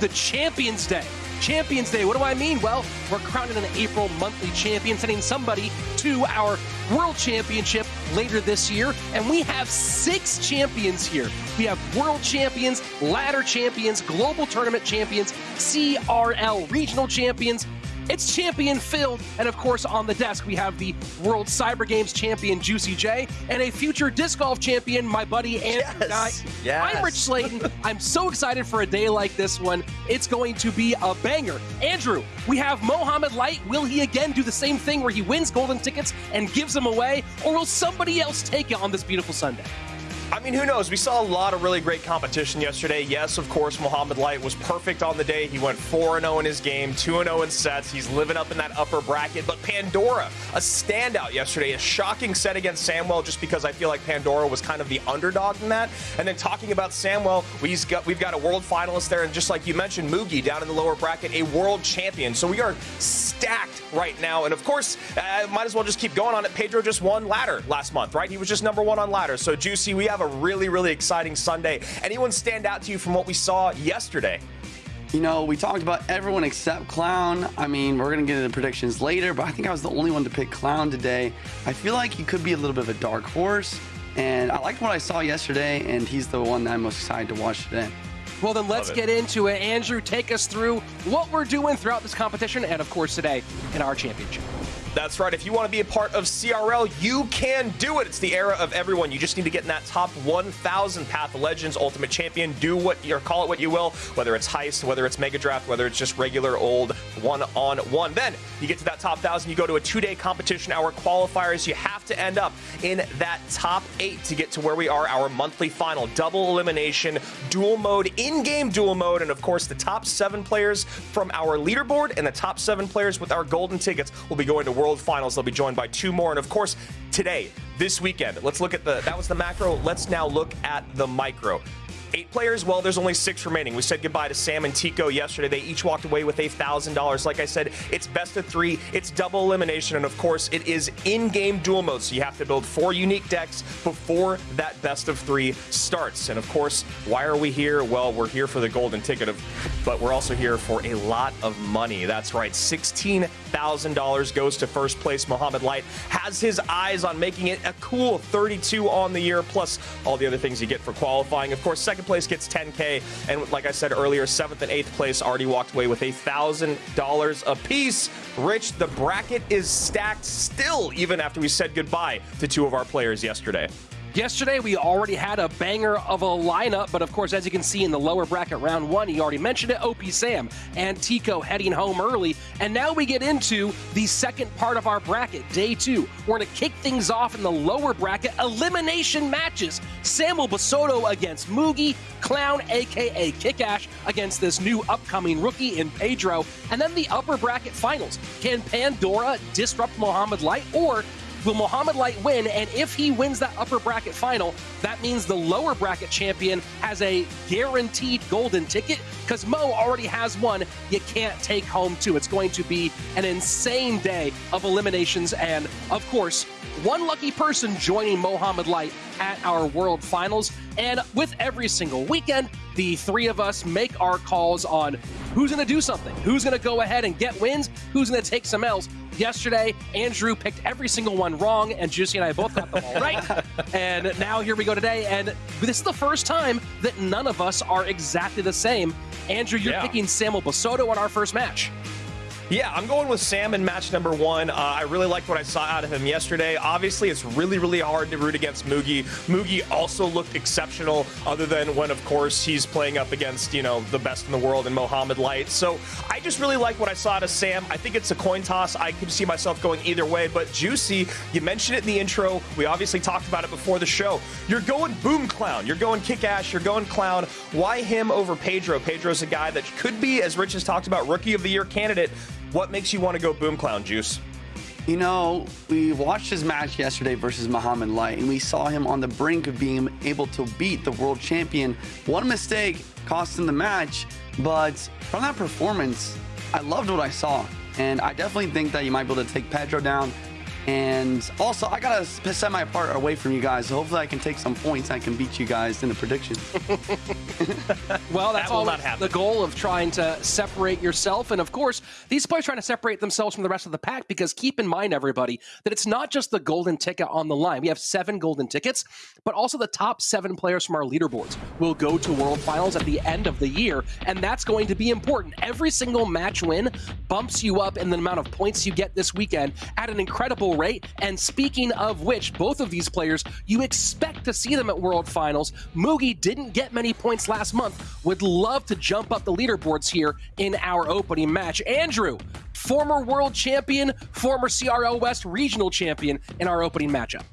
to Champions Day. Champions Day, what do I mean? Well, we're crowning an April monthly champion, sending somebody to our World Championship later this year. And we have six champions here. We have World Champions, Ladder Champions, Global Tournament Champions, CRL Regional Champions. It's champion filled, and of course, on the desk we have the World Cyber Games champion Juicy J and a future disc golf champion, my buddy Andrew Yes, yes. I'm Rich Slayton. I'm so excited for a day like this one. It's going to be a banger. Andrew, we have Mohamed Light. Will he again do the same thing where he wins golden tickets and gives them away, or will somebody else take it on this beautiful Sunday? I mean, who knows? We saw a lot of really great competition yesterday. Yes, of course, Mohamed Light was perfect on the day. He went 4 0 in his game, 2 0 in sets. He's living up in that upper bracket. But Pandora, a standout yesterday, a shocking set against Samuel, just because I feel like Pandora was kind of the underdog in that. And then talking about Samuel, we've got, we've got a world finalist there. And just like you mentioned, Mugi down in the lower bracket, a world champion. So we are stacked right now. And of course, uh, might as well just keep going on it. Pedro just won ladder last month, right? He was just number one on ladder. So, Juicy, we have a really, really exciting Sunday. Anyone stand out to you from what we saw yesterday? You know, we talked about everyone except Clown. I mean, we're going to get into predictions later, but I think I was the only one to pick Clown today. I feel like he could be a little bit of a dark horse, and I liked what I saw yesterday, and he's the one that I'm most excited to watch today. Well, then let's get into it. Andrew, take us through what we're doing throughout this competition and, of course, today in our championship. That's right. If you want to be a part of CRL, you can do it. It's the era of everyone. You just need to get in that top 1,000 Path of Legends Ultimate Champion. Do what you call it what you will, whether it's heist, whether it's mega draft, whether it's just regular old one on one. Then you get to that top 1,000. You go to a two day competition hour qualifiers. You have to end up in that top eight to get to where we are, our monthly final. Double elimination, duel mode, in game duel mode, and of course, the top seven players from our leaderboard and the top seven players with our golden tickets will be going to World Finals. They'll be joined by two more. And of course, today, this weekend, let's look at the that was the macro. Let's now look at the micro. Eight players, well, there's only six remaining. We said goodbye to Sam and Tico yesterday. They each walked away with a $1,000. Like I said, it's best of three, it's double elimination, and of course, it is in game duel mode. So you have to build four unique decks before that best of three starts. And of course, why are we here? Well, we're here for the golden ticket, of, but we're also here for a lot of money. That's right, $16,000 goes to first place. Mohamed Light has his eyes on making it a cool 32 on the year, plus all the other things you get for qualifying. Of course, second place gets 10K. And like I said earlier, seventh and eighth place already walked away with a $1,000 apiece. Rich, the bracket is stacked still, even after we said goodbye to two of our players yesterday. Yesterday, we already had a banger of a lineup, but of course, as you can see in the lower bracket round one, he already mentioned it, OP Sam and Tico heading home early. And now we get into the second part of our bracket, day two. We're going to kick things off in the lower bracket, elimination matches. Samuel Basoto against Mugi, Clown, aka Kickash, against this new upcoming rookie in Pedro. And then the upper bracket finals. Can Pandora disrupt Mohamed Light, or Will Mohamed Light win? And if he wins that upper bracket final, that means the lower bracket champion has a guaranteed golden ticket because Mo already has one. You can't take home two. It's going to be an insane day of eliminations. And of course, one lucky person joining Mohamed Light at our world finals. And with every single weekend, the three of us make our calls on who's going to do something, who's going to go ahead and get wins, who's going to take some L's. Yesterday, Andrew picked every single one wrong, and Juicy and I both got them all right. and now here we go today, and this is the first time that none of us are exactly the same. Andrew, you're Yeah. picking Samuel Basoto on our first match. Yeah, I'm going with Sam in match number one. Uh, I really liked what I saw out of him yesterday. Obviously, it's really, really hard to root against Mugi. Mugi also looked exceptional, other than when, of course, he's playing up against, you know, the best in the world in Mohamed Light. So I just really like what I saw out of Sam. I think it's a coin toss. I can see myself going either way. But Juicy, you mentioned it in the intro. We obviously talked about it before the show. You're going Boom Clown. You're going Kick Ass. You're going Clown. Why him over Pedro? Pedro's a guy that could be, as Rich has talked about, Rookie of the Year candidate. What makes you want to go Boom Clown, Juice? You know, we watched his match yesterday versus Mohamed Light, and we saw him on the brink of being able to beat the world champion. One mistake cost him the match, but from that performance, I loved what I saw. And I definitely think that you might be able to take Pedro down. And also, I gotta set my part away from you guys. So hopefully, I can take some points. And I can beat you guys in the predictions. Well, that's That will all not happen. the goal of trying to separate yourself. And of course, these players trying to separate themselves from the rest of the pack because keep in mind, everybody, that it's not just the golden ticket on the line. We have seven golden tickets, but also the top seven players from our leaderboards will go to World Finals at the end of the year. And that's going to be important. Every single match win bumps you up in the amount of points you get this weekend at an incredible rate. And speaking of which, both of these players, you expect to see them at World Finals. Mugi didn't get many points last month. Would love to jump up the leaderboards here in our opening match. Andrew, former world champion, former CRL West regional champion in our opening matchup.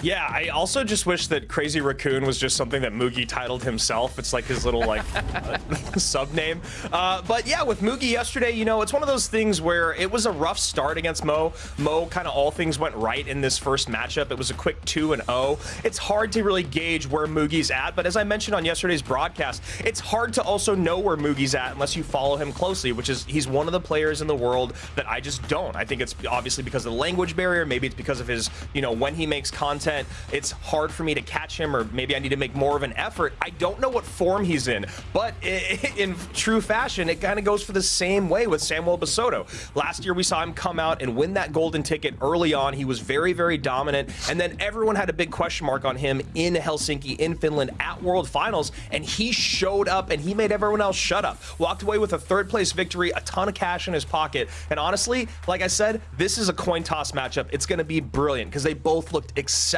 Yeah, I also just wish that Crazy Raccoon was just something that Mugi titled himself. It's like his little like uh, sub name. Uh, but yeah, with Mugi yesterday, you know, it's one of those things where it was a rough start against Mo. Mo kind of all things went right in this first matchup. It was a quick 2 and 0. It's hard to really gauge where Mugi's at, but as I mentioned on yesterday's broadcast, it's hard to also know where Mugi's at unless you follow him closely, which is he's one of the players in the world that I just don't. I think it's obviously because of the language barrier, maybe it's because of his, you know, when he makes content, it's hard for me to catch him or maybe I need to make more of an effort. I don't know what form he's in, but in true fashion, it kind of goes for the same way with Samuel Basoto. Last year we saw him come out and win that golden ticket early on. He was very, very dominant, and then everyone had a big question mark on him in Helsinki, in Finland, at World Finals, and he showed up and he made everyone else shut up. Walked away with a third place victory, a ton of cash in his pocket, and honestly, like I said, this is a coin toss matchup. It's going to be brilliant because they both looked exceptional.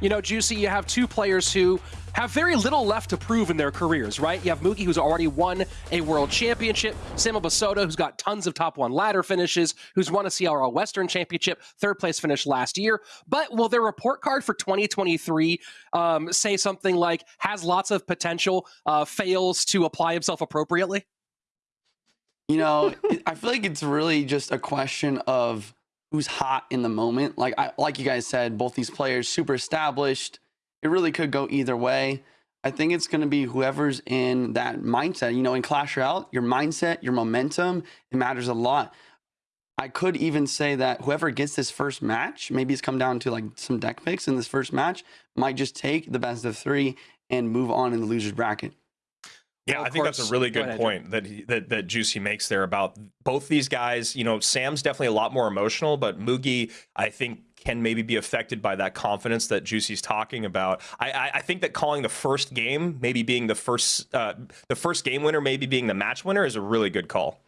You know, Juicy, you have two players who have very little left to prove in their careers, right? You have Mugi, who's already won a world championship, Samuel Basoto, who's got tons of top one ladder finishes, who's won a CRL Western Championship, third place finish last year. But will their report card for 2023 um, say something like has lots of potential, uh, fails to apply himself appropriately? You know, I feel like it's really just a question of who's hot in the moment. Like I, like you guys said, both these players super established. It really could go either way. I think it's going to be whoever's in that mindset. You know, in Clash Royale, your mindset, your momentum, it matters a lot. I could even say that whoever gets this first match, maybe it's come down to like some deck picks in this first match, might just take the best of three and move on in the losers bracket. Yeah, Well, I think that's a really Go good ahead, point that, he, that that Juicy makes there about both these guys. You know, Sam's definitely a lot more emotional, but Mugi, I think, can maybe be affected by that confidence that Juicy's talking about. I, I, I think that calling the first game, maybe being the first uh, the first game winner, maybe being the match winner, is a really good call.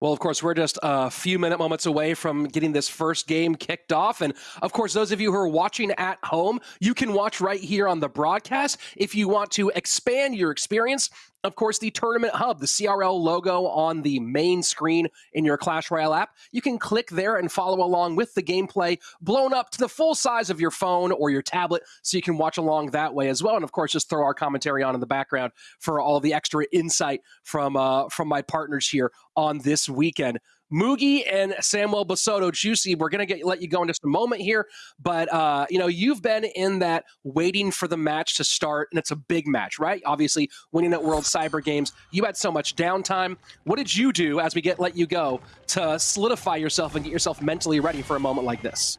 Well, of course, we're just a few minute moments away from getting this first game kicked off. And of course, those of you who are watching at home, you can watch right here on the broadcast. If you want to expand your experience, of course, the Tournament Hub, the CRL logo on the main screen in your Clash Royale app, you can click there and follow along with the gameplay blown up to the full size of your phone or your tablet so you can watch along that way as well. And of course, just throw our commentary on in the background for all the extra insight from uh, from my partners here on this weekend. Mugi and Samuel Basoto, Juicy, we're gonna get let you go in just a moment here, but uh, you know you've been in that waiting for the match to start, and it's a big match, right? Obviously, winning at World Cyber Games, you had so much downtime. What did you do as we get let you go to solidify yourself and get yourself mentally ready for a moment like this?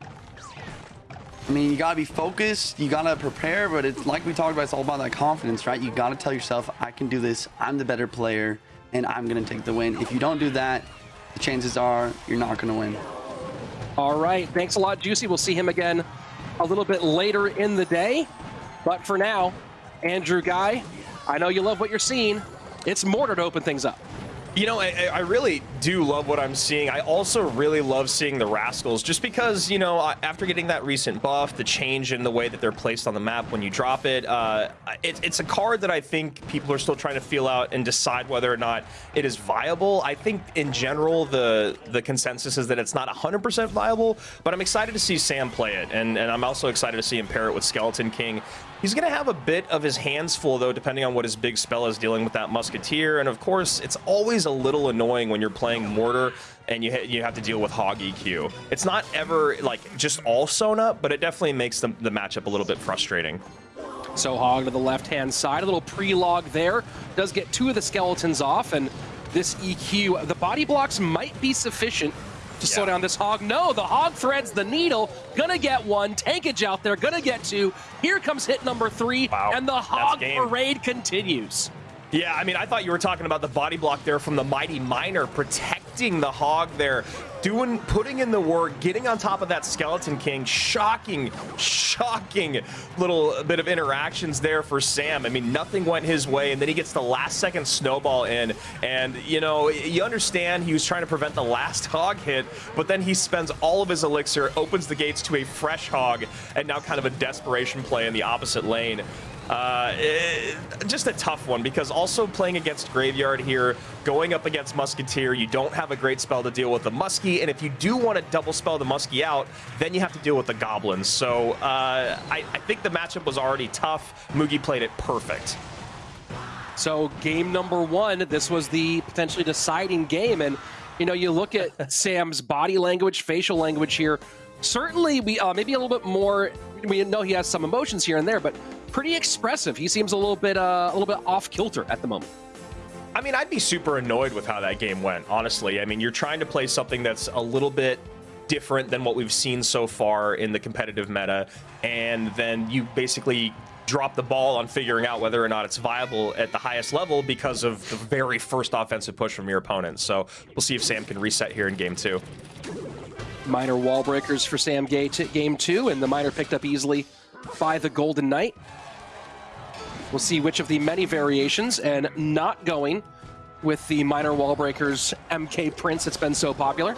I mean, you gotta be focused, you gotta prepare, but it's like we talked about, it's all about that confidence, right? You gotta tell yourself, I can do this, I'm the better player, and I'm gonna take the win. If you don't do that, the chances are you're not gonna win. All right. Thanks a lot, Juicy. We'll see him again a little bit later in the day. But for now, Andrew Guy, I know you love what you're seeing. It's Mortar to open things up. You know, I, I really do love what I'm seeing. I also really love seeing the Rascals just because, you know, after getting that recent buff, the change in the way that they're placed on the map when you drop it, uh, it it's a card that I think people are still trying to feel out and decide whether or not it is viable. I think in general, the the consensus is that it's not 100% viable, but I'm excited to see Sam play it. And, and I'm also excited to see him pair it with Skeleton King. He's going to have a bit of his hands full, though, depending on what his big spell is dealing with that Musketeer. And of course, it's always a little annoying when you're playing Mortar and you, you have to deal with Hog EQ. It's not ever like just all sewn up, but it definitely makes the, the matchup a little bit frustrating. So Hog to the left-hand side, a little pre-log there. Does get two of the skeletons off, and this EQ, the body blocks might be sufficient to slow down this Hog. No, the Hog threads the needle. Gonna get one. Tankage out there, gonna get two. Here comes hit number three, Wow, and the Hog parade continues. Yeah, I mean, I thought you were talking about the body block there from the Mighty Miner protecting the Hog there, doing, putting in the work, getting on top of that Skeleton King. Shocking, shocking little bit of interactions there for Sam. I mean, nothing went his way, and then he gets the last second snowball in, and you know, you understand he was trying to prevent the last Hog hit, but then he spends all of his elixir, opens the gates to a fresh Hog, and now kind of a desperation play in the opposite lane. Uh, eh, just a tough one because also playing against Graveyard here, going up against Musketeer, you don't have a great spell to deal with the Muskie, and if you do want to double spell the Muskie out, then you have to deal with the Goblins. So uh, I, I think the matchup was already tough. Mugi played it perfect. So game number one, this was the potentially deciding game, and you know you look at Sam's body language, facial language here. Certainly, we uh, maybe a little bit more. We know he has some emotions here and there, but pretty expressive. He seems a little bit uh, a little bit off kilter at the moment. I mean, I'd be super annoyed with how that game went, honestly. I mean, you're trying to play something that's a little bit different than what we've seen so far in the competitive meta, and then you basically drop the ball on figuring out whether or not it's viable at the highest level because of the very first offensive push from your opponent. So we'll see if Sam can reset here in game two. Miner wall breakers for Sam Gay t- game two, and the miner picked up easily by the Golden Knight. We'll see which of the many variations, and not going with the miner wall breakers MK Prince that's been so popular.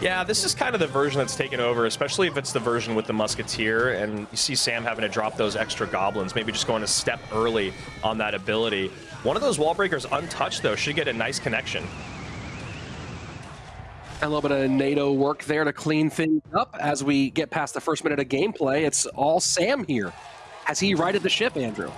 Yeah, this is kind of the version that's taken over, especially if it's the version with the Musketeer, and you see Sam having to drop those extra goblins, maybe just going a step early on that ability. One of those wall breakers untouched, though, should get a nice connection. A little bit of NATO work there to clean things up as we get past the first minute of gameplay. It's all Sam here. Has he righted the ship, Andrew?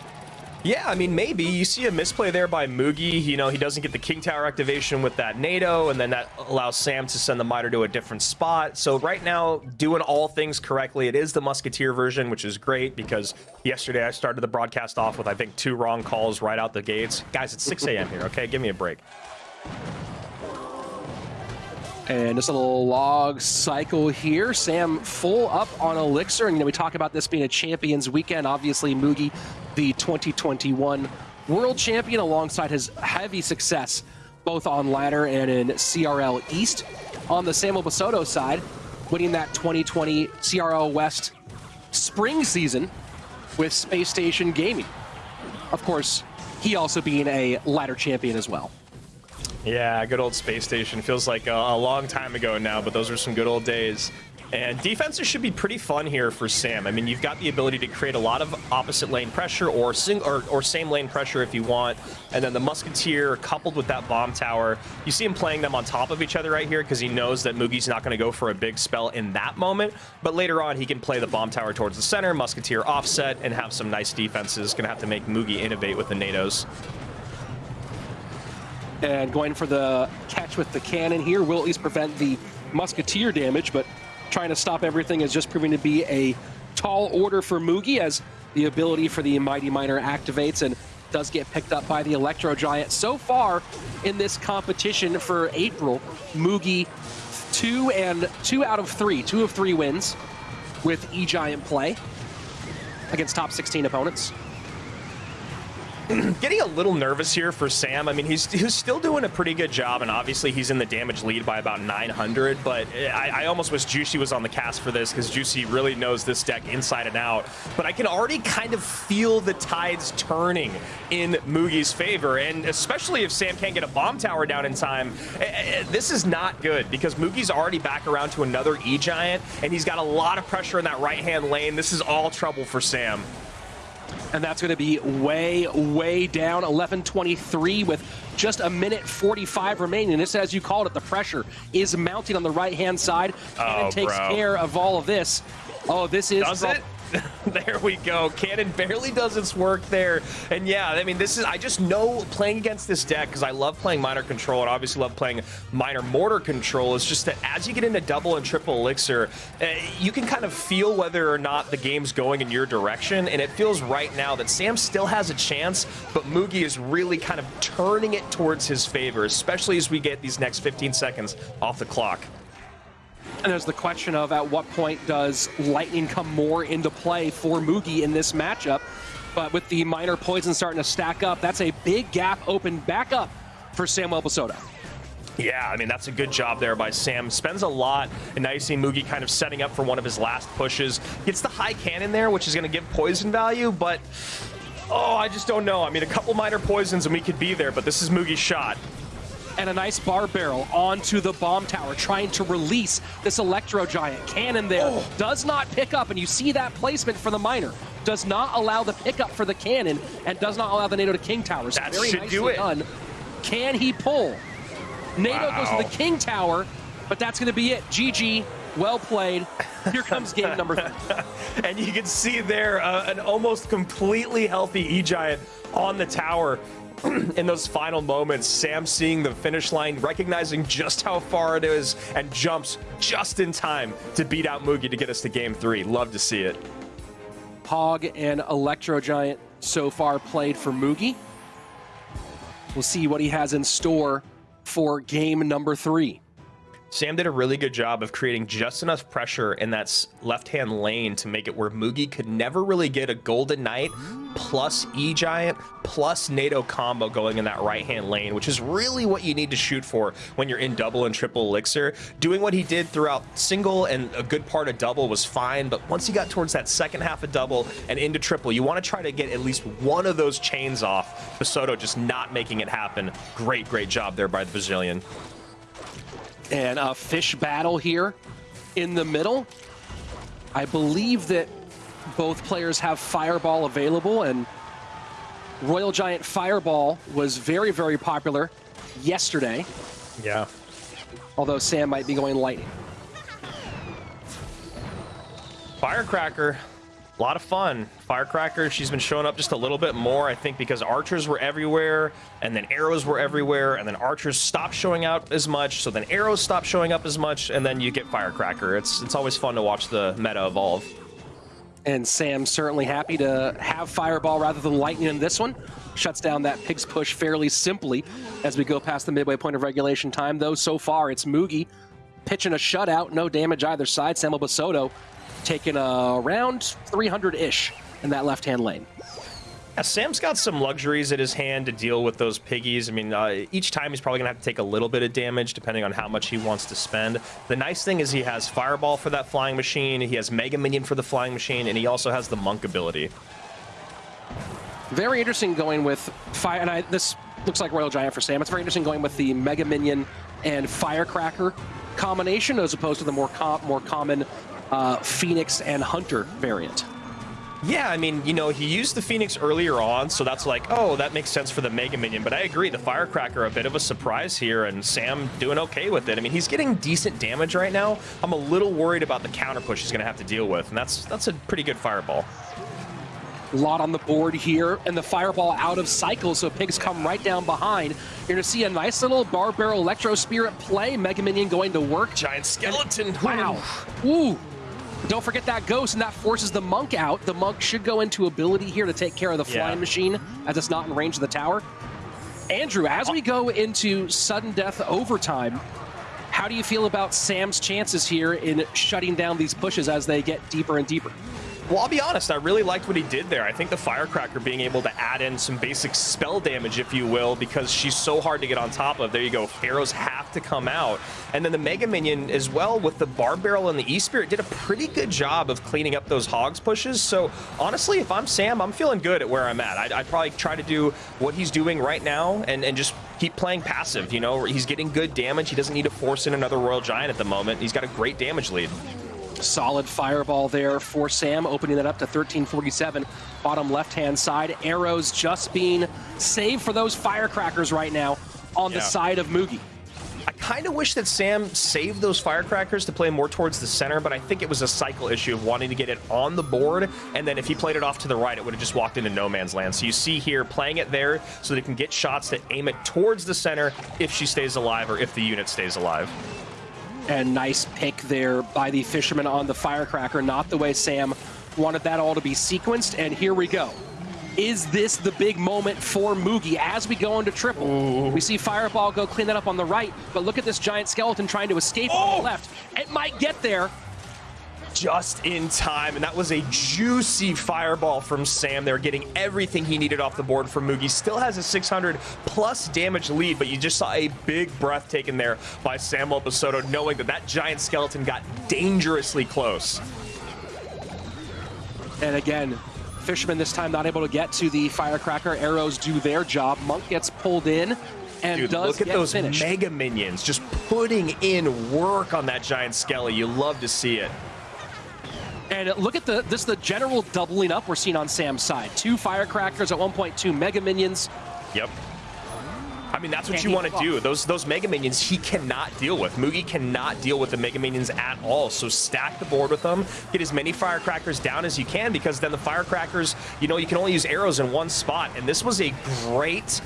Yeah, I mean, maybe. You see a misplay there by Mugi. You know, he doesn't get the King Tower activation with that NATO, and then that allows Sam to send the Miner to a different spot. So right now, doing all things correctly, it is the Musketeer version, which is great because yesterday I started the broadcast off with, I think, two wrong calls right out the gates. Guys, it's 6 a.m. here, okay? Give me a break. And just a little log cycle here. Sam full up on Elixir. And, you know, we talk about this being a champions weekend. Obviously, Mugi, the 2021 world champion, alongside his heavy success both on ladder and in CRL East. On the Samuel Basoto side, winning that 2020 CRL West spring season with Space Station Gaming. Of course, he also being a ladder champion as well. Yeah, good old space station. Feels like a, a long time ago now, but those are some good old days. And defenses should be pretty fun here for Sam. I mean, you've got the ability to create a lot of opposite lane pressure or sing or, or same lane pressure if you want. And then the Musketeer coupled with that bomb tower, you see him playing them on top of each other right here because he knows that Mugi's not going to go for a big spell in that moment. But later on, he can play the bomb tower towards the center, Musketeer offset, and have some nice defenses. Going to have to make Mugi innovate with the NATOs. And going for the catch with the cannon here will at least prevent the musketeer damage, but trying to stop everything is just proving to be a tall order for Mugi as the ability for the Mighty Miner activates and does get picked up by the Electro Giant. So far in this competition for April, Mugi two and two out of three, two of three wins with E-Giant play against top 16 opponents. getting a little nervous here for Sam. I mean, he's he's still doing a pretty good job, and obviously he's in the damage lead by about 900. But I, I almost wish Juicy was on the cast for this because Juicy really knows this deck inside and out. But I can already kind of feel the tides turning in Mugi's favor, and especially if Sam can't get a bomb tower down in time, eh, eh, this is not good because Mugi's already back around to another E Giant, and he's got a lot of pressure in that right hand lane. This is all trouble for Sam. And that's going to be way, way down. 11:23 with just a minute 45 remaining. This, as you called it, the pressure is mounting on the right-hand side, and Oh, it takes bro. care of all of this. Oh, this is Does it? there we go. Cannon barely does its work there. And yeah, I mean, this is, I just know playing against this deck, because I love playing miner control and obviously love playing miner mortar control, is just that as you get into double and triple elixir, uh, you can kind of feel whether or not the game's going in your direction. And it feels right now that Sam still has a chance, but Mugi is really kind of turning it towards his favor, especially as we get these next 15 seconds off the clock. And there's the question of at what point does lightning come more into play for Mugi in this matchup. But with the miner poison starting to stack up, that's a big gap open back up for Samuel Basoto. Yeah, I mean, that's a good job there by Sam. Spends a lot, and now you see Mugi kind of setting up for one of his last pushes. Gets the high cannon there, which is going to give poison value, but oh, I just don't know. I mean, a couple miner poisons and we could be there, but this is Mugi's shot. And a nice Barb Barrel onto the bomb tower, trying to release this Electro Giant cannon there. Oh. Does not pick up, and you see that placement for the miner. Does not allow the pickup for the cannon, and does not allow the NATO to King Tower. So That very should do it. done. Can he pull? NATO goes to the King Tower, but that's going to be it. GG, well played. Here comes game number three. And you can see there uh, an almost completely healthy E-Giant on the tower. In those final moments, Sam seeing the finish line, recognizing just how far it is, and jumps just in time to beat out Mugi to get us to game three. Love to see it. Hog and Electro Giant so far played for Mugi. We'll see what he has in store for game number three. Sam did a really good job of creating just enough pressure in that left-hand lane to make it where Mugi could never really get a Golden Knight plus E-Giant plus NATO combo going in that right-hand lane, which is really what you need to shoot for when you're in double and triple elixir. Doing what he did throughout single and a good part of double was fine, but once he got towards that second half of double and into triple, you want to try to get at least one of those chains off. Basoto just not making it happen. Great, great job there by the Brazilian. And a fish battle here in the middle. I believe that both players have Fireball available, and Royal Giant Fireball was very, very popular yesterday, Yeah. although Sam might be going Lightning. Firecracker, a lot of fun. Firecracker, she's been showing up just a little bit more, I think, because archers were everywhere, and then arrows were everywhere, and then archers stopped showing up as much, so then arrows stopped showing up as much, and then you get Firecracker. It's it's always fun to watch the meta evolve. And Sam certainly happy to have Fireball rather than Lightning in this one. Shuts down that Pig's Push fairly simply as we go past the midway point of regulation time, though so far it's Mugi pitching a shutout, no damage either side. Samuel Basoto taking uh, around 300-ish in that left-hand lane. Yeah, Sam's got some luxuries at his hand to deal with those piggies. I mean, uh, each time he's probably going to have to take a little bit of damage depending on how much he wants to spend. The nice thing is he has Fireball for that flying machine, he has Mega Minion for the flying machine, and he also has the Monk ability. Very interesting going with fire, and I, this looks like Royal Giant for Sam. It's very interesting going with the Mega Minion and Firecracker combination as opposed to the more com- more common uh, Phoenix and Hunter variant. Yeah, I mean, you know, he used the Phoenix earlier on, so that's like, oh, that makes sense for the Mega Minion. But I agree, the Firecracker a bit of a surprise here, and Sam doing okay with it. I mean, he's getting decent damage right now. I'm a little worried about the counter push he's going to have to deal with, and that's that's a pretty good fireball. A lot on the board here, and the fireball out of cycle, so pigs come right down behind. You're going to see a nice little Barb Barrel electro spirit play. Mega Minion going to work. Giant skeleton. Wow. Ooh. Don't forget that ghost, and that forces the monk out. The monk should go into ability here to take care of the flying Yeah. machine, as it's not in range of the tower. Andrew, as we go into sudden death overtime, how do you feel about Sam's chances here in shutting down these pushes as they get deeper and deeper? Well, I'll be honest, I really liked what he did there. I think the Firecracker being able to add in some basic spell damage, if you will, because she's so hard to get on top of. There you go. Arrows have to come out. And then the Mega Minion as well with the Barb Barrel and the E-Spirit did a pretty good job of cleaning up those Hogs pushes. So honestly, if I'm Sam, I'm feeling good at where I'm at. I'd, I'd probably try to do what he's doing right now and, and just keep playing passive. You know, he's getting good damage. He doesn't need to force in another Royal Giant at the moment. He's got a great damage lead. Solid fireball there for Sam, opening it up to 1347. Bottom left-hand side. Arrows just being saved for those firecrackers right now on the side of Mugi. I kind of wish that Sam saved those firecrackers to play more towards the center, but I think it was a cycle issue of wanting to get it on the board, and then if he played it off to the right, it would have just walked into no man's land. So you see here playing it there so that he can get shots that aim it towards the center if she stays alive or if the unit stays alive. And nice pick there by the fisherman on the firecracker. Not the way Sam wanted that all to be sequenced. And here we go. Is this the big moment for Mugi as we go into triple? We see Fireball go clean that up on the right, but look at this giant skeleton trying to escape on Oh! the left. It might get there. Just in time, and that was a juicy fireball from Sam there, getting everything he needed off the board from Mugi. Still has a 600 plus damage lead, but you just saw a big breath taken there by Samuel Basoto, knowing that that giant skeleton got dangerously close. And again, Fisherman this time not able to get to the firecracker. Arrows do their job. Monk gets pulled in and Dude, does look at those finished. mega minions just putting in work on that giant skelly. You love to see it. And look at the this the general doubling up we're seeing on Sam's side. Two firecrackers at 1.2 mega minions. Yep. I mean, that's what Can't you want to do. Those those Mega Minions, he cannot deal with. Mugi cannot deal with the Mega Minions at all. So stack the board with them. Get as many Firecrackers down as you can because then the Firecrackers, you know, you can only use arrows in one spot. And this was a great,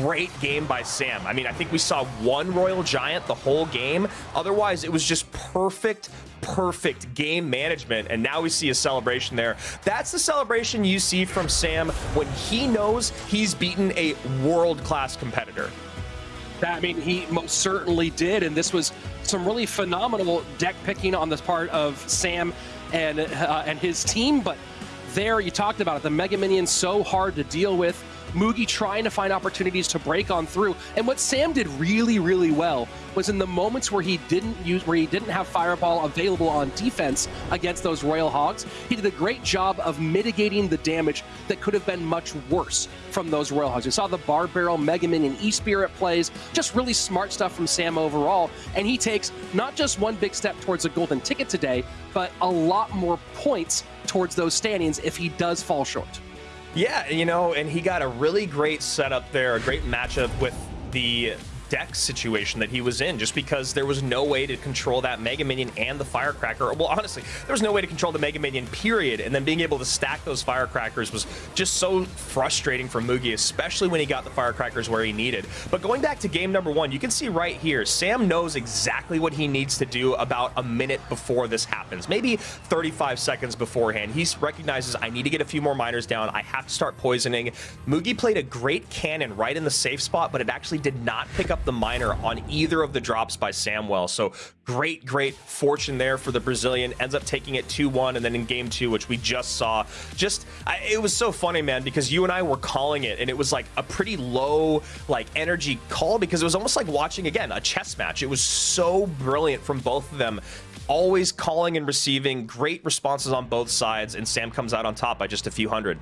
great game by Sam. I mean, I think we saw one Royal Giant the whole game. Otherwise, it was just perfect, perfect game management. And now we see a celebration there. That's the celebration you see from Sam when he knows he's beaten a world-class competitor. I mean, he most certainly did, and this was some really phenomenal deck picking on the part of Sam and uh, and his team. But there, you talked about it, the Mega Minions so hard to deal with. Mugi trying to find opportunities to break on through, and what Sam did really, really well was in the moments where he didn't use, where he didn't have Fireball available on defense against those Royal Hogs. He did a great job of mitigating the damage that could have been much worse from those Royal Hogs. We saw the Barb Barrel, Mega and E-Spirit plays, just really smart stuff from Sam overall. And he takes not just one big step towards a golden ticket today, but a lot more points towards those standings if he does fall short. Yeah, you know, and he got a really great setup there, a great matchup with the deck situation that he was in, just because there was no way to control that Mega Minion and the Firecracker. Well, honestly, there was no way to control the Mega Minion, period. And then being able to stack those Firecrackers was just so frustrating for Mugi, especially when he got the Firecrackers where he needed. But going back to game number one, you can see right here, Sam knows exactly what he needs to do about a minute before this happens, maybe 35 seconds beforehand. He recognizes I need to get a few more miners down. I have to start poisoning. Mugi played a great cannon right in the safe spot, but it actually did not pick up the miner on either of the drops by Samwell. So great, great fortune there for the Brazilian. Ends up taking it 2-1, and then in game two, which we just saw, just I, it was so funny, man, because you and I were calling it, and it was like a pretty low like energy call because it was almost like watching again a chess match. It was so brilliant from both of them always calling and receiving great responses on both sides and sam comes out on top by just a few hundred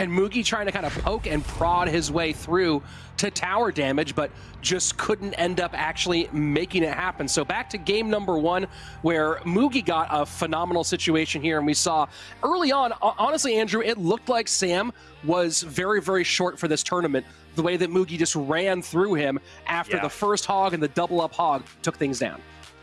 and Mugi trying to kind of poke and prod his way through to tower damage, but just couldn't end up actually making it happen. So back to game number one, where Mugi got a phenomenal situation here, and we saw early on, honestly, Andrew, it looked like Sam was very, very short for this tournament. The way that Mugi just ran through him after Yeah. the first hog and the double up hog took things down.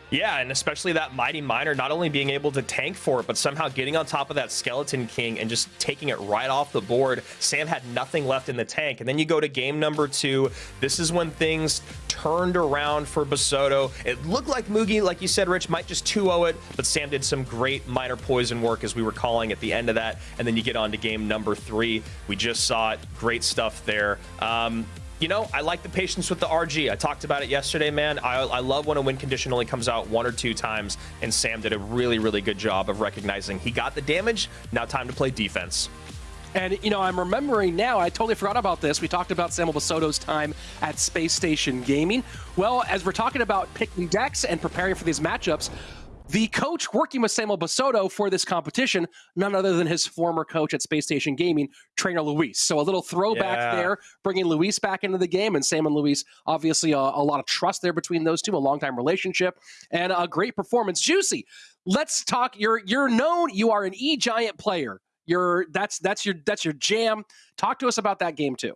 Yeah and especially that mighty miner not only being able to tank for it but somehow getting on top of that skeleton king and just taking it right off the board. Sam had nothing left in the tank. And then you go to game number two. This is when things turned around for basoto it looked like mugi like you said rich might just 2-0 it but sam did some great miner poison work as we were calling at the end of that. And then you get on to game number three. We just saw it. Great stuff there. Um, you know, I like the patience with the RG. I talked about it yesterday, man. I, I love when a win condition only comes out one or two times, and Sam did a really, really good job of recognizing he got the damage. Now, time to play defense. And, you know, I'm remembering now, I totally forgot about this. We talked about Samuel Basoto's time at Space Station Gaming. Well, as we're talking about picking decks and preparing for these matchups, the coach working with Samuel Basoto for this competition, none other than his former coach at Space Station Gaming, Trainer Luis. So a little throwback Yeah. there, bringing Luis back into the game, and Sam and Luis, obviously a, a lot of trust there between those two, a long time relationship, and a great performance. Juicy, let's talk. You're you're known. You are an E Giant player. You're that's that's your that's your jam. Talk to us about that game too.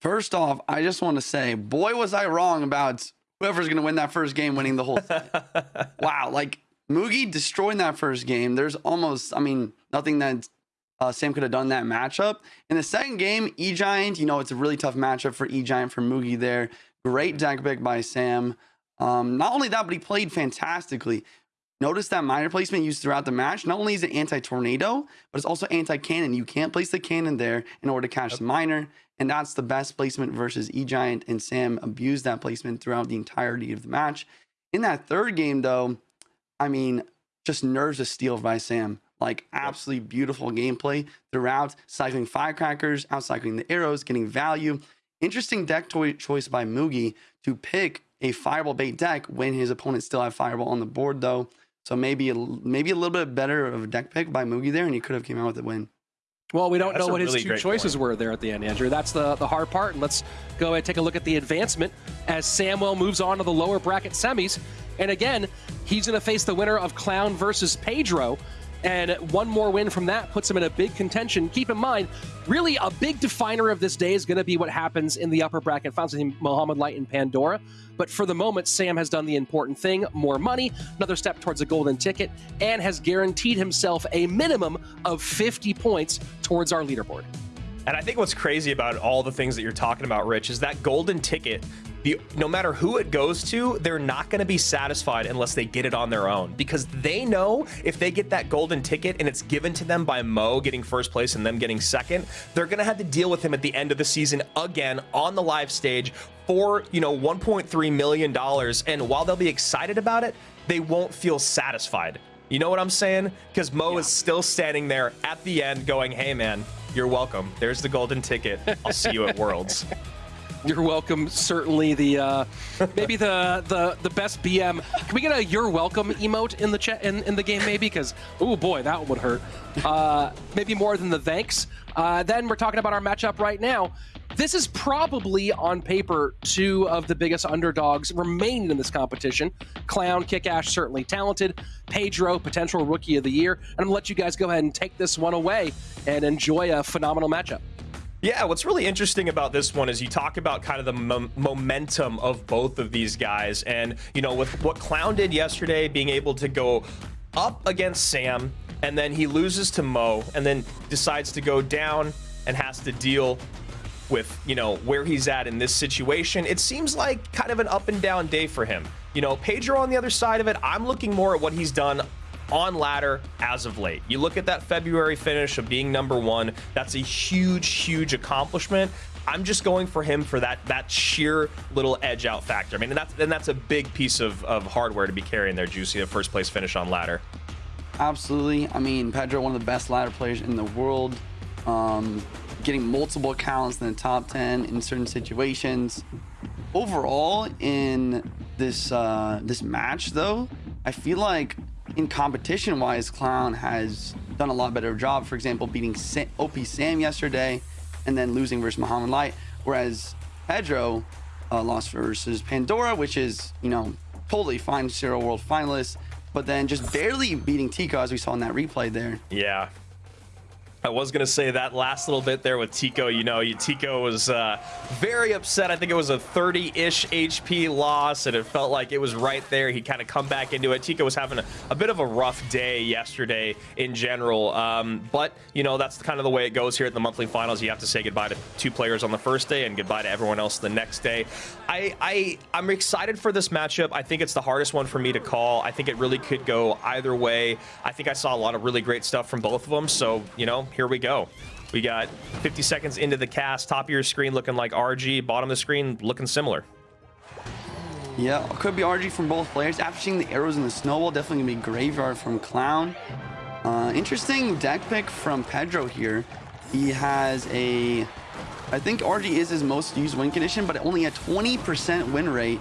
First off, I just want to say, boy, was I wrong about whoever's going to win that first game winning the whole thing. wow. Like Mugi destroying that first game. There's almost, I mean, nothing that uh, Sam could have done that matchup. In the second game, E Giant, you know, it's a really tough matchup for E Giant for Mugi there. Great deck pick by Sam. Um, not only that, but he played fantastically. Notice that miner placement used throughout the match. Not only is it anti-tornado, but it's also anti-cannon. You can't place the cannon there in order to catch the miner, and that's the best placement versus E-Giant, and Sam abused that placement throughout the entirety of the match. In that third game, though, I mean, just nerves of steel by Sam. Like absolutely beautiful gameplay throughout, cycling firecrackers, out cycling the arrows, getting value. Interesting deck toi- choice by Mugi to pick a fireball bait deck when his opponent still had fireball on the board, though. So maybe a, maybe a little bit better of a deck pick by Mugi there, and he could have came out with a win. Well, we don't that's know what his really two choices point. were there at the end, Andrew. That's the, the hard part. And let's go ahead and take a look at the advancement as Samwell moves on to the lower bracket semis. And again, he's going to face the winner of Clown versus Pedro. And one more win from that puts him in a big contention. Keep in mind, really a big definer of this day is going to be what happens in the upper bracket finals between Mohamed Light and Pandora. But for the moment, Sam has done the important thing more money, another step towards a golden ticket, and has guaranteed himself a minimum of 50 points towards our leaderboard. And I think what's crazy about all the things that you're talking about, Rich, is that golden ticket. The, no matter who it goes to, they're not going to be satisfied unless they get it on their own because they know if they get that golden ticket and it's given to them by Mo getting first place and them getting second, they're going to have to deal with him at the end of the season again on the live stage for, you know, 1.3 million dollars and while they'll be excited about it, they won't feel satisfied. You know what I'm saying? Because Mo is still standing there at the end going, hey man, you're welcome. There's the golden ticket. I'll see you at Worlds. You're welcome. Certainly the uh, maybe the the the best BM. Can we get a "You're welcome" emote in the chat in, in the game maybe? Because oh boy, that would hurt. Uh, maybe more than the thanks. Uh, then we're talking about our matchup right now. This is probably on paper two of the biggest underdogs remaining in this competition. Clown, Kick Ash, certainly talented. Pedro, potential rookie of the year. And I'm gonna let you guys go ahead and take this one away and enjoy a phenomenal matchup. Yeah, what's really interesting about this one is you talk about kind of the mom- momentum of both of these guys. And, you know, with what Clown did yesterday, being able to go up against Sam, and then he loses to Mo, and then decides to go down and has to deal with, you know, where he's at in this situation. It seems like kind of an up and down day for him. You know, Pedro on the other side of it, I'm looking more at what he's done on ladder as of late. You look at that February finish of being number one, that's a huge, huge accomplishment. I'm just going for him for that that sheer little edge out factor. I mean, and that's and that's a big piece of, of hardware to be carrying there, Juicy, a first place finish on ladder. Absolutely. I mean, Pedro, one of the best ladder players in the world. Um, getting multiple accounts in the top 10 in certain situations. Overall, in this uh, this match, though, I feel like in competition wise, Clown has done a lot better job. For example, beating Sa- OP Sam yesterday and then losing versus Mohamed Light. Whereas Pedro uh, lost versus Pandora, which is, you know, totally fine, CRL World finalist, but then just barely beating Tico as we saw in that replay there. Yeah. I was going to say that last little bit there with Tico. You know, Tico was uh, very upset. I think it was a 30 ish HP loss, and it felt like it was right there. He kind of come back into it. Tico was having a, a bit of a rough day yesterday in general. Um, but, you know, that's kind of the way it goes here at the monthly finals. You have to say goodbye to two players on the first day and goodbye to everyone else the next day. I, I, I'm excited for this matchup. I think it's the hardest one for me to call. I think it really could go either way. I think I saw a lot of really great stuff from both of them. So, you know, here we go. We got 50 seconds into the cast. Top of your screen looking like RG. Bottom of the screen looking similar. Yeah, could be RG from both players. After seeing the arrows in the snowball, definitely gonna be Graveyard from Clown. Uh, interesting deck pick from Pedro here. He has a, I think RG is his most used win condition, but only a 20% win rate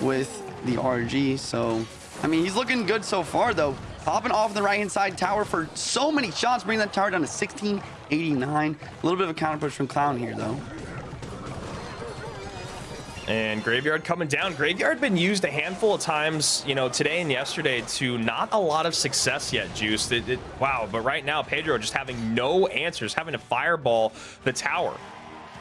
with the RG. So, I mean, he's looking good so far though. Popping off the right hand side tower for so many shots, bringing that tower down to 1689. A little bit of a counter push from Clown here though. And Graveyard coming down. Graveyard been used a handful of times, you know, today and yesterday to not a lot of success yet, Juice. It, it, wow, but right now, Pedro just having no answers, having to fireball the tower.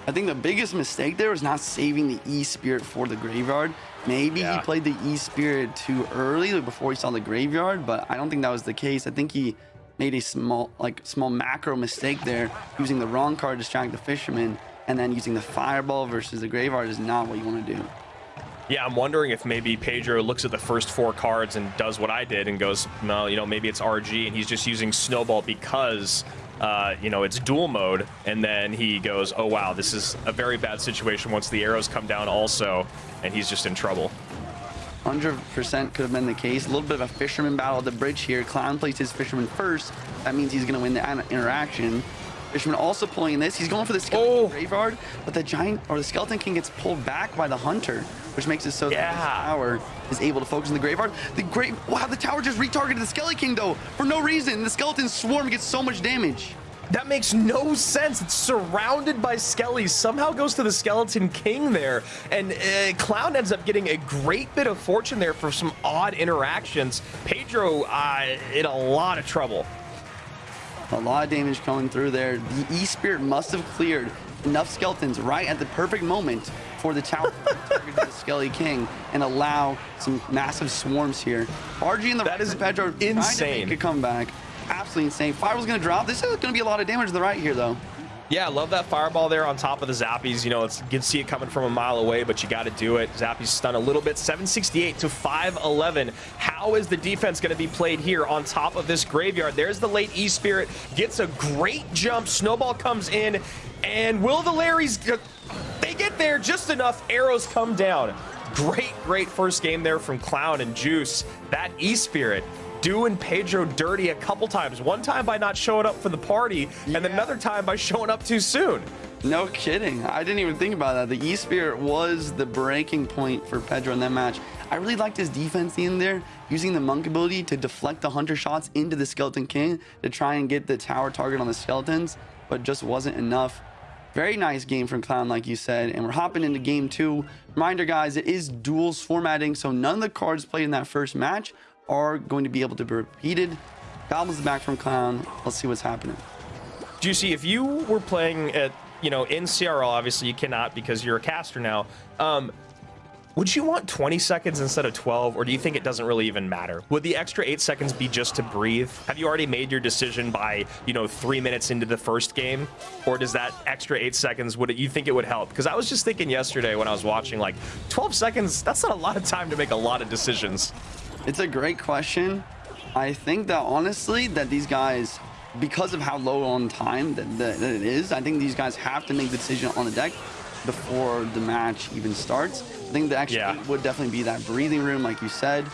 I think the biggest mistake there was not saving the E Spirit for the graveyard. Maybe Yeah. he played the E Spirit too early like before he saw the graveyard, but I don't think that was the case. I think he made a small like small macro mistake there, using the wrong card to distract the fisherman, and then using the fireball versus the graveyard is not what you want to do. Yeah, I'm wondering if maybe Pedro looks at the first four cards and does what I did and goes, no, you know, maybe it's RG and he's just using Snowball because, uh, you know, it's duel mode. And then he goes, oh, wow, this is a very bad situation once the arrows come down also, and he's just in trouble. 100% could have been the case. A little bit of a fisherman battle at the bridge here. Clown plays his fisherman first. That means he's going to win the interaction. Fisherman also pulling this. He's going for the skeleton Oh. graveyard, but the giant or the skeleton king gets pulled back by the hunter, which makes it so that Yeah. the tower is able to focus on the graveyard. The great wow, the tower just retargeted the skeleton king though for no reason. The skeleton swarm gets so much damage. That makes no sense. It's surrounded by skellies. Somehow goes to the Skeleton King there. And uh, Clown ends up getting a great bit of fortune there for some odd interactions. Pedro uh, in a lot of trouble. A lot of damage coming through there. The E-Spirit must have cleared enough skeletons right at the perfect moment for the tower to target the Skelly King and allow some massive swarms here. RG in the That right is Pedro trying to insane. make a comeback. Absolutely insane. Fireball's gonna drop. This is gonna be a lot of damage to the right here though. Yeah, I love that fireball there on top of the Zappies. You know, it's, you can see it coming from a mile away, but you got to do it. Zappies stun a little bit, 768 to 511. How is the defense going to be played here on top of this graveyard? There's the late E Spirit, gets a great jump. Snowball comes in, and will the Larrys? They get there just enough. Arrows come down. Great, great first game there from Clown and Juice. That E Spirit doing Pedro dirty a couple times. One time by not showing up for the party, and another time by showing up too soon. No kidding. I didn't even think about that. The E-Spirit was the breaking point for Pedro in that match. I really liked his defense in there, using the monk ability to deflect the hunter shots into the Skeleton King to try and get the tower target on the skeletons, but just wasn't enough. Very nice game from Clown, like you said. And we're hopping into game two. Reminder, guys, it is duels formatting, so none of the cards played in that first match are going to be able to be repeated. Goblins back from Clown. Let's see what's happening. Juicy, if you were playing at, you know, in CRL, obviously you cannot because you're a caster now. Um, would you want 20 seconds instead of 12, or do you think it doesn't really even matter? Would the extra eight seconds be just to breathe? Have you already made your decision by, you know, three minutes into the first game, or does that extra eight seconds would it, you think it would help? Because I was just thinking yesterday when I was watching, like, 12 seconds. That's not a lot of time to make a lot of decisions. It's a great question. I think that honestly, that these guys, because of how low on time that, that, that it is, I think these guys have to make the decision on the deck before the match even starts. I think the extra Yeah. would definitely be that breathing room, like you said.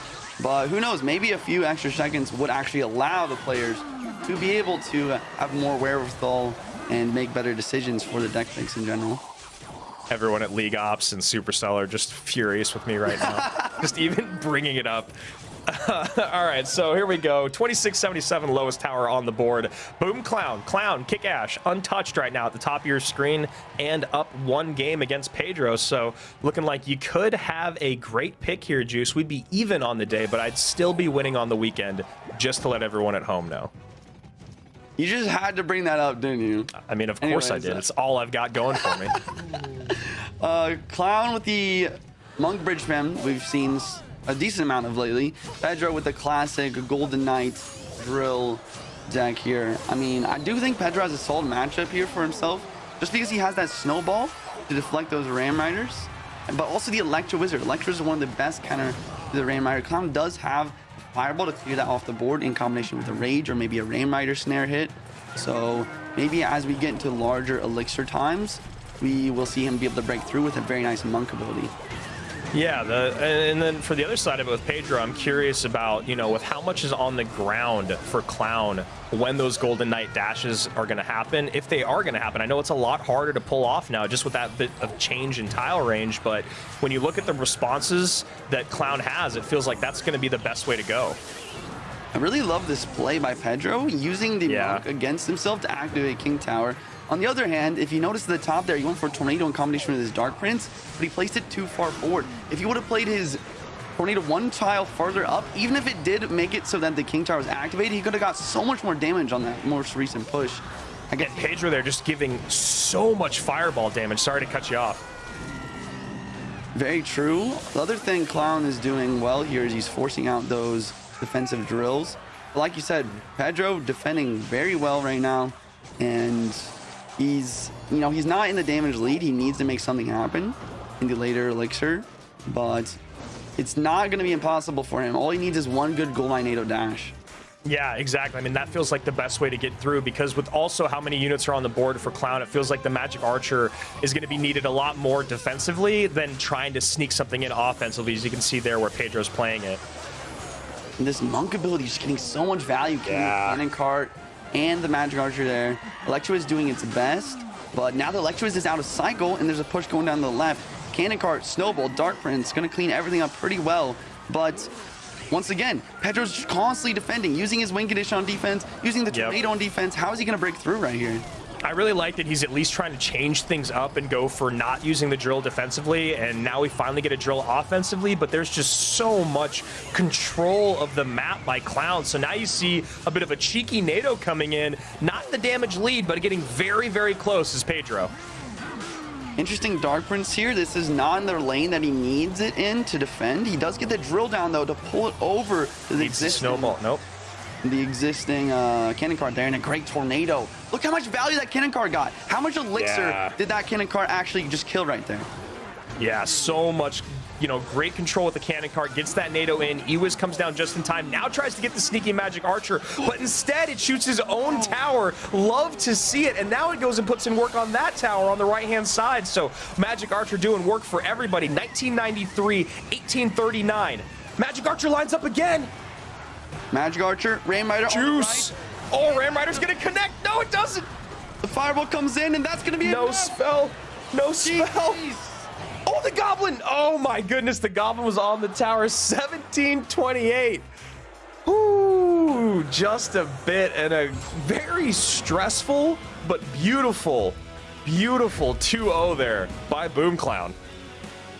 But who knows? Maybe a few extra seconds would actually allow the players to be able to have more wherewithal and make better decisions for the deck picks in general. everyone at League Ops and Supercell are just furious with me right now. just even bringing it up. All right, so here we go. 2677 lowest tower on the board. Boom Clown, Clown, Kick Ash, untouched right now at the top of your screen and up one game against Pedro. So looking like you could have a great pick here, Juice. We'd be even on the day, but I'd still be winning on the weekend just to let everyone at home know. You just had to bring that up, didn't you? I mean, of course I did. uh, It's all I've got going for me. Uh, Clown with the Monk Bridge Spam, we've seen a decent amount of lately. Pedro with the classic Golden Knight drill deck here. I mean, I do think Pedro has a solid matchup here for himself, just because he has that snowball to deflect those Ram Riders, but also the Electro Wizard. Electro is one of the best counter to the Ram Rider. Clown does have Fireball to clear that off the board in combination with a Rage or maybe a Ram Rider snare hit. So maybe as we get into larger elixir times, we will see him be able to break through with a very nice monk ability. Yeah, the, and then for the other side of it with Pedro, I'm curious about, you know, with how much is on the ground for Clown when those Golden Knight dashes are going to happen, if they are going to happen. I know it's a lot harder to pull off now just with that bit of change in tile range, but when you look at the responses that Clown has, it feels like that's going to be the best way to go. I really love this play by Pedro, using the Yeah. monk against himself to activate King Tower. On the other hand, if you notice at the top there, he went for a Tornado in combination with his Dark Prince, but he placed it too far forward. If he would have played his Tornado one tile farther up, even if it did make it so that the King Tower was activated, he could have got so much more damage on that most recent push. I guess Pedro there just giving so much fireball damage. Sorry to cut you off. Very true. The other thing Clown is doing well here is he's forcing out those defensive drills. But like you said, Pedro defending very well right now. And he's, you know, he's not in the damage lead. He needs to make something happen in the later elixir. But it's not going to be impossible for him. All he needs is one good goal line NATO dash. Yeah, exactly. I mean, that feels like the best way to get through because with also how many units are on the board for Clown, it feels like the Magic Archer is going to be needed a lot more defensively than trying to sneak something in offensively, as you can see there where Pedro's playing it. And this monk ability is getting so much value. Yeah. cannon cart and the magic archer there. Electro is doing its best, but now the Electro is out of cycle and there's a push going down the left. Cannon cart, snowball, dark prince, gonna clean everything up pretty well. But once again, Pedro's constantly defending, using his win condition on defense, using the Yep. tornado on defense. How is he gonna break through right here? I really like that he's at least trying to change things up and go for not using the drill defensively, and now we finally get a drill offensively, but there's just so much control of the map by Clown. So now you see a bit of a cheeky NATO coming in, not in the damage lead, but getting very, very close is Pedro. Interesting Dark Prince here. This is not in the lane that he needs it in to defend. He does get the drill down though to pull it over to the Needs existing snowball. Nope. The existing uh, cannon cart there and a great tornado. Look how much value that cannon cart got. How much elixir Yeah. did that cannon cart actually just kill right there? Yeah, so much, you know, great control with the cannon cart. Gets that NATO in. Ewiz comes down just in time. Now tries to get the sneaky magic archer, but instead it shoots his own tower. Love to see it. And now it goes and puts in work on that tower on the right-hand side. So magic archer doing work for everybody. 1993, 1839. Magic archer lines up again. Magic Archer, Ram Rider, Juice. right. Oh, Ram Rider's gonna connect. No, it doesn't. The fireball comes in and that's gonna be No enough. spell. No spell. Jeez. Oh, the goblin! Oh my goodness, the goblin was on the tower. 1728. Ooh, just a bit and a very stressful but beautiful, beautiful 2-0 there by Boom Clown.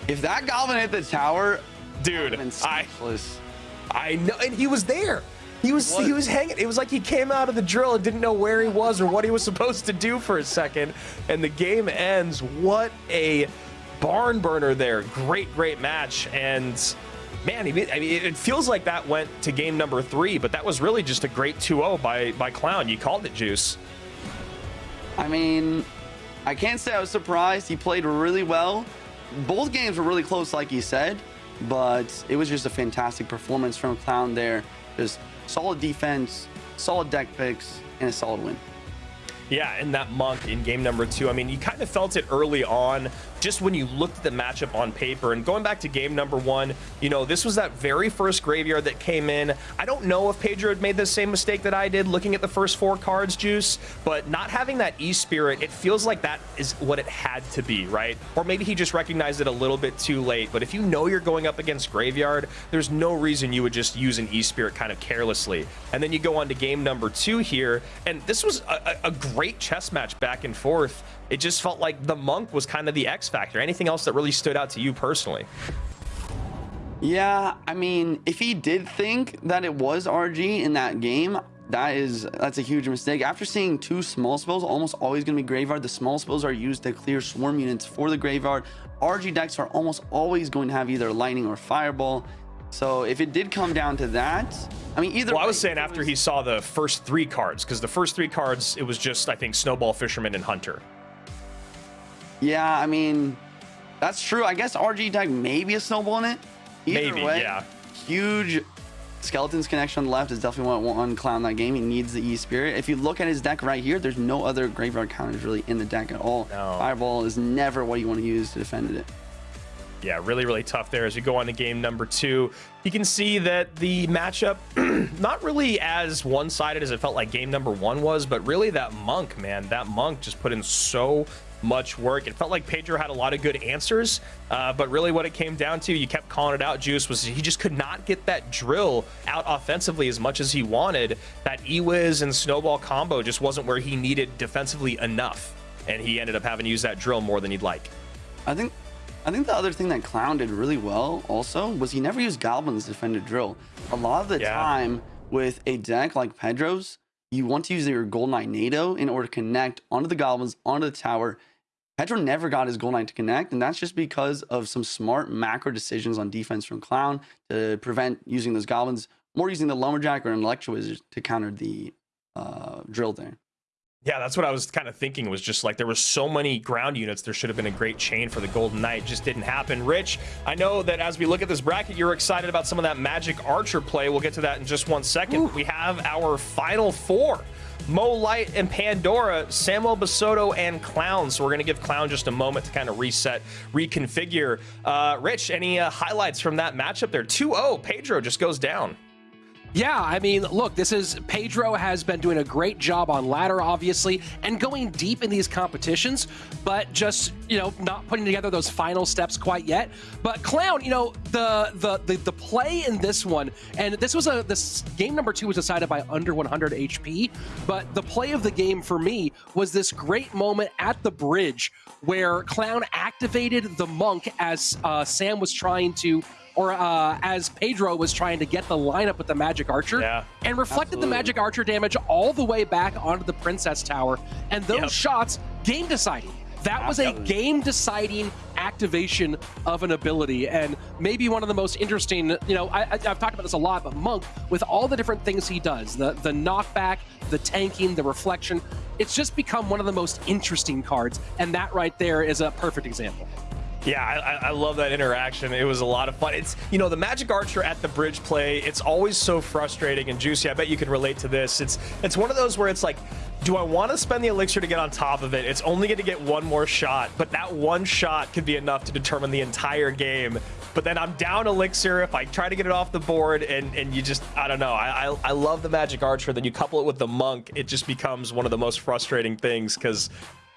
If that goblin hit the tower, Dude, I speechless. I know, and he was there. He was What? he was hanging. It was like he came out of the drill and didn't know where he was or what he was supposed to do for a second. And the game ends. What a barn burner there! Great, great match. And man, I mean, it feels like that went to game number three, but that was really just a great 2-0 by by Clown. You called it, Juice. I mean, I can't say I was surprised. He played really well. Both games were really close, like he said, but it was just a fantastic performance from Clown there. Just solid defense, solid deck picks, and a solid win. Yeah, and that monk in game number two. I mean, you kind of felt it early on, just when you looked at the matchup on paper. And going back to game number one, you know, this was that very first graveyard that came in. I don't know if Pedro had made the same mistake that I did looking at the first four cards, Juice, but not having that E Spirit, it feels like that is what it had to be, right? Or maybe he just recognized it a little bit too late. But if you know you're going up against graveyard, there's no reason you would just use an E Spirit kind of carelessly. And then you go on to game number two here, and this was a a great chess match back and forth. It just felt like the monk was kind of the X factor. Anything else that really stood out to you personally? Yeah, I mean, if he did think that it was RG in that game, that is that's a huge mistake. After seeing two small spells, almost always going to be graveyard. The small spells are used to clear swarm units for the graveyard. RG decks are almost always going to have either lightning or fireball. So if it did come down to that, I mean, either Well, I was saying after was- he saw the first three cards, because the first three cards, it was just, I think, Snowball, Fisherman, and Hunter. Yeah, I mean, that's true. I guess RG deck maybe a snowball in it. Either Maybe, way, yeah. Huge, Skeleton's connection on the left is definitely what won clown that game. He needs the E Spirit. If you look at his deck right here, there's no other graveyard counters really in the deck at all. No. Fireball is never what you want to use to defend it. Yeah, really, really tough there as we go on to game number two. You can see that the matchup, not really as one sided as it felt like game number one was, but really that monk, man, that monk just put in so much work. It felt like Pedro had a lot of good answers, uh, but really what it came down to, you kept calling it out, Juice, was he just could not get that drill out offensively as much as he wanted. That Ewiz and Snowball combo just wasn't where he needed defensively enough, and he ended up having to use that drill more than he'd like. I think I think the other thing that Clown did really well also was he never used Goblins to defend a drill. A lot of the Yeah. time with a deck like Pedro's, you want to use your Gold Knight NATO in order to connect onto the Goblins, onto the tower. Pedro never got his Gold Knight to connect, and that's just because of some smart macro decisions on defense from Clown to prevent using those Goblins, more using the Lumberjack or an Electro Wizard to counter the uh, drill there. Yeah, that's what I was kind of thinking. Was just like there was so many ground units. There should have been a great chain for the Golden Knight. Just didn't happen. Rich, I know that as we look at this bracket, you're excited about some of that Magic Archer play. We'll get to that in just one second. We have our final four. Mo Light and Pandora, Samuel Basoto and Clown. So we're going to give Clown just a moment to kind of reset, reconfigure. Uh, Rich, any uh, highlights from that matchup there? 2-0, Pedro just goes down. Yeah, I mean, look, this is Pedro has been doing a great job on ladder, obviously, and going deep in these competitions, but just you know not putting together those final steps quite yet. But Clown, you know, the the the, the play in this one, and this was a this game number two was decided by under 100 HP, but the play of the game for me was this great moment at the bridge where Clown activated the monk as uh, Sam was trying to or uh, as Pedro was trying to get the lineup with the Magic Archer, Yeah. and reflected the Magic Archer damage all the way back onto the Princess Tower. And those Yep. shots, game deciding. That was a game deciding activation of an ability, and maybe one of the most interesting. You know, I, I, I've talked about this a lot, but Monk, with all the different things he does the, the knockback, the tanking, the reflection it's just become one of the most interesting cards, and that right there is a perfect example. Yeah, I, I- love that interaction. It was a lot of fun. It's you know the Magic Archer at the bridge play. It's always so frustrating and juicy. I bet you can relate to this. It's it's one of those where it's like, do I want to spend the elixir to get on top of it? It's only going to get one more shot, but that one shot could be enough to determine the entire game. But then I'm down elixir if I try to get it off the board, and and you just I don't know. I I, I love the Magic Archer. Then you couple it with the Monk, it just becomes one of the most frustrating things because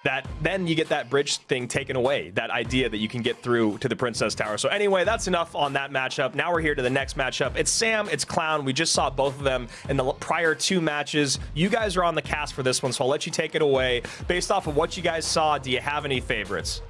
that then you get that bridge thing taken away that idea that you can get through to the princess tower. So anyway that's enough on that matchup. Now we're here to the next matchup. It's sam it's clown. We just saw both of them in the prior two matches. You guys are on the cast for this one so i'll let you take it away. Based off of what you guys saw do you have any favorites?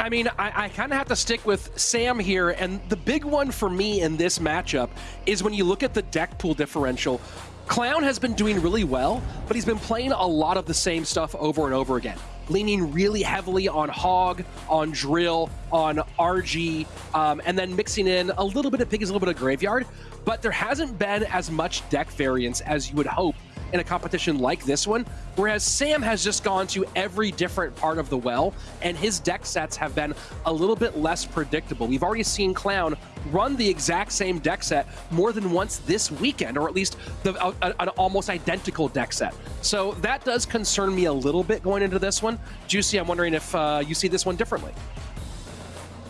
I mean, I, I kind of have to stick with Sam here, and the big one for me in this matchup is when you look at the deck pool differential. Clown has been doing really well, but he's been playing a lot of the same stuff over and over again, leaning really heavily on Hog, on Drill, on RG, um, and then mixing in a little bit of Piggies, a little bit of Graveyard. But there hasn't been as much deck variance as you would hope in a competition like this one, whereas Sam has just gone to every different part of the well, and his deck sets have been a little bit less predictable. We've already seen Clown run the exact same deck set more than once this weekend, or at least the, a, a- an almost identical deck set. So that does concern me a little bit going into this one. Juicy, I'm wondering if uh, you see this one differently.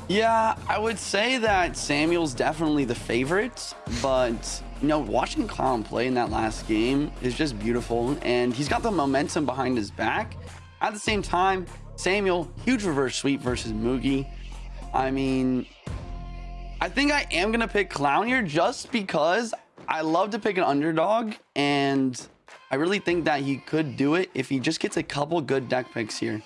Yeah, I would say that Samuel's definitely the favorite, but you know, watching Clown play in that last game is just beautiful, and he's got the momentum behind his back. At the same time, Samuel, huge reverse sweep versus Mugi. I mean, I think I am gonna pick Clown here just because I love to pick an underdog, and I really think that he could do it if he just gets a couple good deck picks here.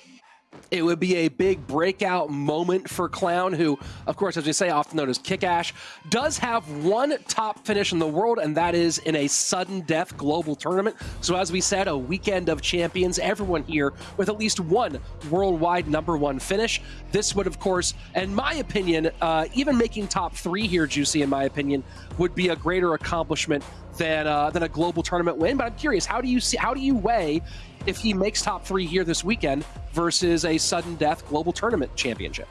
It would be a big breakout moment for Clown, who, of course, as we say, often known as Kick Ash, does have one top finish in the world, and that is in a sudden death global tournament. So, as we said, a weekend of champions, everyone here with at least one worldwide number one finish. This would, of course, in my opinion, uh, even making top three here, Juicy, in my opinion, would be a greater accomplishment than uh, than a global tournament win. But I'm curious, how do you see? How do you weigh if he makes top three here this weekend versus a sudden death global tournament championship?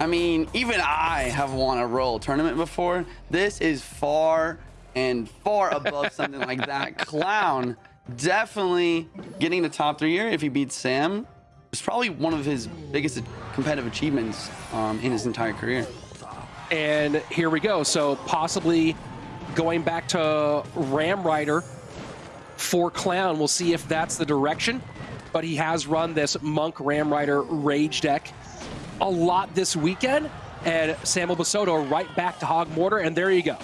I mean, even I have won a Royal tournament before. This is far, and far above something like that. Clown definitely getting the top three here if he beats Sam. It's probably one of his biggest competitive achievements um, in his entire career. And here we go. So possibly going back to Ram Rider for Clown. We'll see if that's the direction. But he has run this Monk Ram Rider Rage deck a lot this weekend. And Samuel Basoto right back to Hog Mortar. And there you go.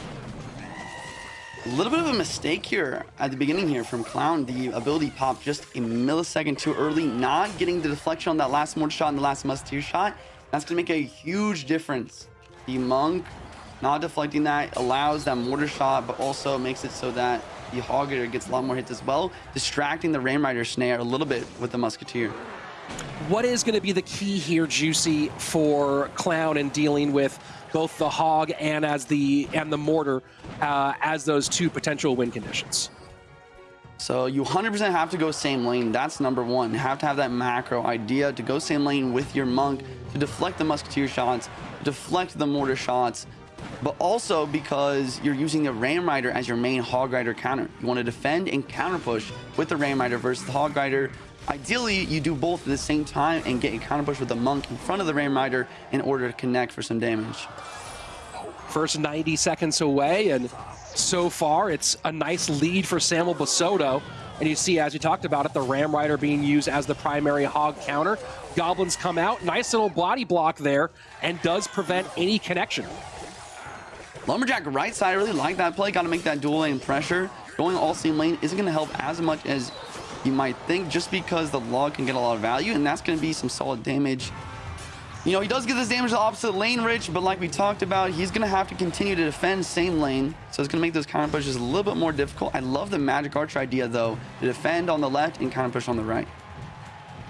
A little bit of a mistake here at the beginning here from Clown. The ability popped just a millisecond too early, not getting the deflection on that last mortar shot and the last must musketeer shot. That's going to make a huge difference. The Monk not deflecting that allows that mortar shot, but also makes it so that the Hogger gets a lot more hits as well, distracting the Ram Rider snare a little bit with the musketeer. What is going to be the key here, Juicy, for Clown in dealing with both the Hog and as the and the Mortar uh, as those two potential win conditions? So you 100% have to go same lane. That's number one. You have to have that macro idea to go same lane with your monk to deflect the musketeer shots, deflect the mortar shots, but also because you're using the ram rider as your main hog rider counter. You want to defend and counter push with the ram rider versus the hog rider. Ideally, you do both at the same time and get a counter push with the monk in front of the ram rider in order to connect for some damage. First 90 seconds away, and so far it's a nice lead for Samuel Basoto. And you see, as we talked about it, the Ram Rider being used as the primary hog counter. Goblins come out, nice little body block there, and does prevent any connection. Lumberjack right side, I really like that play. Got to make that dual lane pressure. Going all same lane isn't going to help as much as you might think just because the log can get a lot of value, and that's going to be some solid damage. You know, he does get this damage to the opposite lane, Rich, but like we talked about, he's going to have to continue to defend same lane, so it's going to make those counter pushes a little bit more difficult. I love the Magic Archer idea, though, to defend on the left and counter push on the right.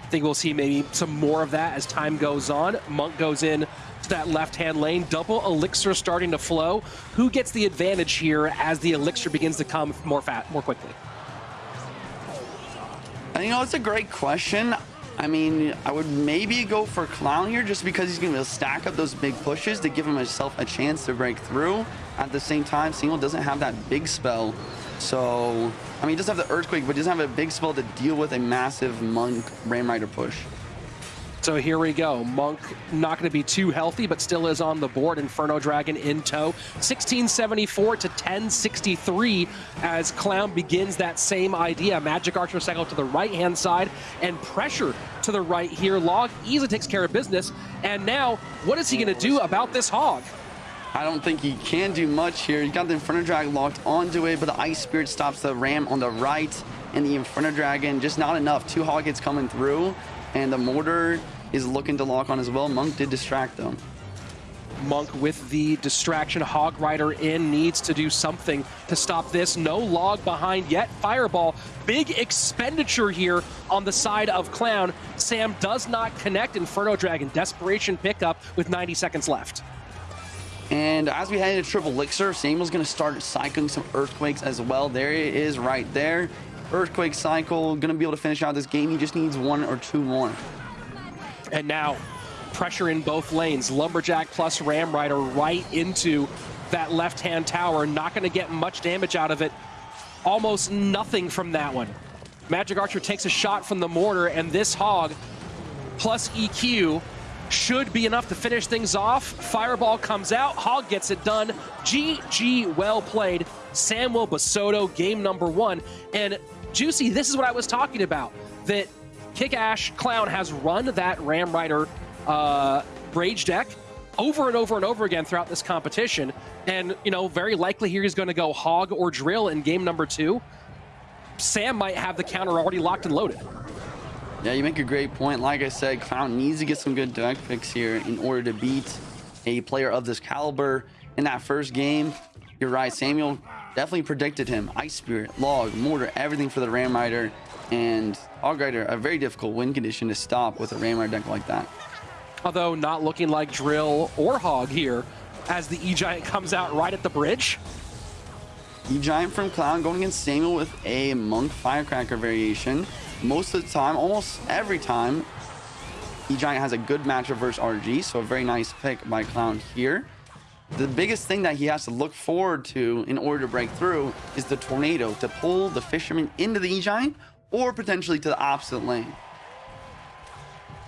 I think we'll see maybe some more of that as time goes on. Monk goes in that left-hand lane. Double elixir starting to flow. Who gets the advantage here as the elixir begins to come more fat, more quickly? And you know, it's a great question. I mean, I would maybe go for Clown here just because he's going to stack up those big pushes to give himself a chance to break through. At the same time, Single doesn't have that big spell. So, I mean, he does have the Earthquake, but he doesn't have a big spell to deal with a massive Monk Ram Rider push. So here we go. Monk not going to be too healthy, but still is on the board. Inferno Dragon in tow. 1674 to 1063 as Clown begins that same idea. Magic Archer cycle to the right-hand side and pressure to the right here. Log easily takes care of business. And now, what is he going to do about this hog? I don't think he can do much here. You got the Inferno Dragon locked onto it, but the Ice Spirit stops the Ram on the right. And the Inferno Dragon, just not enough. Two Hog hits coming through. And the Mortar is looking to lock on as well. Monk did distract them. Monk with the distraction. Hog Rider in needs to do something to stop this. No log behind yet. Fireball, big expenditure here on the side of Clown. Sam does not connect. Inferno Dragon, desperation pickup with 90 seconds left. And as we head into Triple Elixir, Samuel's going to start cycling some Earthquakes as well. There it is right there. Earthquake cycle, going to be able to finish out this game. He just needs one or two more. And now, pressure in both lanes. Lumberjack plus Ram Rider right into that left-hand tower. Not going to get much damage out of it. Almost nothing from that one. Magic Archer takes a shot from the mortar, and this hog plus EQ should be enough to finish things off. Fireball comes out. Hog gets it done. GG, well played. Samuel Basoto, game number one. And Juicy, this is what I was talking about. That Kick Ash Clown has run that Ram Rider uh, Rage deck over and over and over again throughout this competition. And, you know, very likely here he's going to go Hog or Drill in game number two. Sam might have the counter already locked and loaded. Yeah, you make a great point. Like I said, Clown needs to get some good deck picks here in order to beat a player of this caliber. In that first game, you're right, Samuel definitely predicted him. Ice Spirit, Log, Mortar, everything for the Ram Rider. And Hog a very difficult win condition to stop with a Ram deck like that. Although not looking like Drill or Hog here as the E-Giant comes out right at the bridge. E-Giant from Clown going against Samuel with a Monk Firecracker variation. Most of the time, almost every time, E-Giant has a good matchup versus RG, so a very nice pick by Clown here. The biggest thing that he has to look forward to in order to break through is the tornado to pull the fisherman into the E-Giant or potentially to the opposite lane.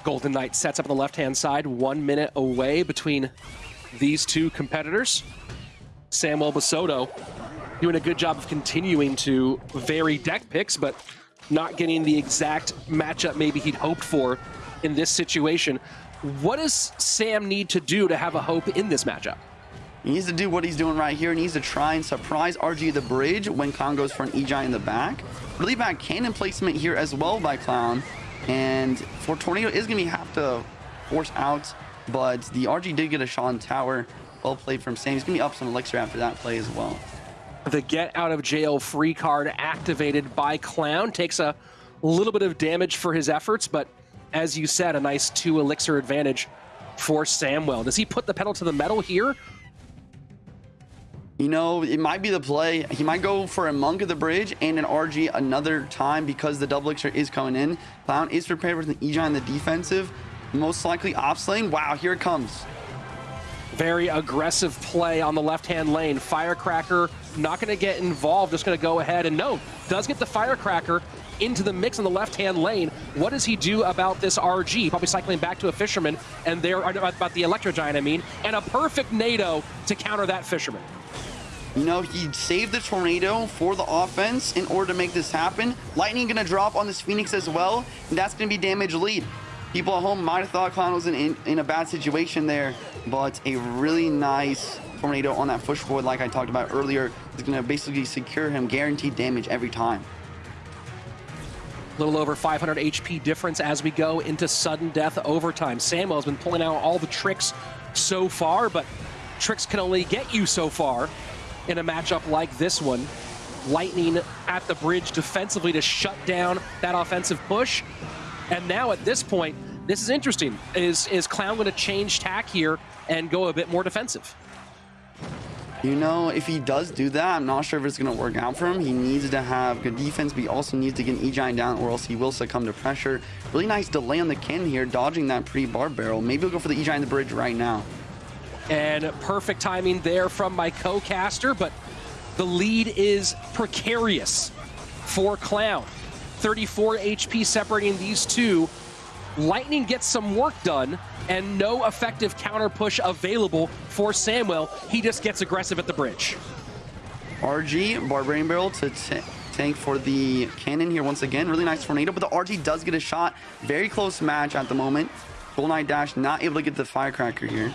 Golden Knight sets up on the left-hand side, one minute away between these two competitors. Samuel Basoto doing a good job of continuing to vary deck picks, but not getting the exact matchup maybe he'd hoped for in this situation. What does Sam need to do to have a hope in this matchup? He needs to do what he's doing right here. He needs to try and surprise RG the bridge when Clown goes for an E-Giant in the back. Really bad cannon placement here as well by Clown. And for Tornado is going to have to force out, but the RG did get a on tower. Well played from Sam. He's going to be up some elixir after that play as well. The get out of jail free card activated by Clown takes a little bit of damage for his efforts, but as you said, a nice two elixir advantage for Samwell. Does he put the pedal to the metal here? You know, it might be the play. He might go for a Monk of the Bridge and an RG another time because the double elixir is coming in. Clown is prepared with an E-Giant in the defensive. Most likely ops lane. Wow, here it comes. Very aggressive play on the left-hand lane. Firecracker not going to get involved, just going to go ahead and no, does get the Firecracker into the mix on the left-hand lane. What does he do about this RG? Probably cycling back to a Fisherman, and there about the Electro Giant, I mean, and a perfect NATO to counter that Fisherman. You know, he saved the tornado for the offense in order to make this happen. Lightning gonna drop on this Phoenix as well, and that's gonna be damage lead. People at home might have thought Clown was in, in, in a bad situation there, but a really nice tornado on that push forward, like I talked about earlier, is gonna basically secure him guaranteed damage every time. Little over 500 HP difference as we go into sudden death overtime. Samuel's been pulling out all the tricks so far, but tricks can only get you so far in a matchup like this one. Lightning at the bridge defensively to shut down that offensive push. And now at this point, this is interesting. Is is Clown going to change tack here and go a bit more defensive? You know, if he does do that, I'm not sure if it's going to work out for him. He needs to have good defense, but he also needs to get an E-Giant down or else he will succumb to pressure. Really nice delay on the cannon here, dodging that pre-bar barrel. Maybe he'll go for the E-Giant the bridge right now. And perfect timing there from my co-caster, but the lead is precarious for Clown. 34 HP separating these two. Lightning gets some work done and no effective counter push available for Samuel. He just gets aggressive at the bridge. RG, Barbarian Barrel to tank for the cannon here once again. Really nice tornado, but the RG does get a shot. Very close match at the moment. Golden Knight Dash not able to get the firecracker here.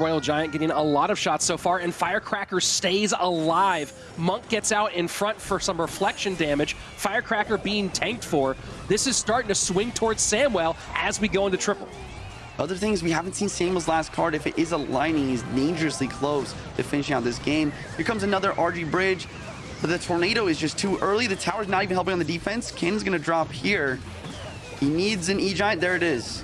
Royal Giant getting a lot of shots so far, and Firecracker stays alive. Monk gets out in front for some reflection damage. Firecracker being tanked for. This is starting to swing towards Samuel as we go into triple. Other things, we haven't seen Samuel's last card. If it is a lightning, he's dangerously close to finishing out this game. Here comes another RG bridge, but the tornado is just too early. The tower's not even helping on the defense. Cannon's gonna drop here. He needs an E-Giant. There it is.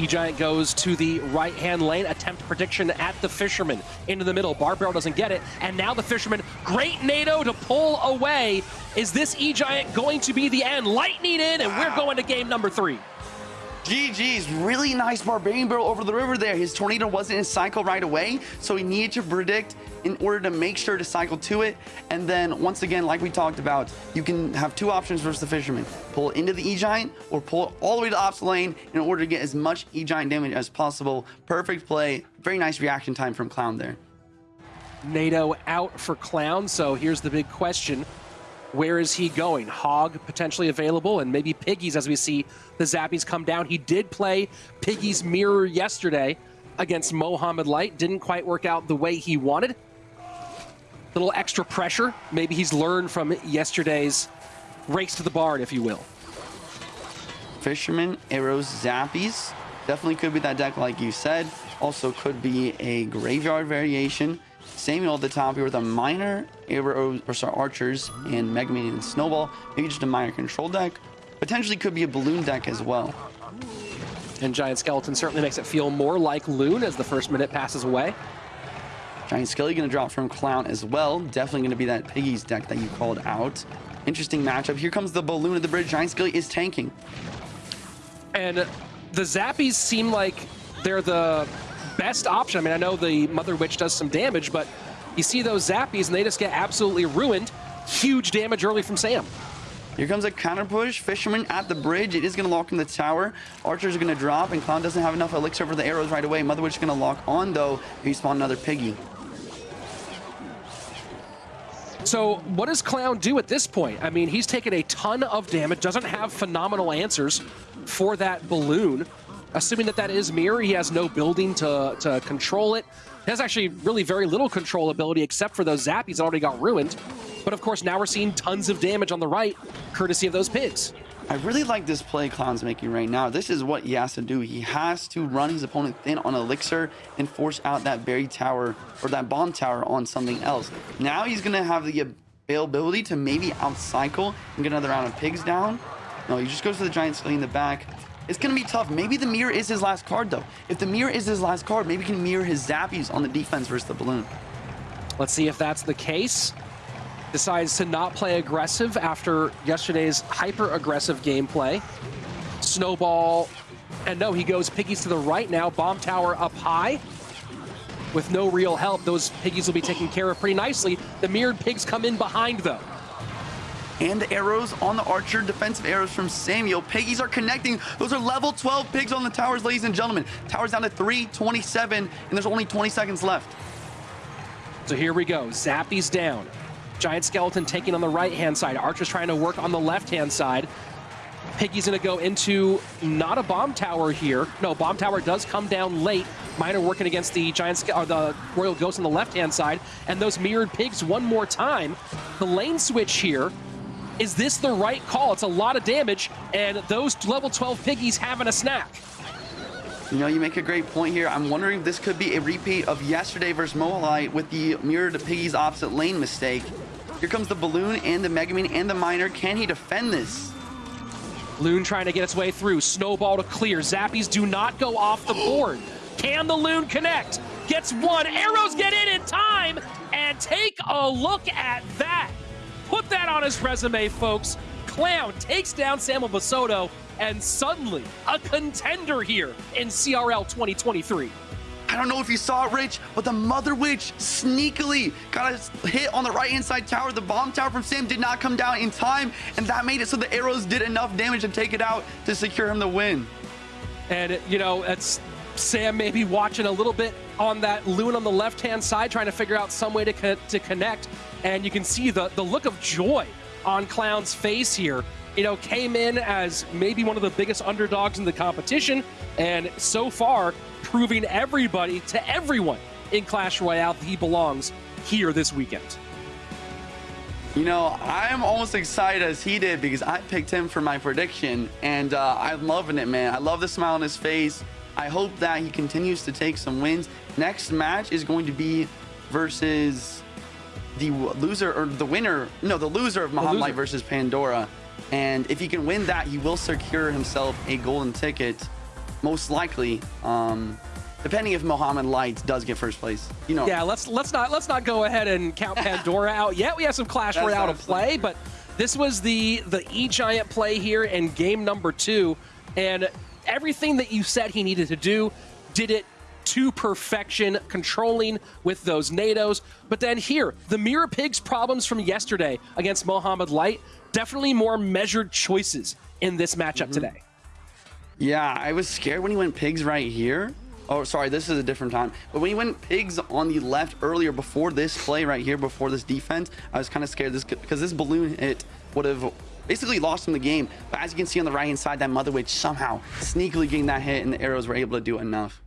E-Giant goes to the right-hand lane, attempt prediction at the Fisherman. Into the middle, Barb Barrel doesn't get it, and now the Fisherman, great NATO to pull away. Is this E-Giant going to be the end? Lightning in, and we're going to game number three. GG's, really nice Barbarian Barrel over the river there. His Tornado wasn't in cycle right away, so he needed to predict in order to make sure to cycle to it. And then, once again, like we talked about, you can have two options versus the Fisherman. Pull into the E-Giant or pull all the way to ops lane in order to get as much E-Giant damage as possible. Perfect play. Very nice reaction time from Clown there. NATO out for Clown, so here's the big question. Where is he going? Hog potentially available, and maybe Piggies as we see the Zappies come down. He did play Piggies Mirror yesterday against Mohamed Light. Didn't quite work out the way he wanted. Little extra pressure. Maybe he's learned from yesterday's race to the barn, if you will. Fisherman, Arrows, Zappies. Definitely could be that deck like you said. Also could be a Graveyard variation. Samuel at the top here with a miner arrow or sorry, archers and Mega Man and Snowball. Maybe just a miner control deck. Potentially could be a balloon deck as well. And Giant Skeleton certainly makes it feel more like Loon as the first minute passes away. Giant Skelly gonna drop from Clown as well. Definitely gonna be that Piggy's deck that you called out. Interesting matchup. Here comes the balloon at the bridge. Giant Skelly is tanking. And the Zappies seem like they're the best option. I mean, I know the Mother Witch does some damage, but you see those zappies and they just get absolutely ruined. Huge damage early from Sam. Here comes a counter push. Fisherman at the bridge. It is going to lock in the tower. Archer's going to drop, and Clown doesn't have enough elixir for the arrows right away. Mother Witch is going to lock on, though. He spawn another piggy. So what does Clown do at this point? I mean, he's taken a ton of damage, doesn't have phenomenal answers for that balloon. Assuming that that is Mirror, he has no building to, to control it. He has actually really very little control ability except for those zappies that already got ruined. But of course, now we're seeing tons of damage on the right, courtesy of those pigs. I really like this play Clown's making right now. This is what he has to do. He has to run his opponent thin on Elixir and force out that berry tower or that bomb tower on something else. Now he's going to have the availability to maybe outcycle and get another round of pigs down. No, he just goes for the giant skelly in the back. It's going to be tough. Maybe the mirror is his last card, though. If the mirror is his last card, maybe he can mirror his zappies on the defense versus the balloon. Let's see if that's the case. Decides to not play aggressive after yesterday's hyper-aggressive gameplay. Snowball, and no, he goes piggies to the right now. Bomb tower up high. With no real help, those piggies will be taken care of pretty nicely. The mirrored pigs come in behind, though. And arrows on the archer defensive arrows from samuel piggies are connecting those are level 12 pigs on the towers ladies and gentlemen towers down to 327 and there's only 20 seconds left So here we go. Zappy's down. Giant Skeleton taking on the right-hand side. Archer's trying to work on the left-hand side. Piggy's going to go into not a bomb tower here. No, bomb tower does come down late. Miner working against the giant or uh, the Royal Ghost on the left-hand side. And those mirrored pigs one more time. The lane switch here. Is this the right call? It's a lot of damage, and those level 12 piggies having a snack. you know you make a great point here i'm wondering if this could be a repeat of yesterday versus Mo Light with the mirrored piggies opposite lane mistake here comes the balloon and the megaman and the miner can he defend this Loon trying to get its way through. Snowball to clear. Zappies do not go off the board. Can the Loon connect? Gets one. Arrows get in in time. And take a look at that. Put that on his resume, folks. Clown takes down Samuel Basoto. And suddenly, a contender here in CRL 2023. I don't know if you saw it, Rich, but the Mother Witch sneakily got a hit on the right-hand side tower. The bomb tower from Sam did not come down in time, and that made it so the arrows did enough damage to take it out to secure him the win. And, you know, it's Sam maybe watching a little bit on that loon on the left-hand side, trying to figure out some way to, co- to connect. And you can see the, the look of joy on Clown's face here. You know, came in as maybe one of the biggest underdogs in the competition, and so far proving everybody to everyone in Clash Royale that he belongs here this weekend. You know, I'm almost excited as he did because I picked him for my prediction, and uh, I'm loving it, man. I love the smile on his face. I hope that he continues to take some wins. Next match is going to be versus the loser or the winner. No, the loser of Mohamed. Light versus Pandora. And if he can win that, he will secure himself a golden ticket, most likely. Um, depending if Mohamed Light does get first place. You know, Yeah, let's let's not let's not go ahead and count Pandora out yet. We have some Clash That's Royale to play, but this was the the E Giant play here in game number two, and everything that you said he needed to do, did it to perfection, controlling with those NATOs. But then here, the Mirror Pigs problems from yesterday against Mohamed Light, definitely more measured choices in this matchup Mm-hmm. today. Yeah, I was scared when he went pigs right here. Oh, sorry, this is a different time. But when he went pigs on the left earlier before this play right here, before this defense, I was kind of scared this because this balloon hit would have basically lost him the game. But as you can see on the right hand side, that Mother Witch somehow sneakily getting that hit and the arrows were able to do enough.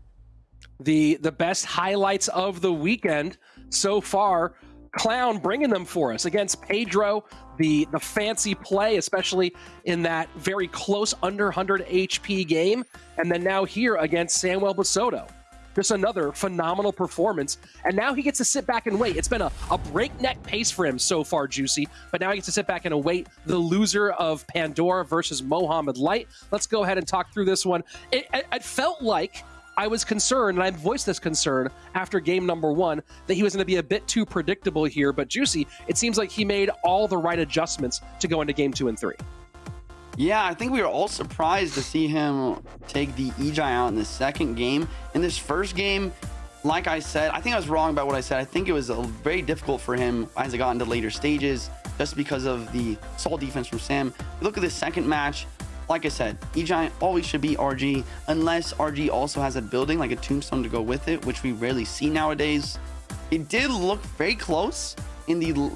The the best highlights of the weekend so far. Clown bringing them for us against Pedro. The the fancy play, especially in that very close under 100 HP game, and then now here against Samuel Basoto. Just another phenomenal performance. And now he gets to sit back and wait. It's been a, a breakneck pace for him so far, Juicy. But now he gets to sit back and await the loser of Pandora versus Mohamed Light. Let's go ahead and talk through this one. It, it, it felt like I was concerned, and I voiced this concern after game number one, that he was going to be a bit too predictable here. But Juicy, it seems like he made all the right adjustments to go into game two and three. Yeah, I think we were all surprised to see him take the Ejai out in the second game. In this first game, like I said, I think I was wrong about what I said. I think it was very difficult for him as it got into later stages, just because of the solid defense from Sam. Look at this second match, like I said, Ejai always should be RG, unless RG also has a building like a tombstone to go with it, which we rarely see nowadays. It did look very close in the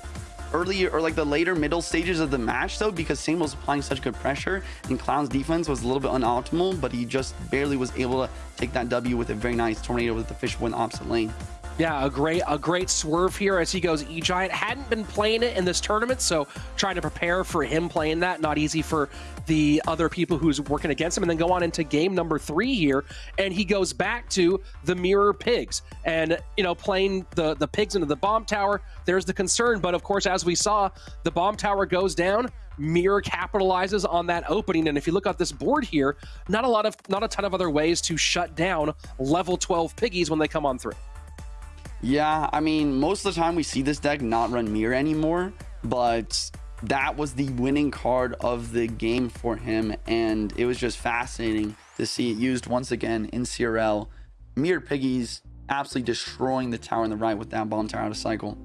early or like the later middle stages of the match though because Sam was applying such good pressure and Clown's defense was a little bit unoptimal but he just barely was able to take that W with a very nice tornado with the fish the opposite lane. Yeah, a great a great swerve here as he goes E Giant. Hadn't been playing it in this tournament, so trying to prepare for him playing that. Not easy for the other people who's working against him. And then go on into game number three here, and he goes back to the mirror pigs. And you know, playing the the pigs into the bomb tower, there's the concern. But of course, as we saw, the bomb tower goes down. Mirror capitalizes on that opening, and if you look at this board here, not a lot of not a ton of other ways to shut down level 12 piggies when they come on through. Yeah, I mean, most of the time we see this deck not run mirror anymore, but that was the winning card of the game for him, and it was just fascinating to see it used once again in CRL. Mirror Piggies absolutely destroying the tower on the right with that bomb tower out of cycle.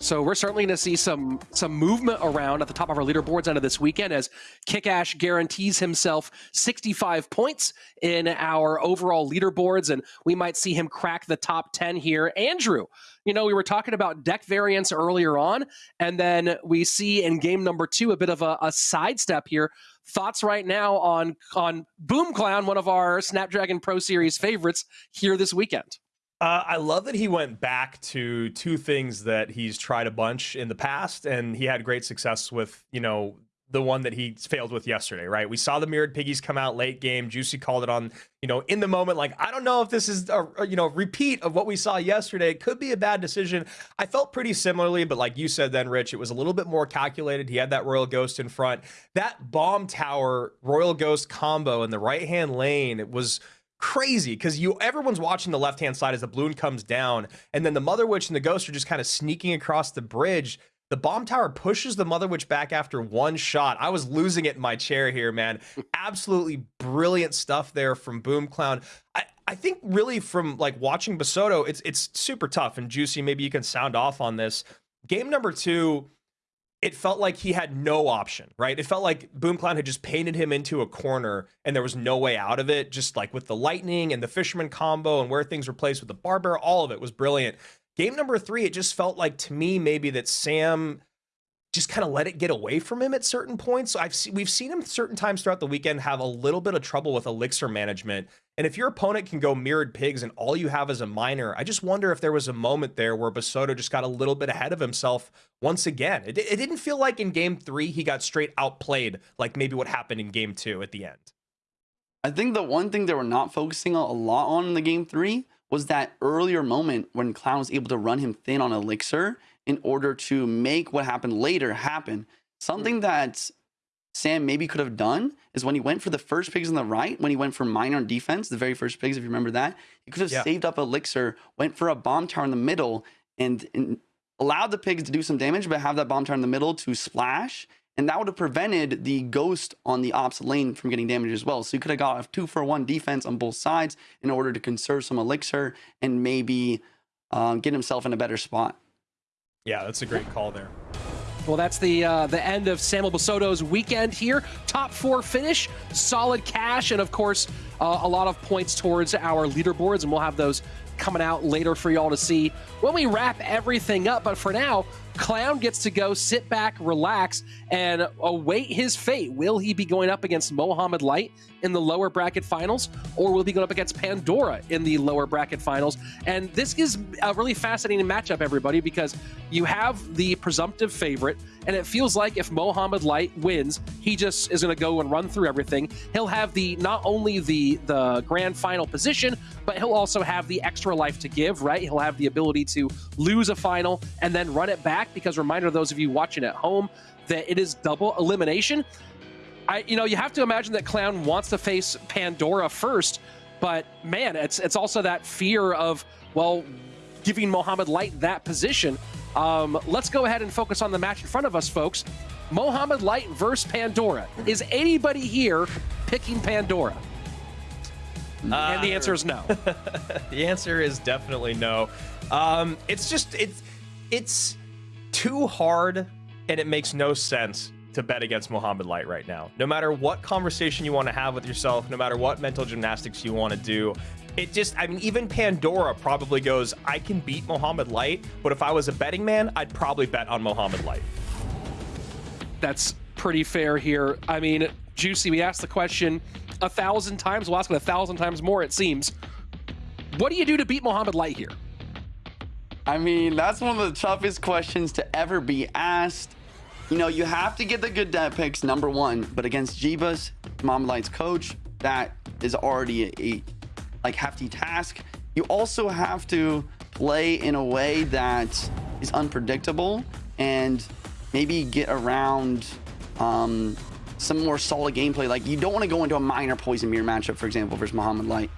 So we're certainly going to see some some movement around at the top of our leaderboards end of this weekend as Kickash guarantees himself 65 points in our overall leaderboards, and we might see him crack the top 10 here. Andrew, you know, we were talking about deck variants earlier on, and then we see in game number two a bit of a, a sidestep here. Thoughts right now on on Boom Clown, one of our Snapdragon Pro Series favorites here this weekend. Uh, I love that he went back to two things that he's tried a bunch in the past, and he had great success with, you know, the one that he failed with yesterday, right? We saw the mirrored piggies come out late game. Juicy called it on, you know, in the moment. Like, I don't know if this is a, you know repeat of what we saw yesterday. It could be a bad decision. I felt pretty similarly, but like you said, then Rich, it was a little bit more calculated. He had that Royal Ghost in front. That bomb tower Royal Ghost combo in the right hand lane. It was crazy because you everyone's watching the left hand side as the balloon comes down and then the mother witch and the ghost are just kind of sneaking across the bridge the bomb tower pushes the mother witch back after one shot i was losing it in my chair here man absolutely brilliant stuff there from boom clown i I think really from like watching Basoto, it's it's super tough. And Juicy, maybe you can sound off on this. Game number two, it felt like he had no option, right? It felt like Boom Clown had just painted him into a corner and there was no way out of it. Just like with the lightning and the fisherman combo and where things were placed with the barber, all of it was brilliant. Game number three, it just felt like to me maybe that Sam just kind of let it get away from him at certain points. So I've se- we've seen him certain times throughout the weekend have a little bit of trouble with elixir management. And if your opponent can go mirrored pigs and all you have is a miner, I just wonder if there was a moment there where Basoto just got a little bit ahead of himself once again. It, it didn't feel like in game three he got straight outplayed like maybe what happened in game two at the end. I think the one thing they were not focusing a lot on in the game three was that earlier moment when Clown was able to run him thin on Elixir in order to make what happened later happen. Something that Sam maybe could have done is when he went for the first pigs on the right, when he went for miner on defense, the very first pigs, if you remember that, he could have Yeah. saved up Elixir, went for a bomb tower in the middle, and, and allowed the pigs to do some damage, but have that bomb tower in the middle to splash. And that would have prevented the ghost on the ops lane from getting damage as well. So you could have got a two for one defense on both sides in order to conserve some elixir and maybe uh, get himself in a better spot. Yeah, that's a great call there. Well, that's the uh, the end of Samuel Basoto's weekend here. Top four finish, solid cash, and of course, uh, a lot of points towards our leaderboards, and we'll have those coming out later for y'all to see when we wrap everything up. But for now, Clown gets to go sit back, relax, and await his fate. Will he be going up against Mohamed Light in the lower bracket finals, or will be going up against Pandora in the lower bracket finals? And this is a really fascinating matchup, everybody, because you have the presumptive favorite, and it feels like if Mohamed Light wins, he just is going to go and run through everything. He'll have the not only the the grand final position, but he'll also have the extra life to give. Right? He'll have the ability to lose a final and then run it back. Because reminder, those of you watching at home, that it is double elimination. I, you know, you have to imagine that Clown wants to face Pandora first, but man, it's it's also that fear of well, giving Mohamed Light that position. Um, let's go ahead and focus on the match in front of us, folks. Mohamed Light versus Pandora. Is anybody here picking Pandora? and the answer is no. The answer is definitely no. Um, it's just it's it's too hard, and it makes no sense to bet against Mohamed Light right now. No matter what conversation you want to have with yourself, no matter what mental gymnastics you want to do, it just I mean even Pandora probably goes, I can beat Mohamed Light, but if I was a betting man, I'd probably bet on Mohamed Light. That's pretty fair here. I mean, Juicy, we asked the question a thousand times. We'll ask it a thousand times more, it seems. What do you do to beat Mohamed Light here? I mean, that's one of the toughest questions to ever be asked. You know, you have to get the good depth picks, number one, but against Jeebus, Mo Light's coach, that is already a, like hefty task. You also have to play in a way that is unpredictable and maybe get around um, some more solid gameplay. Like you don't want to go into a miner poison mirror matchup, for example, versus Mohamed Light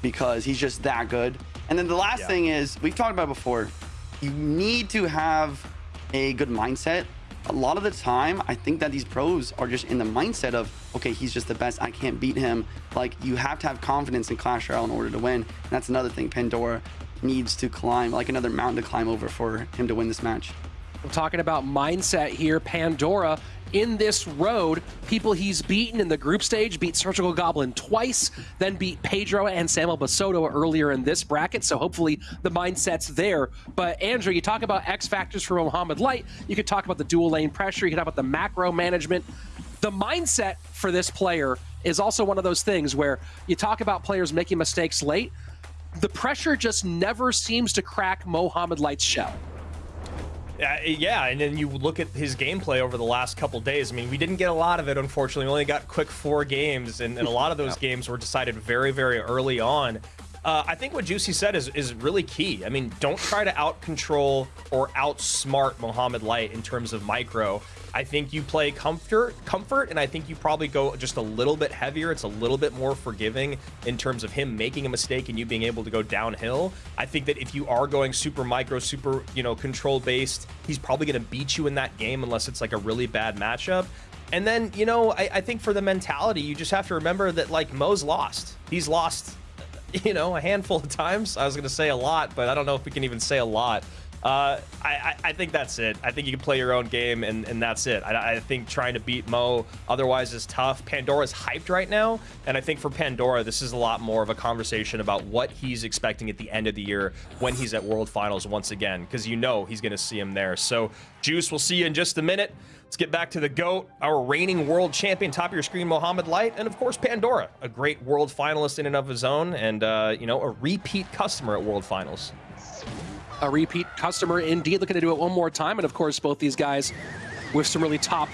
because he's just that good. And then the last Yeah. thing is we've talked about before. You need to have a good mindset. A lot of the time, I think that these pros are just in the mindset of, okay, he's just the best. I can't beat him. Like you have to have confidence in Clash Royale in order to win. And that's another thing Pandora needs to climb, like another mountain to climb over for him to win this match. We're talking about mindset here. Pandora in this road, people he's beaten in the group stage, beat Surgical Goblin twice, then beat Pedro and Samuel Basoto earlier in this bracket. So hopefully the mindset's there. But Andrew, you talk about X factors for Mohamed Light. You could talk about the dual lane pressure. You could talk about the macro management. The mindset for this player is also one of those things where you talk about players making mistakes late. The pressure just never seems to crack Mohamed Light's shell. Uh, yeah, and then you look at his gameplay over the last couple days. I mean, we didn't get a lot of it, unfortunately. We only got quick four games, and, and a lot of those games were decided very, very early on. Uh, I think what Juicy said is, is really key. I mean, don't try to out control or outsmart Mohamed Light in terms of micro. I think you play comfort, comfort, and I think you probably go just a little bit heavier. It's a little bit more forgiving in terms of him making a mistake and you being able to go downhill. I think that if you are going super micro, super you know control based, he's probably going to beat you in that game unless it's like a really bad matchup. And then you know, I, I think for the mentality, you just have to remember that like Mo's lost. He's lost you know, a handful of times. I was going to say a lot, but I don't know if we can even say a lot. Uh, I, I, I think that's it. I think you can play your own game, and, and that's it. I, I think trying to beat Mo otherwise is tough. Pandora's hyped right now, and I think for Pandora, this is a lot more of a conversation about what he's expecting at the end of the year when he's at World Finals once again, because you know he's going to see him there. So, Juice, we'll see you in just a minute. Let's get back to the GOAT, our reigning world champion, top of your screen, Mohamed Light, and of course, Pandora, a great world finalist in and of his own, and, uh, you know, a repeat customer at World Finals. a repeat customer indeed. Looking to do it one more time. And of course, both these guys with some really top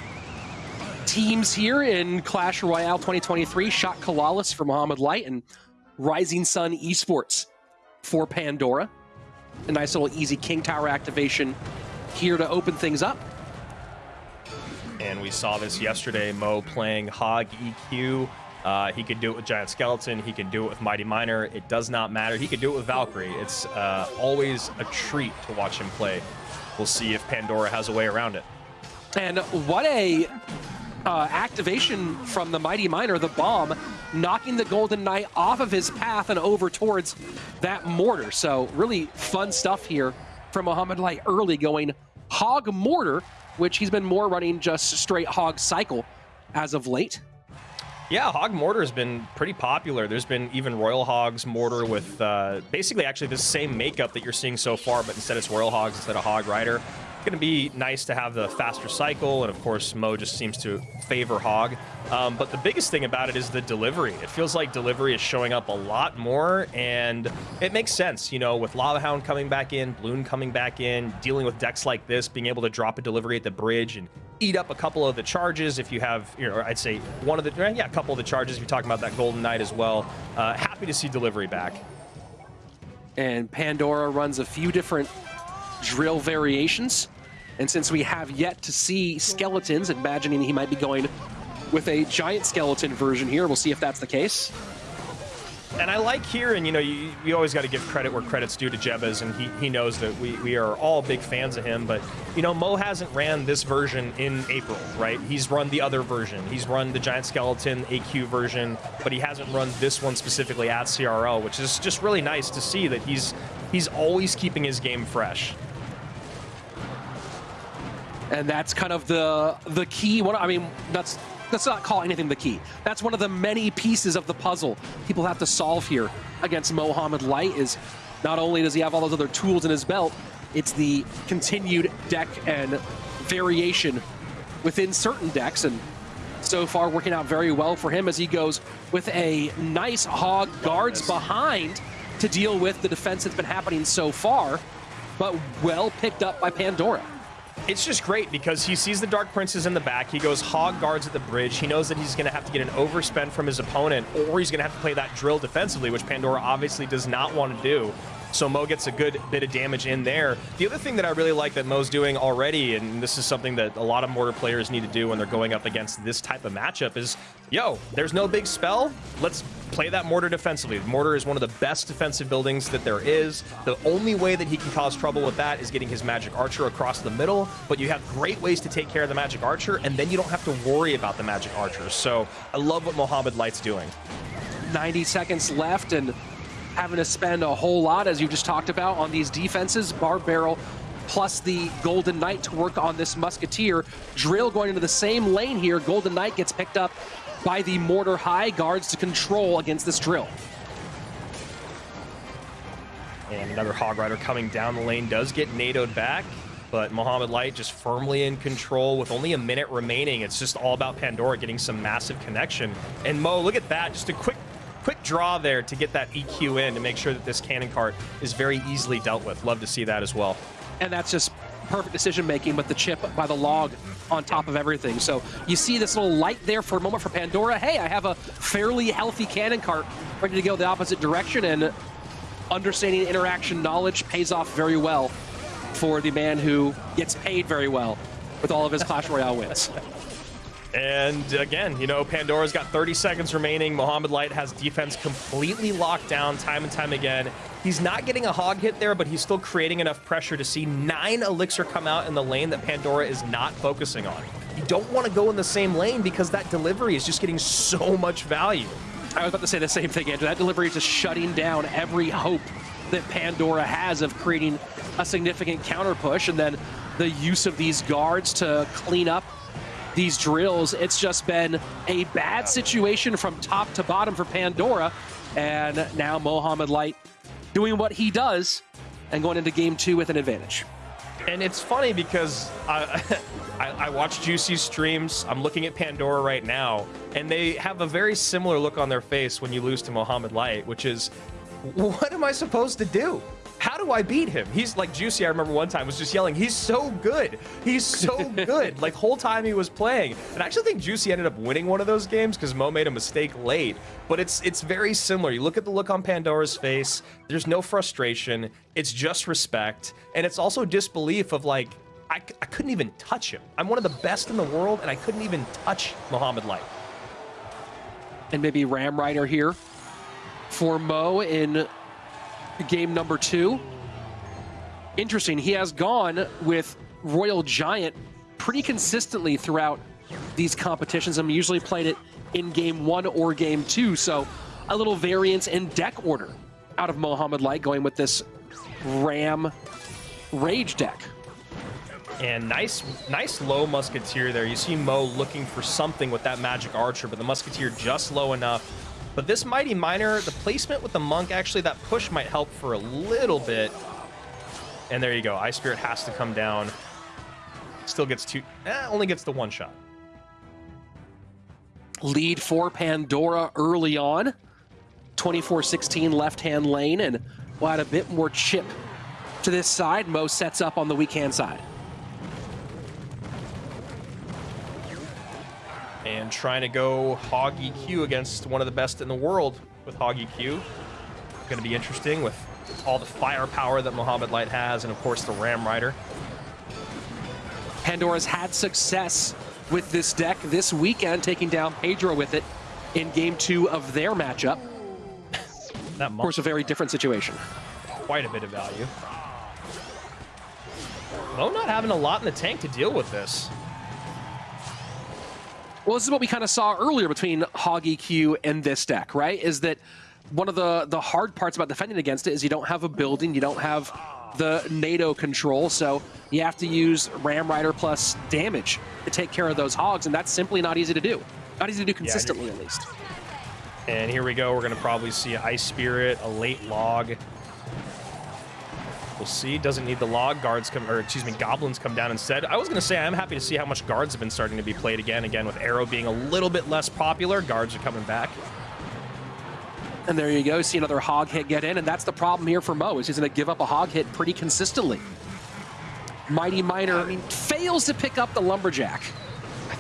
teams here in Clash Royale 2023. Shot Kalalis for Mohammed Light and Rising Sun Esports for Pandora. A nice little easy King Tower activation here to open things up. And we saw this yesterday, Mo playing Hog EQ. Uh, he could do it with Giant Skeleton. He can do it with Mighty Miner. It does not matter. He could do it with Valkyrie. It's uh, always a treat to watch him play. We'll see if Pandora has a way around it. And what a uh, activation from the Mighty Miner, the bomb, knocking the Golden Knight off of his path and over towards that mortar. So really fun stuff here from Mohammed Light early going Hog Mortar, which he's been more running just straight Hog Cycle as of late. Yeah, Hog Mortar has been pretty popular. There's been even Royal Hogs Mortar with uh, basically actually the same makeup that you're seeing so far, but instead it's Royal Hogs instead of Hog Rider. Going to be nice to have the faster cycle, and of course, Mo just seems to favor Hog. Um, but the biggest thing about it is the delivery. It feels like delivery is showing up a lot more, and it makes sense, you know, with Lava Hound coming back in, Bloon coming back in, dealing with decks like this, being able to drop a delivery at the bridge and eat up a couple of the charges if you have, you know, I'd say one of the, yeah, a couple of the charges if you're talking about that Golden Knight as well. Uh, happy to see delivery back. And Pandora runs a few different drill variations. And since we have yet to see skeletons, imagining he might be going with a giant skeleton version here, we'll see if that's the case. And I like here, and you know, you, you always got to give credit where credit's due to Jebez, and he, he knows that we, we are all big fans of him. But, you know, Mo hasn't ran this version in April, right? He's run the other version. He's run the Giant Skeleton AQ version, but he hasn't run this one specifically at CRL, which is just really nice to see that he's he's always keeping his game fresh. And that's kind of the the key. I mean, that's let's not call anything the key. That's one of the many pieces of the puzzle people have to solve here against Mohamed Light. Is not only does he have all those other tools in his belt, it's the continued deck and variation within certain decks, and so far working out very well for him as he goes with a nice hog guards behind to deal with the defense that's been happening so far, but well picked up by Pandora. It's just great because he sees the Dark Princes in the back. He goes hog guards at the bridge. He knows that he's going to have to get an overspend from his opponent, or he's going to have to play that drill defensively, which Pandora obviously does not want to do. So Mo gets a good bit of damage in there. The other thing that I really like that Mo's doing already, and this is something that a lot of Mortar players need to do when they're going up against this type of matchup, is, yo, there's no big spell. Let's play that Mortar defensively. Mortar is one of the best defensive buildings that there is. The only way that he can cause trouble with that is getting his Magic Archer across the middle, but you have great ways to take care of the Magic Archer, and then you don't have to worry about the Magic Archers. So I love what Mohamed Light's doing. 90 seconds left and having to spend a whole lot, as you just talked about, on these defenses. Barb Barrel plus the Golden Knight to work on this Musketeer. Drill going into the same lane here. Golden Knight gets picked up by the Mortar High guards to control against this Drill. And another Hog Rider coming down the lane does get NATO'd back, but Mohamed Light just firmly in control with only a minute remaining. It's just all about Pandora getting some massive connection. And Mo, look at that, just a quick quick draw there to get that EQ in to make sure that this cannon cart is very easily dealt with. Love to see that as well. and that's just perfect decision making with the chip by the log on top of everything. So you see this little light there for a moment for Pandora. Hey, I have a fairly healthy cannon cart ready to go the opposite direction, and understanding interaction knowledge pays off very well for the man who gets paid very well with all of his Clash Royale wins. And again, you know, Pandora's got 30 seconds remaining. Mohamed Light has defense completely locked down time and time again. He's not getting a hog hit there, but he's still creating enough pressure to see nine Elixir come out in the lane that Pandora is not focusing on. You don't want to go in the same lane because that delivery is just getting so much value. I was about to say the same thing, Andrew. That delivery is just shutting down every hope that Pandora has of creating a significant counter push, and then the use of these guards to clean up these drills. It's just been a bad situation from top to bottom for Pandora, and now Mohamed Light doing what he does and going into game two with an advantage. And it's funny because I, I, I watch Juicy's streams. I'm looking at Pandora right now, and they have a very similar look on their face when you lose to Mohamed Light, which is, what am I supposed to do? How do I beat him? He's like Juicy. I remember one time was just yelling, "He's so good! He's so good!" like whole time he was playing. And I actually think Juicy ended up winning one of those games because Mo made a mistake late. But it's it's very similar. You look at the look on Pandora's face. There's no frustration. It's just respect, and it's also disbelief of like, I, I couldn't even touch him. I'm one of the best in the world, and I couldn't even touch Mohamed Light. and maybe Ram Rider here for Mo in game number two. Interesting. He has gone with Royal Giant pretty consistently throughout these competitions. I'm usually played it in game one or game two, so a little variance in deck order out of Mohamed Light going with this Ram Rage deck. And nice, nice low musketeer there. You see Mo looking for something with that magic archer, but the musketeer just low enough. But this mighty miner, the placement with the monk, actually that push might help for a little bit. And there you go. Ice Spirit has to come down. Still gets two, eh, only gets the one shot. lead for Pandora early on. 24-16 left-hand lane, and we'll add a bit more chip to this side. Mo sets up on the weak-hand side. And trying to go Hog EQ against one of the best in the world with Hog EQ. Going to be interesting with all the firepower that Mohamed Light has, and of course the Ram Rider. Pandora's had success with this deck this weekend, taking down Pedro with it in game two of their matchup. That Of course, a very different situation. quite a bit of value. Mo not having a lot in the tank to deal with this. Well, this is what we kind of saw earlier between Hog EQ and this deck, right? Is that one of the the hard parts about defending against it is you don't have a building, you don't have the NATO control, so you have to use Ram Rider plus damage to take care of those hogs, and that's simply not easy to do. Not easy to do consistently, at least. And here we go. We're going to probably see Ice Spirit, a late log. We'll see. Doesn't need the log. Guards come, or excuse me, goblins come down instead. I was going to say I'm happy to see how much guards have been starting to be played again. Again, with Arrow being a little bit less popular, guards are coming back. And there you go. See another hog hit get in, and that's the problem here for Mo. Is he's going to give up a hog hit pretty consistently. Mighty Miner fails to pick up the lumberjack.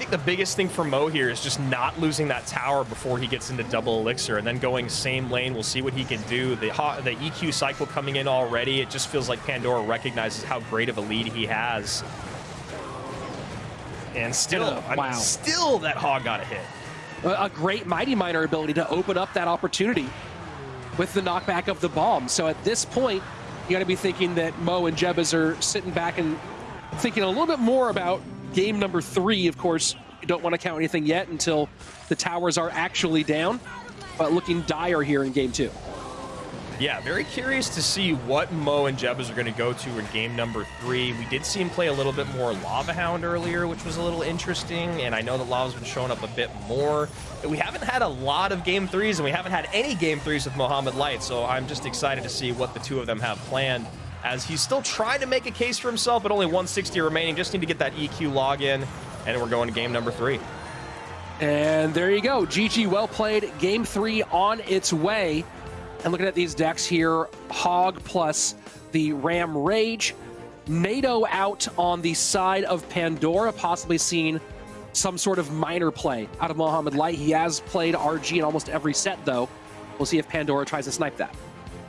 I think the biggest thing for Mo here is just not losing that tower before he gets into double elixir, and then going same lane. We'll see what he can do. The the EQ cycle coming in already. It just feels like Pandora recognizes how great of a lead he has. And still, I mean, still that hog got a hit. a a great Mighty Miner ability to open up that opportunity with the knockback of the bomb. So at this point, you got to be thinking that Mo and Jebas are sitting back and thinking a little bit more about game number three. Of course, you don't want to count anything yet until the towers are actually down, but looking dire here in game two. Yeah, very curious to see what Mo and Jebas are going to go to in game number three. We did see him play a little bit more Lava Hound earlier, which was a little interesting, and I know that Lava's been showing up a bit more. We haven't had a lot of game threes, and we haven't had any game threes with Mohamed Light, so I'm just excited to see what the two of them have planned. As he's still trying to make a case for himself, but only 160 remaining. Just need to get that EQ login, and we're going to game number three. And there you go. GG, well played. Game three on its way. And looking at these decks here Hog plus the Ram Rage. NATO out on the side of Pandora, possibly seeing some sort of miner play out of Mohamed Light. He has played RG in almost every set, though. We'll see if Pandora tries to snipe that.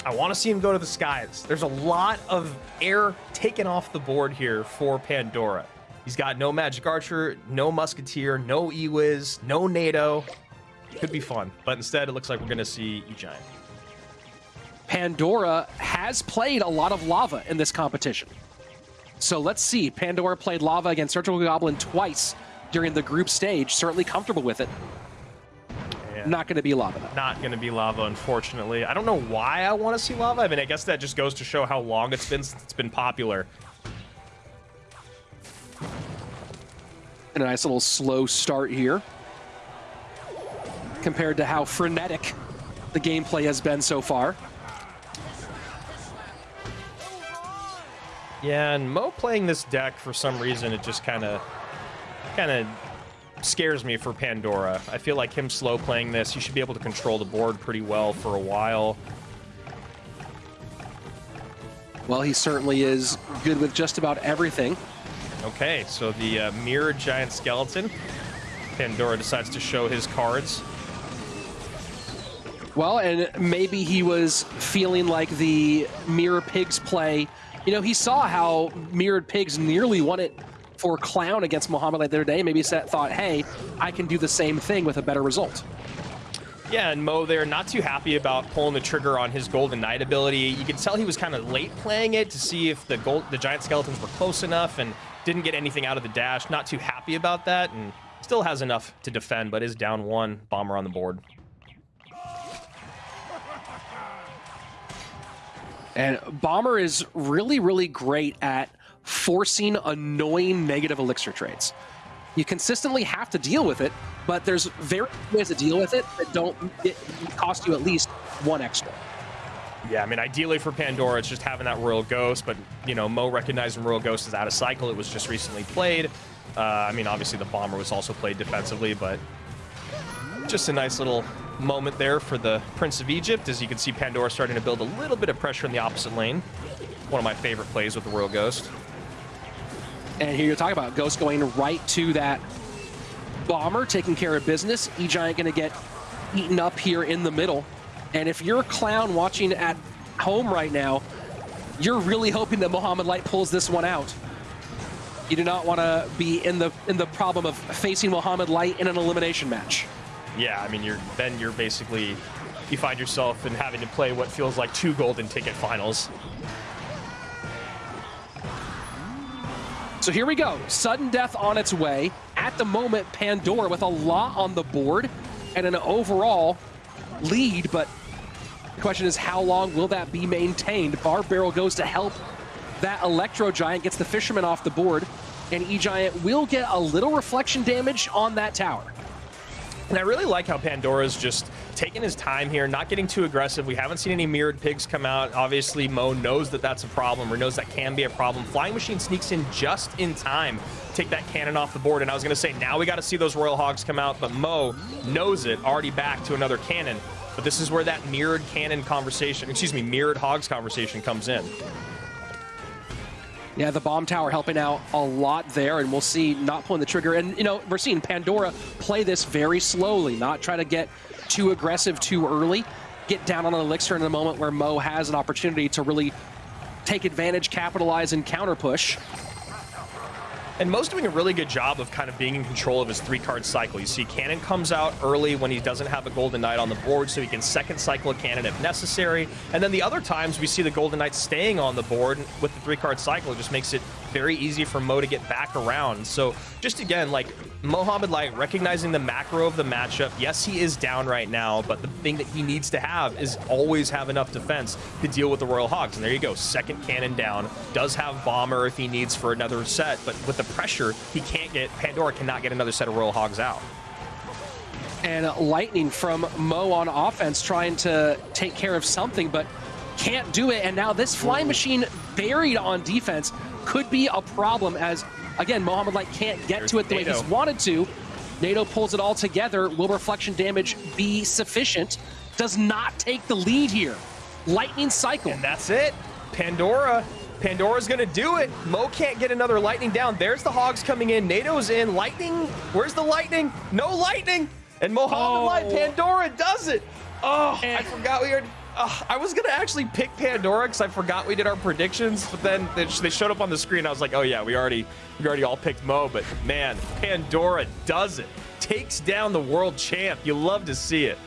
I want to see him go to the skies. There's a lot of air taken off the board here for Pandora. He's got no Magic Archer, no Musketeer, no Ewiz, no NATO. Could be fun, but instead it looks like we're going to see E-Giant. Pandora has played a lot of lava in this competition. So let's see. Pandora played lava against Surgical Goblin twice during the group stage. Certainly comfortable with it. Yeah. Not going to be lava though. Not going to be lava, unfortunately. I don't know why I want to see lava. I mean, I guess that just goes to show how long it's been since it's been popular. And a nice little slow start here. Compared to how frenetic the gameplay has been so far. Yeah, and Mo playing this deck for some reason it just kind of kind of scares me for Pandora. I feel like him slow playing this, he should be able to control the board pretty well for a while. Well, he certainly is good with just about everything. Okay, so the uh, mirrored giant skeleton. Pandora decides to show his cards. Well, and maybe he was feeling like the Mirror Pigs play. You know, he saw how Mirrored Pigs nearly won it for Clown against Mohamed Light the other day. Maybe thought, hey, I can do the same thing with a better result. Yeah, and Mo there, not too happy about pulling the trigger on his Golden Knight ability. You could tell he was kind of late playing it to see if the gold, the giant skeletons were close enough, and didn't get anything out of the dash. Not too happy about that, and still has enough to defend, but is down one. Bomber on the board. And Bomber is really, really great at forcing annoying negative elixir trades. You consistently have to deal with it, but there's very ways to deal with it that don't it cost you at least one extra. Yeah, I mean, ideally for Pandora, it's just having that Royal Ghost, but, you know, Mo recognizing Royal Ghost is out of cycle. It was just recently played. Uh, I mean, obviously the Bomber was also played defensively, but just a nice little moment there for the Prince of Egypt. As you can see, Pandora starting to build a little bit of pressure in the opposite lane. One of my favorite plays with the Royal Ghost. And here you're talking about Ghost going right to that bomber, taking care of business. E Giant going to get eaten up here in the middle. And if you're a clown watching at home right now, you're really hoping that Mohamed Light pulls this one out. You do not want to be in the in the problem of facing Mohamed Light in an elimination match. Yeah, I mean, you're then you're basically you find yourself in having to play what feels like two golden ticket finals. So here we go. Sudden death on its way. At the moment, Pandora with a lot on the board and an overall lead, but the question is how long will that be maintained? Barb Barrel goes to help that Electro Giant, gets the Fisherman off the board, and E-Giant will get a little reflection damage on that tower. And I really like how Pandora's just taking his time here, not getting too aggressive. We haven't seen any mirrored pigs come out. Obviously, Mo knows that that's a problem or knows that can be a problem. Flying Machine sneaks in just in time, take that cannon off the board. And I was going to say, now we got to see those Royal Hogs come out, but Mo knows it, already back to another cannon. But this is where that mirrored cannon conversation, excuse me, mirrored Hogs conversation comes in. Yeah, the bomb tower helping out a lot there, and we'll see not pulling the trigger. And, you know, we're seeing Pandora play this very slowly, not try to get too aggressive too early, get down on an elixir in a moment where Mo has an opportunity to really take advantage, capitalize, and counter push. And Mo's doing a really good job of kind of being in control of his three card cycle. You see, Cannon comes out early when he doesn't have a Golden Knight on the board, so he can second cycle a Cannon if necessary. And then the other times we see the Golden Knight staying on the board with the three card cycle. It just makes it very easy for Mo to get back around. So just again, like Mohamed Light recognizing the macro of the matchup. Yes, he is down right now, but the thing that he needs to have is always have enough defense to deal with the Royal Hogs. And there you go, second cannon down. Does have Bomber if he needs for another set, but with the pressure, he can't get, Pandora cannot get another set of Royal Hogs out. And uh, lightning from Mo on offense trying to take care of something, but can't do it. And now this flying machine buried on defense could be a problem as, again, Mohamed Light can't get There's to it the way he's wanted to. NATO pulls it all together. Will reflection damage be sufficient? Does not take the lead here. Lightning cycle. And that's it. Pandora. Pandora's gonna do it. Mo can't get another lightning down. There's the hogs coming in. NATO's in. Lightning. Where's the lightning? No lightning. And Mohamed Oh. Light, Pandora does it. Oh, I forgot we were. Uh, I was gonna actually pick Pandora because I forgot we did our predictions, but then they, they showed up on the screen. I was like, oh yeah, we already we already all picked Mo. But man, Pandora does it. Takes down the world champ. You love to see it.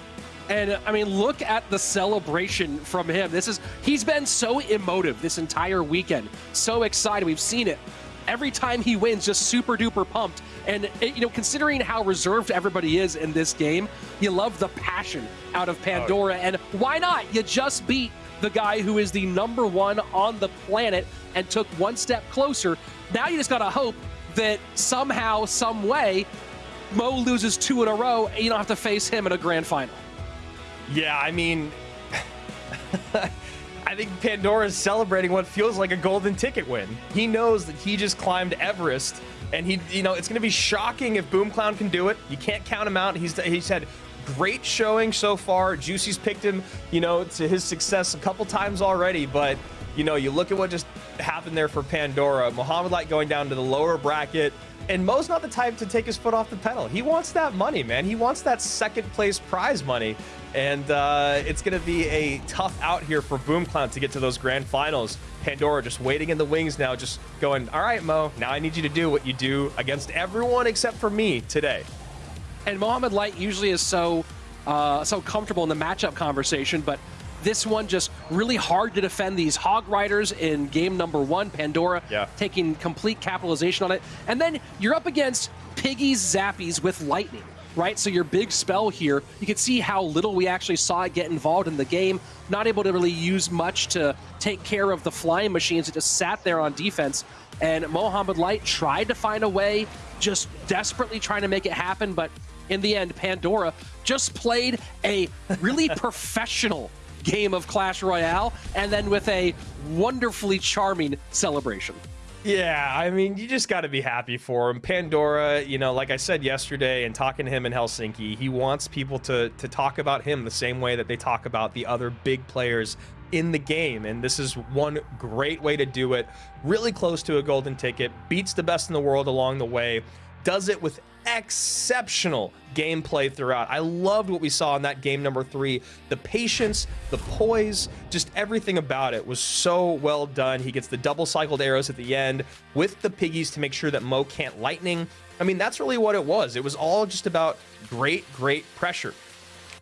And I mean, look at the celebration from him. This is he's been so emotive this entire weekend. So excited. We've seen it. Every time he wins, just super duper pumped. And you know, considering how reserved everybody is in this game, you love the passion out of oh, Pandora. And why not? You just beat the guy who is the number one on the planet and took one step closer. Now you just gotta hope that somehow, some way, Mo loses two in a row, and you don't have to face him in a grand final. Yeah, I mean, I think Pandora is celebrating what feels like a golden ticket win. He knows that he just climbed Everest, and he, you know, it's going to be shocking if Boom Clown can do it. You can't count him out. He's he's had great showing so far. Juicy's picked him, you know, to his success a couple times already, but. You know, you look at what just happened there for Pandora. Mohamed Light going down to the lower bracket. And Mo's not the type to take his foot off the pedal. He wants that money, man. He wants that second place prize money. And uh, it's going to be a tough out here for Boom Clown to get to those grand finals. Pandora just waiting in the wings now, just going, all right, Mo, now I need you to do what you do against everyone except for me today. and Mohamed Light usually is so uh, so comfortable in the matchup conversation, but this one just really hard to defend these Hog Riders in game number one. Pandora Yeah. taking complete capitalization on it, and then you're up against Piggy's Zappies with Lightning. Right, so your big spell here, you can see how little we actually saw it get involved in the game. Not able to really use much to take care of the flying machines. It just sat there on defense. And Mohamed Light tried to find a way, just desperately trying to make it happen. But in the end, Pandora just played a really professional game of Clash Royale and then with a wonderfully charming celebration. Yeah, I mean, you just got to be happy for him. Pandora, you know, like I said yesterday and talking to him in Helsinki, he wants people to to talk about him the same way that they talk about the other big players in the game. And this is one great way to do it. Really close to a golden ticket, beats the best in the world along the way, does it with exceptional gameplay throughout. I loved what we saw in that game number three. The patience, the poise, just everything about it was so well done. He gets the double cycled arrows at the end with the piggies to make sure that Mo can't lightning. I mean, that's really what it was. It was all just about great, great pressure.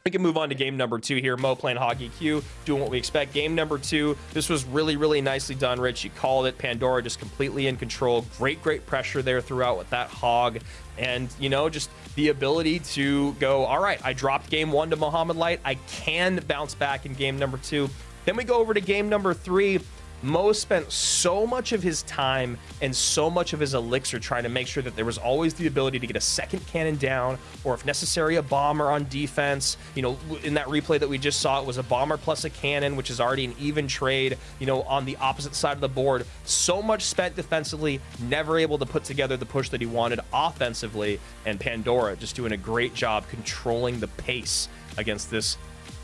We can move on to game number two here. Mo playing Hoggy Q, doing what we expect. Game number two, this was really, really nicely done, Rich. You called it. Pandora just completely in control. Great, great pressure there throughout with that hog. And, you know, just the ability to go, all right, I dropped game one to Mohamed Light. I can bounce back in game number two. Then we go over to game number three. Mo spent so much of his time and so much of his elixir trying to make sure that there was always the ability to get a second cannon down, or if necessary, a bomber on defense. You know, in that replay that we just saw, it was a bomber plus a cannon, which is already an even trade, you know, on the opposite side of the board. So much spent defensively, never able to put together the push that he wanted offensively. And Pandora just doing a great job controlling the pace against this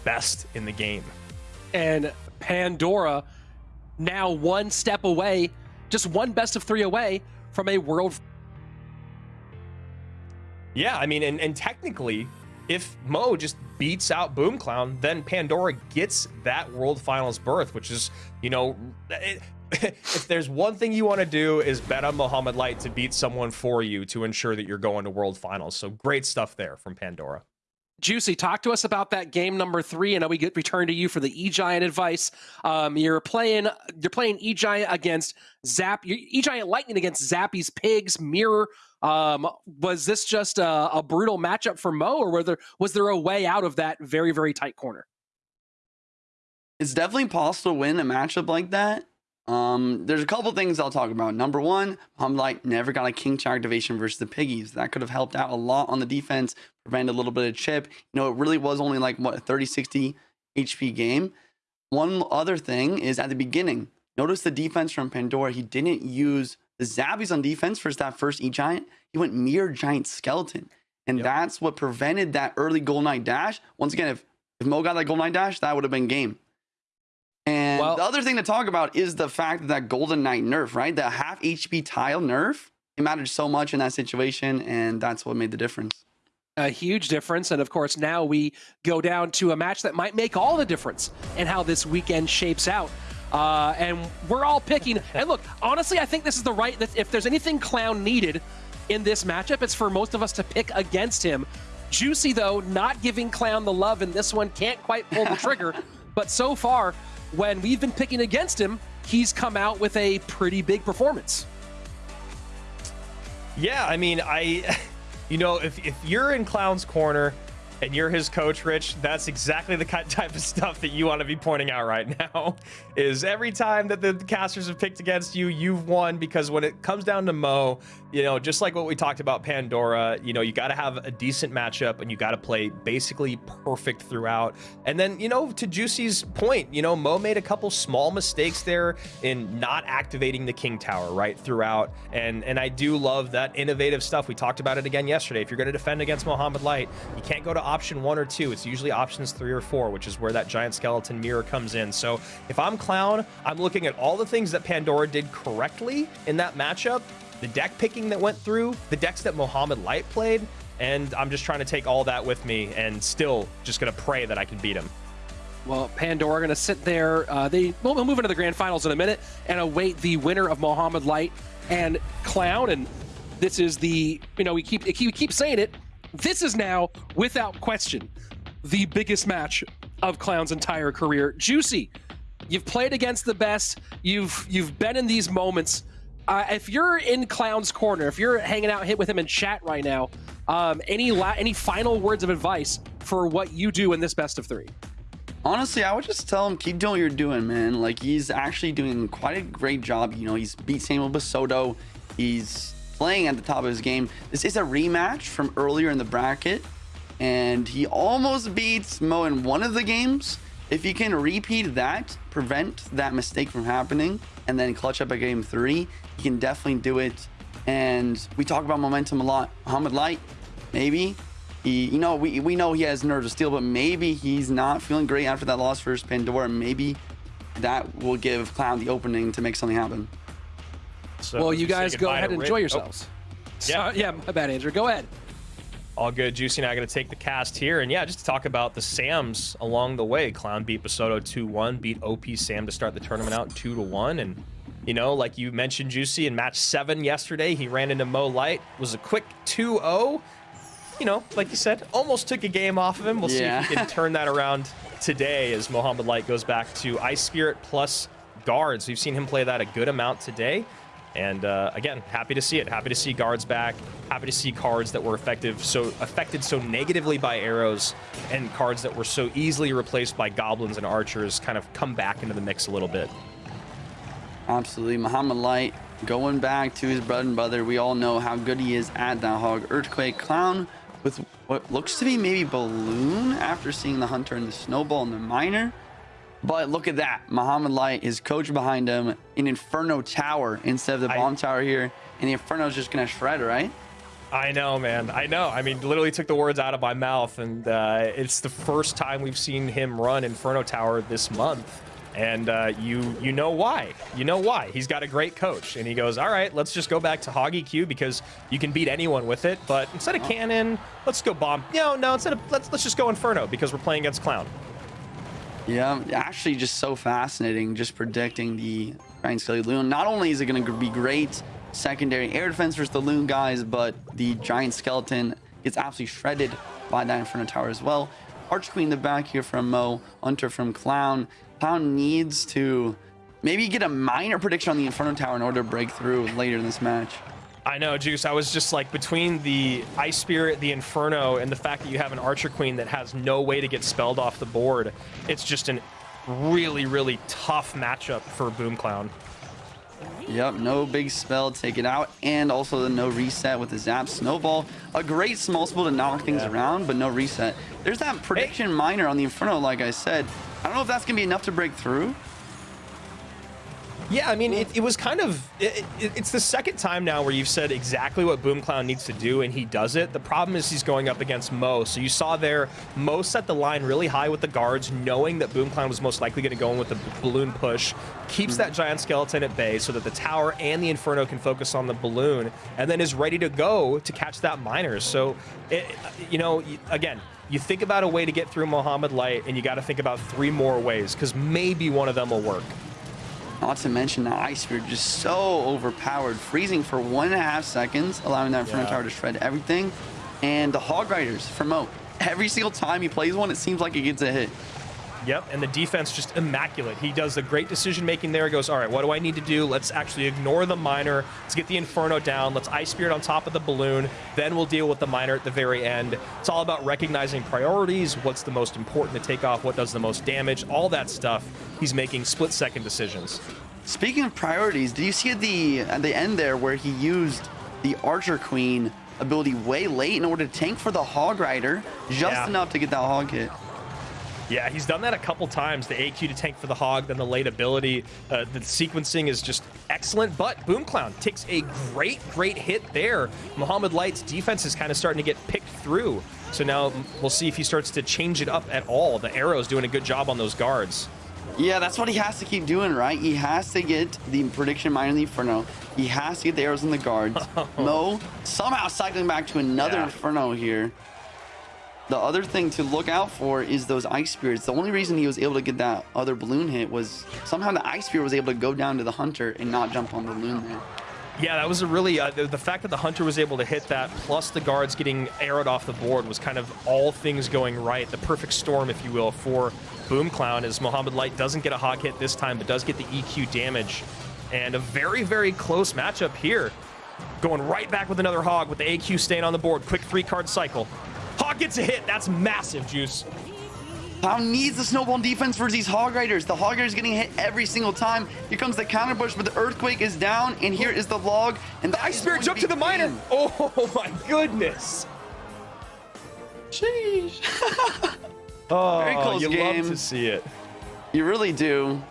best in the game. and Pandora now one step away, just one best of three away from a world. Yeah, I mean, and, and technically, if Mo just beats out Boom Clown, then Pandora gets that World Finals berth, which is, you know, it, if there's one thing you want to do is bet on Mohamed Light to beat someone for you to ensure that you're going to World Finals. So great stuff there from Pandora. Juicy, talk to us about that game number three. I know we get return to you for the E Giant advice. Um, you're playing, you're playing E Giant against Zap, E Giant Lightning against Zappy's Pigs Mirror. Um, was this just a, a brutal matchup for Mo, or were there was there a way out of that very very tight corner? It's definitely possible to win a matchup like that. Um, there's a couple things I'll talk about. Number one, Light never got a King Tower activation versus the Piggies. That could have helped out a lot on the defense, prevent a little bit of chip. You know, it really was only like what a 30 60 HP game. One other thing is at the beginning, notice the defense from Pandora. He didn't use the Zappies on defense for that first E Giant. He went mere Giant Skeleton. And Yep. that's what prevented that early Gold Knight dash. Once again, if, if Mo got that Gold Knight dash, that would have been game. And Well- the other thing to talk about is the fact that that Golden Knight nerf, right? The half HP tile nerf, it mattered so much in that situation, and that's what made the difference. a huge difference. And of course, now we go down to a match that might make all the difference in how this weekend shapes out. Uh, and we're all picking. and look, honestly, I think this is the right. If there's anything Clown needed in this matchup, it's for most of us to pick against him. Juicy, though, not giving Clown the love in this one, can't quite pull the trigger. but so far, when we've been picking against him, he's come out with a pretty big performance. Yeah, I mean, I, you know, if, if you're in Clown's corner and you're his coach, Rich, that's exactly the kind type of stuff that you want to be pointing out right now. Is every time that the casters have picked against you, you've won because when it comes down to Mo, you know, just like what we talked about Pandora, you know, you got to have a decent matchup and you got to play basically perfect throughout. And then, you know, to Juicy's point, you know, Mo made a couple small mistakes there in not activating the King Tower right throughout. And and I do love that innovative stuff. We talked about it again yesterday. If you're going to defend against Mohamed Light, you can't go to option one or two. It's usually options three or four, which is where that giant skeleton mirror comes in. So if I'm Clown, I'm looking at all the things that Pandora did correctly in that matchup, the deck picking that went through, the decks that Mohamed Light played, and I'm just trying to take all that with me and still just going to pray that I can beat him. Well, Pandora going to sit there. Uh, they we'll move into the grand finals in a minute and await the winner of Mohamed Light and Clown. And this is the you know we keep we keep saying it. This is now without question the biggest match of Clown's entire career. Juicy, you've played against the best. You've you've been in these moments. Uh, if you're in Clown's corner, if you're hanging out hit with him in chat right now, um, any any final words of advice for what you do in this best of three? Honestly, I would just tell him keep doing what you're doing, man. Like he's actually doing quite a great job. You know, he's beat Samuel Basoto. He's playing at the top of his game. This is a rematch from earlier in the bracket, and he almost beats Mo in one of the games. If he can repeat that, prevent that mistake from happening, and then clutch up a game three, he can definitely do it. And we talk about momentum a lot. Mohamed Light, maybe he, you know, we, we know he has nerves of steel, but maybe he's not feeling great after that loss versus Pandora. Maybe that will give Clown the opening to make something happen. So Well, you guys go ahead and Rick- enjoy oh, yourselves. Yeah. So- yeah, my bad, Andrew. Go ahead. All good. Juicy and I going to take the cast here. And yeah, just to talk about the Sams along the way. Clown beat Basoto 2 1, beat OP Sam to start the tournament out 2 to 1. And, you know, like you mentioned, Juicy, in match seven yesterday, he ran into Mo Light, was a quick 2 0. you know, like you said, almost took a game off of him. We'll see if he can turn that around today as Mohamed Light goes back to Ice Spirit plus guards. We've seen him play that a good amount today. And uh, again, happy to see it. Happy to see guards back. Happy to see cards that were effective, so affected so negatively by arrows, and cards that were so easily replaced by goblins and archers kind of come back into the mix a little bit. Absolutely. Mohamed Light going back to his bread and butter. We all know how good he is at that hog. Earthquake Clown with what looks to be maybe Balloon after seeing the Hunter and the Snowball and the Miner. But look at that. Mohamed Light, his coach behind him, an Inferno Tower instead of the I- Bomb Tower here. And the Inferno's just going to shred, right? I know, man. I know. I mean, literally took the words out of my mouth, and uh, it's the first time we've seen him run Inferno Tower this month. And uh, you you know why? You know why? He's got a great coach, and he goes, "All right, let's just go back to Hoggy Q because you can beat anyone with it. But instead of cannon, let's go bomb. No, no. Instead of let's let's just go Inferno because we're playing against Clown. Yeah, actually, just so fascinating. Just predicting the Giant Skelly Loon. Not only is it going to be great secondary air defense versus the Loon guys, but the Giant Skeleton gets absolutely shredded by that Inferno Tower as well. Arch Queen in the back here from Mo, Hunter from Clown. Clown needs to maybe get a miner prediction on the Inferno Tower in order to break through later in this match. I know, Juice. I was just like between the Ice Spirit, the Inferno, and the fact that you have an Archer Queen that has no way to get spelled off the board. It's just a really, really tough matchup for Boom Clown. Yep, no big spell, take it out, and also the no reset with the Zap Snowball. A great small spell to knock things Yeah. around, but no reset. There's that prediction miner on the Inferno, like I said. I don't know if that's going to be enough to break through. Yeah, I mean, it, it was kind of. It, it, it's the second time now where you've said exactly what Boom Clown needs to do, and he does it. The problem is he's going up against Mo. So you saw there, Mo set the line really high with the guards, knowing that Boom Clown was most likely going to go in with the balloon push. Keeps that mm-hmm. giant skeleton at bay so that the tower and the Inferno can focus on the balloon, and then is ready to go to catch that miner. So, it, you know, again. You think about a way to get through Mohamed Light, and you got to think about three more ways, because maybe one of them will work. Not to mention the Ice Spirit just so overpowered, freezing for one and a half seconds, allowing that Inferno Yeah. Tower to shred everything. And the Hog Riders for Mo. Every single time he plays one, it seems like he gets a hit. Yep, and the defense just immaculate. He does the great decision making there. He goes, all right, what do I need to do? Let's actually ignore the miner. Let's get the Inferno down. Let's Ice Spirit on top of the balloon. Then we'll deal with the miner at the very end. It's all about recognizing priorities. What's the most important to take off? What does the most damage? All that stuff. He's making split second decisions. Speaking of priorities, did you see at the at the end there where he used the Archer Queen ability way late in order to tank for the Hog Rider, just Yeah. enough to get that hog hit? Yeah, he's done that a couple times. The AQ to tank for the hog, then the late ability. Uh, the sequencing is just excellent. But Boom Clown takes a great, great hit there. Mohamed Light's defense is kind of starting to get picked through. So now we'll see if he starts to change it up at all. The arrow's doing a good job on those guards. Yeah, that's what he has to keep doing, right? He has to get the prediction mine in the Inferno. He has to get the arrows in the guards. Mo somehow cycling back to another Yeah. Inferno here. The other thing to look out for is those ice spirits. The only reason he was able to get that other balloon hit was somehow the ice spirit was able to go down to the hunter and not jump on the balloon there. Yeah, that was a really uh, the, the fact that the hunter was able to hit that, plus the guards getting arrowed off the board, was kind of all things going right. The perfect storm, if you will, for Boom Clown. As Mohamed Light doesn't get a hog hit this time, but does get the EQ damage, and a very very close matchup here. Going right back with another hog with the AQ staying on the board. Quick three card cycle. Hog gets a hit. That's massive, Juice. Clown needs the snowball defense versus these hog riders. The hog riders getting hit every single time. Here comes the counter push, but the earthquake is down, and here is the log. And The Ice Spirit jumped to the miner. Oh my goodness. Sheesh. Oh, Very close you game. love to see it. You really do.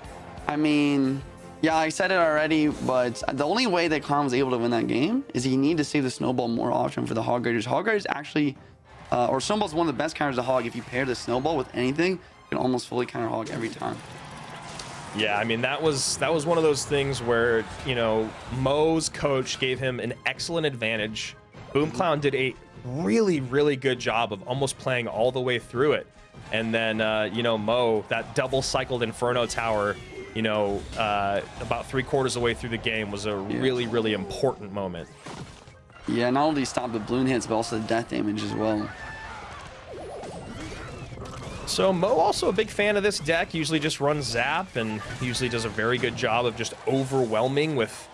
I mean, yeah, I said it already, but the only way that Clown was able to win that game is he needed to save the snowball more often for the hog riders. Hog riders actually, uh, or snowball's one of the best counters to hog. If you pair the snowball with anything, you can almost fully counter hog every time. Yeah, I mean that was that was one of those things where you know Mo's coach gave him an excellent advantage. Boom Clown did a really really good job of almost playing all the way through it, and then uh, you know Mo that double cycled Inferno Tower, you know uh, about three quarters of the way through the game was a really really important moment. Yeah, not only stop the balloon hits, but also the death damage as well. So Mo also a big fan of this deck. Usually just runs Zap and usually does a very good job of just overwhelming with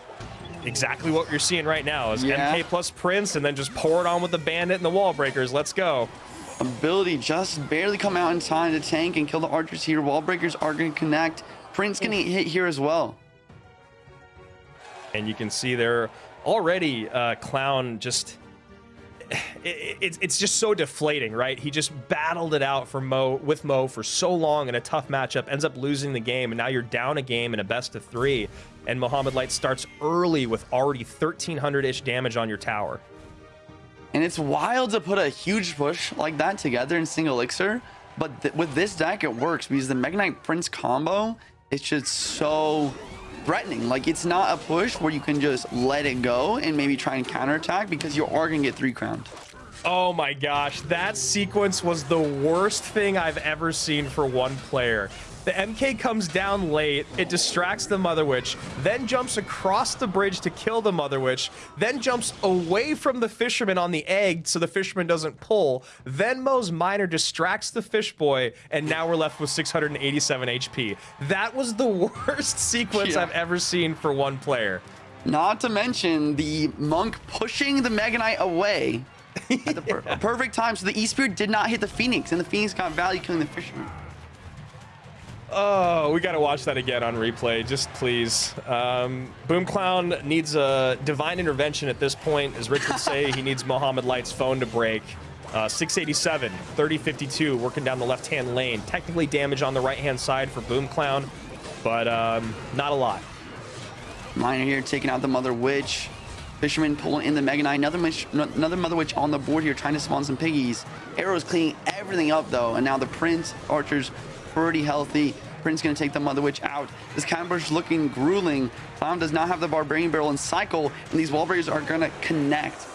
exactly what you're seeing right now is Yeah. MK plus Prince and then just pour it on with the Bandit and the Wall Breakers. Let's go. Ability just barely come out in time to tank and kill the archers here. Wall breakers are going to connect. Prince going to hit here as well. And you can see there already uh, Clown just it, it's it's just so deflating, right? He just battled it out for Mo with Mo for so long in a tough matchup, ends up losing the game, and now you're down a game in a best of three. And Mohamed Light starts early with already 1300 ish damage on your tower. And it's wild to put a huge push like that together in single elixir. But th- with this deck, it works because the Mega Knight Prince combo is just so threatening. Like, it's not a push where you can just let it go and maybe try and counterattack because you are going to get three crowned. Oh my gosh, that sequence was the worst thing I've ever seen for one player. The MK comes down late, it distracts the Mother Witch, then jumps across the bridge to kill the Mother Witch, then jumps away from the fisherman on the egg so the fisherman doesn't pull. Then Mo's Miner distracts the fish boy, and now we're left with 687 HP. That was the worst sequence Yeah. I've ever seen for one player. Not to mention the monk pushing the Mega Knight away at the per- a perfect time. So the E-Spirit did not hit the Phoenix, and the Phoenix got value killing the Fisherman. Oh, we gotta watch that again on replay, just please. Um, Boom Clown needs a divine intervention at this point. As Rich would say, he needs Mohamed Light's phone to break. Uh, 687, 3052, working down the left-hand lane. Technically damage on the right-hand side for Boom Clown, but um, not a lot. Miner here taking out the Mother Witch. Fisherman pulling in the Mega Knight. Another, another Mother Witch on the board here trying to spawn some piggies. Arrows cleaning everything up though. And now the Prince Archer's pretty healthy. Prince gonna take the Mother Witch out. This Camber's looking grueling. Clown does not have the Barbarian Barrel and Cycle. And these Wall Breakers are gonna connect.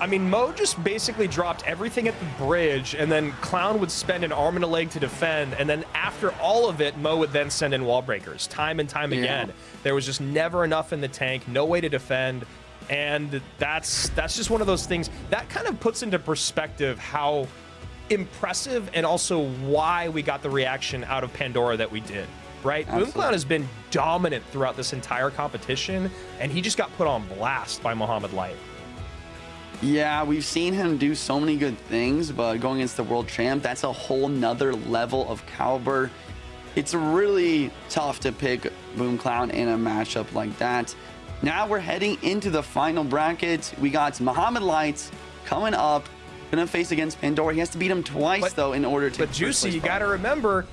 I mean, Mo just basically dropped everything at the bridge, and then Clown would spend an arm and a leg to defend, and then after all of it, Mo would then send in wall breakers, time and time Yeah. again. There was just never enough in the tank, no way to defend, and that's that's just one of those things that kind of puts into perspective how impressive and also why we got the reaction out of Pandora that we did. Right? Boom Absolutely. Clown has been dominant throughout this entire competition, and he just got put on blast by Mohamed Light. Yeah, we've seen him do so many good things, but going against the world champ, that's a whole nother level of caliber. It's really tough to pick Boom Clown in a matchup like that. Now we're heading into the final bracket. We got Mohamed Lights coming up, gonna face against Pandora. He has to beat him twice But- though in order to. But take the first Juicy, you got to remember,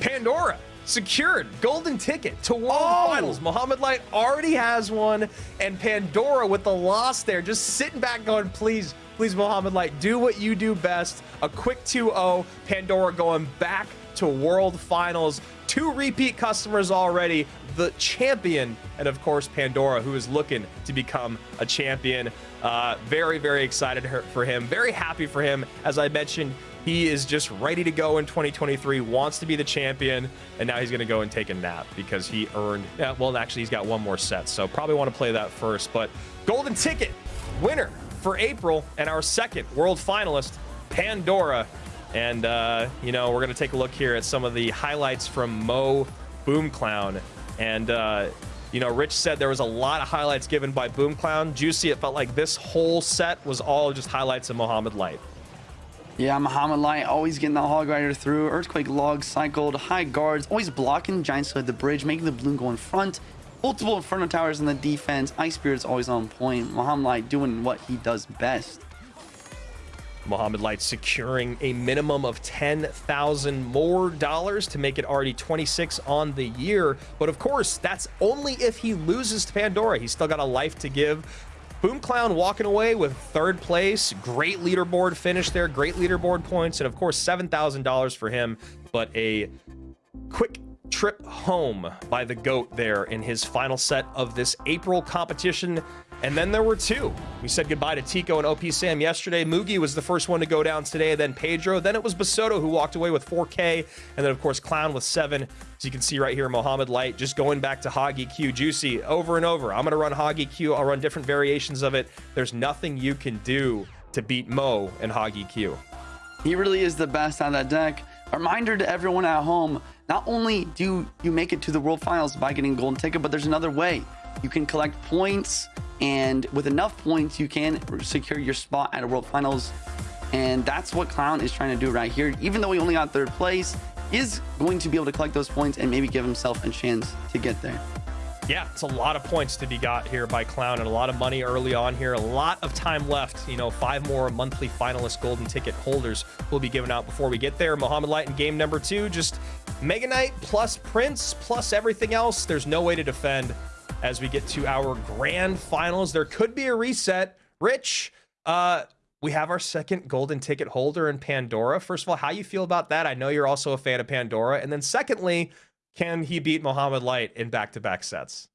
Pandora secured golden ticket to World Oh! Finals. Mohamed Light already has one, and Pandora with the loss there, just sitting back going, please, please, Mohamed Light, do what you do best. A quick 2-0. Pandora going back to World Finals. Two repeat customers already. The champion, and of course Pandora, who is looking to become a champion. Uh, very, very excited for him. Very happy for him. As I mentioned, he is just ready to go in 2023, wants to be the champion, and now he's going to go and take a nap because he earned. Yeah, well, actually, he's got one more set, so probably want to play that first. But golden ticket winner for April and our second world finalist, Pandora. And, uh, you know, we're going to take a look here at some of the highlights from Mo Boom Clown. And, uh, you know, Rich said there was a lot of highlights given by Boom Clown. Juicy, it felt like this whole set was all just highlights of Mohamed Light. Yeah, Mohamed Light always getting the Hog Rider through. Earthquake log cycled, high guards, always blocking Giant Sled the bridge, making the balloon go in front. Multiple Inferno Towers in the defense. Ice Spirit's always on point. Mohamed Light doing what he does best. Mohamed Light securing a minimum of 10,000 more dollars to make it already 26 on the year. But of course, that's only if he loses to Pandora. He's still got a life to give. Boom Clown walking away with third place. Great leaderboard finish there. Great leaderboard points. And of course, $7,000 for him. But a quick trip home by the GOAT there in his final set of this April competition. And then there were two. We said goodbye to Tico and OP Sam yesterday. Mugi was the first one to go down today, then Pedro. Then it was Basoto who walked away with 4K. And then, of course, Clown with seven. As you can see right here, Mohamed Light just going back to Hoggy Q. Juicy over and over. I'm going to run Hoggy Q. I'll run different variations of it. There's nothing you can do to beat Mo and Hoggy Q. He really is the best on that deck. A reminder to everyone at home, not only do you make it to the World Finals by getting a golden ticket, but there's another way. You can collect points, and with enough points, you can secure your spot at a World Finals. And that's what Clown is trying to do right here. Even though he only got third place, is going to be able to collect those points and maybe give himself a chance to get there. Yeah, it's a lot of points to be got here by Clown and a lot of money early on here. A lot of time left. You know, five more monthly finalist golden ticket holders will be given out before we get there. Mohamed Light in game number two, just Mega Knight plus Prince plus everything else. There's no way to defend as we get to our grand finals. There could be a reset. Rich, uh, we have our second golden ticket holder in Pandora. First of all, how you feel about that? I know you're also a fan of Pandora. And then secondly, can he beat Mohamed Light in back-to-back sets?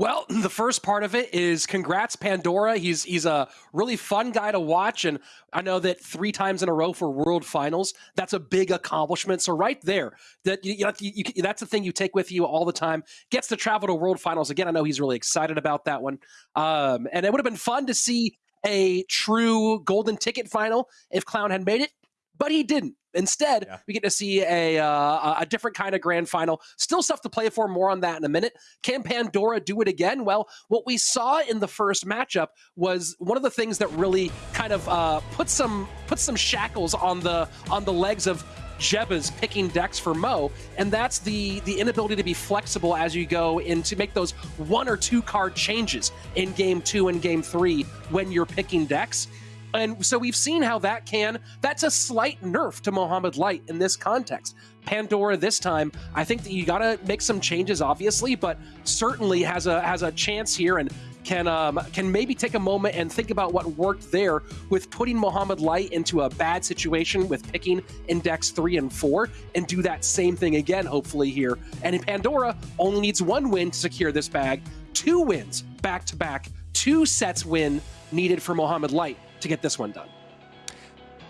Well, the first part of it is congrats Pandora. He's he's a really fun guy to watch, and I know that three times in a row for World Finals, that's a big accomplishment. So right there, that you, you, you, that's the thing you take with you all the time. Gets to travel to World Finals again. I know he's really excited about that one, um, and it would have been fun to see a true golden ticket final if Clown had made it, but he didn't. Instead, Yeah. we get to see a uh, a different kind of grand final. Still stuff to play for. More on that in a minute. Can Pandora do it again? Well, what we saw in the first matchup was one of the things that really kind of uh, put some put some shackles on the on the legs of Jeba's picking decks for Mo, and that's the the inability to be flexible as you go in to make those one or two card changes in game two and game three when you're picking decks. And so we've seen how that can, that's a slight nerf to Mohamed Light in this context. Pandora this time, I think that you gotta make some changes, obviously, but certainly has a has a chance here and can um, can maybe take a moment and think about what worked there with putting Mohamed Light into a bad situation with picking index three and four and do that same thing again, hopefully here. And Pandora only needs one win to secure this bag, two wins back to back, two sets win needed for Mohamed Light to get this one done.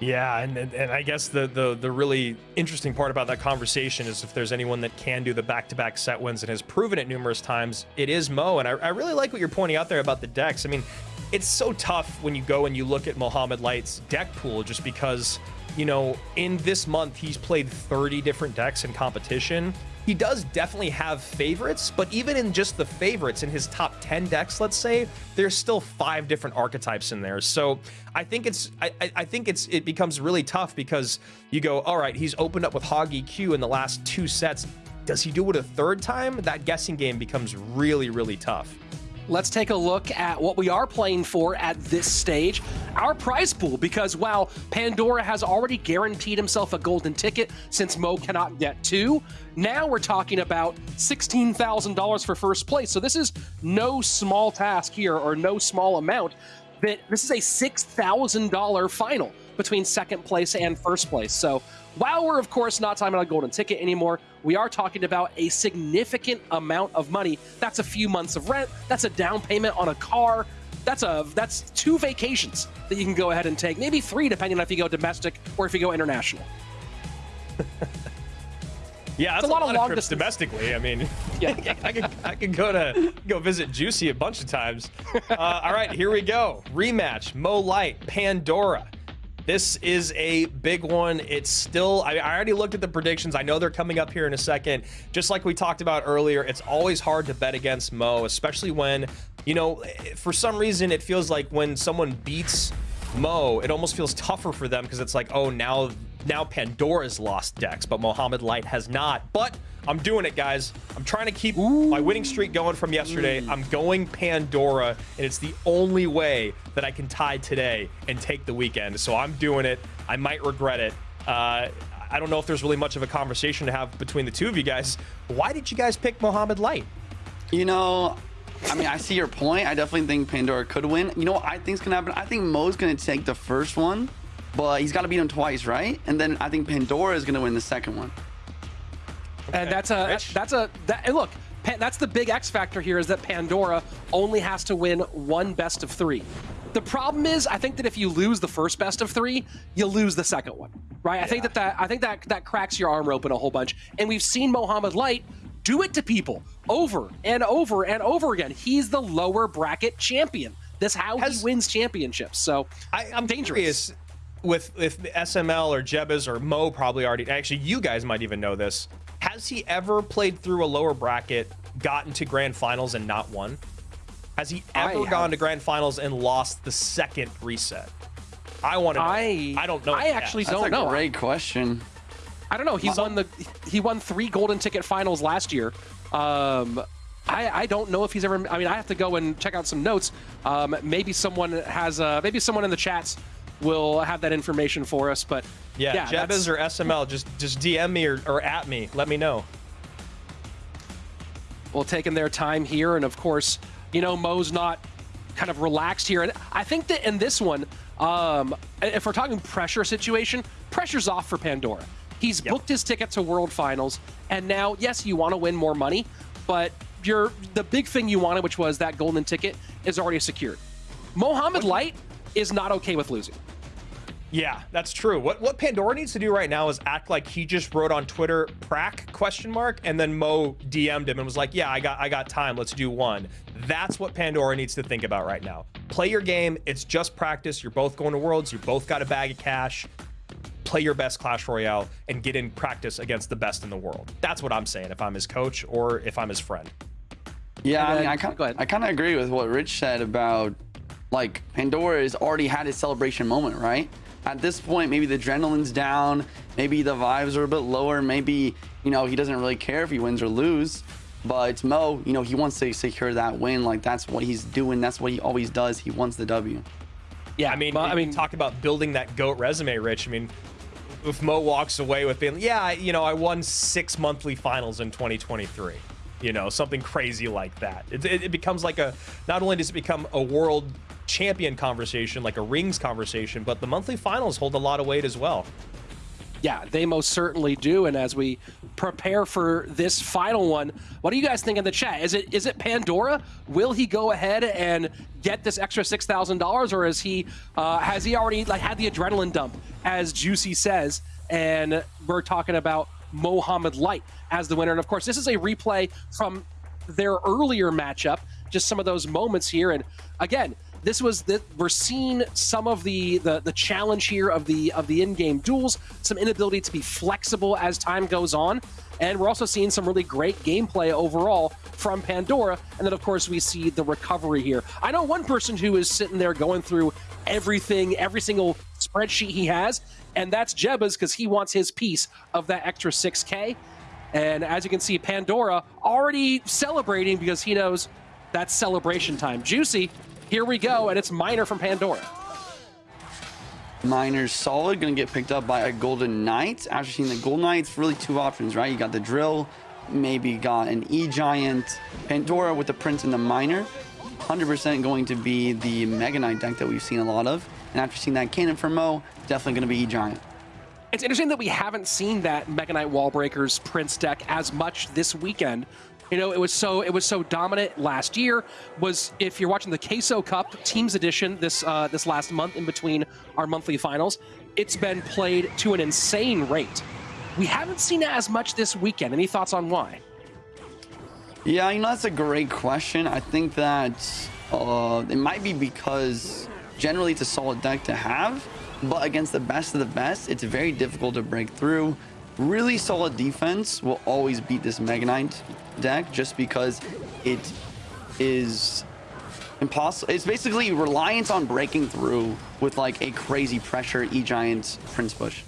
Yeah, and, and I guess the, the the really interesting part about that conversation is if there's anyone that can do the back-to-back set wins and has proven it numerous times, it is Mo. And I, I really like what you're pointing out there about the decks. I mean, it's so tough when you go and you look at Mohamed Light's deck pool just because, you know, in this month he's played 30 different decks in competition. He does definitely have favorites, but even in just the favorites in his top 10 decks, let's say, there's still five different archetypes in there. So I think it's I, I- think it's it becomes really tough because you go, all right, he's opened up with Hoggy Q in the last two sets. Does he do it a third time? That guessing game becomes really, really tough. Let's take a look at what we are playing for at this stage our prize pool. Because while Pandora has already guaranteed himself a golden ticket since Mo cannot get two, now we're talking about $16,000 for first place. So this is no small task here or no small amount. That This is a $6,000 final between second place and first place. So while we're, of course, not talking about a golden ticket anymore, we are talking about a significant amount of money. That's a few months of rent. That's a down payment on a car. That's a that's two vacations that you can go ahead and take, maybe three, depending on if you go domestic or if you go international. Yeah, that's a lot of long trips distance. domestically. I mean, Yeah. I could I could go to go visit Juicy a bunch of times. Uh, all right, here we go. Rematch: Mo Light, Pandora. This is a big one. It's still. I, I already looked at the predictions. I know they're coming up here in a second. Just like we talked about earlier, it's always hard to bet against Mo, especially when you know, for some reason, it feels like when someone beats Mo, it almost feels tougher for them because it's like, oh, now now Pandora's lost decks, but Mohamed Light has not. But I'm doing it, guys. I'm trying to keep my winning streak going from yesterday. I'm going Pandora, and it's the only way that I can tie today and take the weekend. So I'm doing it. I might regret it. Uh, I don't know if there's really much of a conversation to have between the two of you guys. Why did you guys pick Mohamed Light? You know, I mean, I see your point. I definitely think Pandora could win. You know what I think's gonna happen? I think Mo's gonna take the first one, but he's got to beat him twice, right? And then I think Pandora is gonna win the second one. And that's a Rich? that's a that, and look. That's the big X factor here is that Pandora only has to win one best of three. The problem is, I think that if you lose the first best of three, you lose the second one, right? I think that, that I think that that cracks your armor open a whole bunch. And we've seen Mohamed Light do it to people over and over and over again. He's the lower bracket champion. That's how Has- he wins championships. So I, I'm dangerous. curious with if SML or Jebez or Mo probably already. Actually, you guys might even know this. Has he ever played through a lower bracket, gotten to grand finals, and not won? Has he I ever have- gone to grand finals and lost the second reset? I want to know. I I don't know. I actually has. Don't a know. great question. I don't know. He won the he won three golden ticket finals last year. Um, I, I don't know if he's ever. I mean, I have to go and check out some notes. Um, maybe someone has. Uh, maybe someone in the chats will have that information for us. But Yeah, yeah, Jebez or SML, just just DM me or, or at me. Let me know. well, taking their time here, and of course, you know, Mo's not kind of relaxed here, and I think that in this one, um, if we're talking pressure situation, pressure's off for Pandora. He's booked his ticket to World Finals, and now, yes, you want to win more money, but you're the big thing you wanted, which was that golden ticket, is already secured. Mohamed Light is not okay with losing. Yeah, that's true. What what Pandora needs to do right now is act like he just wrote on Twitter "prac?" question mark, and then Mo DM'd him and was like, "Yeah, I got I got time. Let's do one." That's what Pandora needs to think about right now. Play your game. It's just practice. You're both going to Worlds. You both got a bag of cash. Play your best Clash Royale and get in practice against the best in the world. That's what I'm saying. If I'm his coach or if I'm his friend. Yeah, I mean, I kind go ahead. I kind of agree with what Rich said about like Pandora has already had his celebration moment, right? At this point, maybe the adrenaline's down, maybe the vibes are a bit lower, maybe you know he doesn't really care if he wins or lose. But it's Mo, you know, he wants to secure that win. Like that's what he's doing. That's what he always does. He wants the W. Yeah, I mean, but, I mean, talk about building that goat resume, Rich. I mean, if Mo walks away with being, yeah, I- you know, I won six monthly finals in 2023, you know, something crazy like that. It, it, it becomes like a. Not only does it become a world champion conversation, like a rings conversation, but the monthly finals hold a lot of weight as well. Yeah, they most certainly do. And as we prepare for this final one, what do you guys think in the chat? Is it is it Pandora? Will he go ahead and get this extra six thousand dollars, or is he uh, has he already like had the adrenaline dump, as Juicy says? And we're talking about Mohamed Light as the winner. And of course, this is a replay from their earlier matchup. Just some of those moments here, and again, this was that we're seeing some of the, the the challenge here of the of the in-game duels, some inability to be flexible as time goes on, and we're also seeing some really great gameplay overall from Pandora. And then of course we see the recovery here. I know one person who is sitting there going through everything, every single spreadsheet he has, and that's Jebba's because he wants his piece of that extra 6K. And as you can see, Pandora already celebrating because he knows that's celebration time. Juicy, here we go, and it's Miner from Pandora. Miner's solid, gonna get picked up by a Golden Knight. After seeing the Golden Knights, really two options, right? You got the Drill, maybe got an E-Giant, Pandora with the Prince and the Miner. 100% going to be the Mega Knight deck that we've seen a lot of. And after seeing that Cannon for Mo, definitely gonna be E-Giant. It's interesting that we haven't seen that Mega Knight Wallbreakers Prince deck as much this weekend. You know, it was so it was so dominant last year. Was if you're watching the Queso Cup Teams Edition this uh, this last month in between our monthly finals, it's been played to an insane rate. We haven't seen it as much this weekend. Any thoughts on why? Yeah, you know, that's a great question. I think that uh, it might be because generally it's a solid deck to have, but against the best of the best, it's very difficult to break through. Really solid defense will always beat this Mega Knight deck just because it is impossible. It's basically reliance on breaking through with like a crazy pressure E-Giant Prince Bush.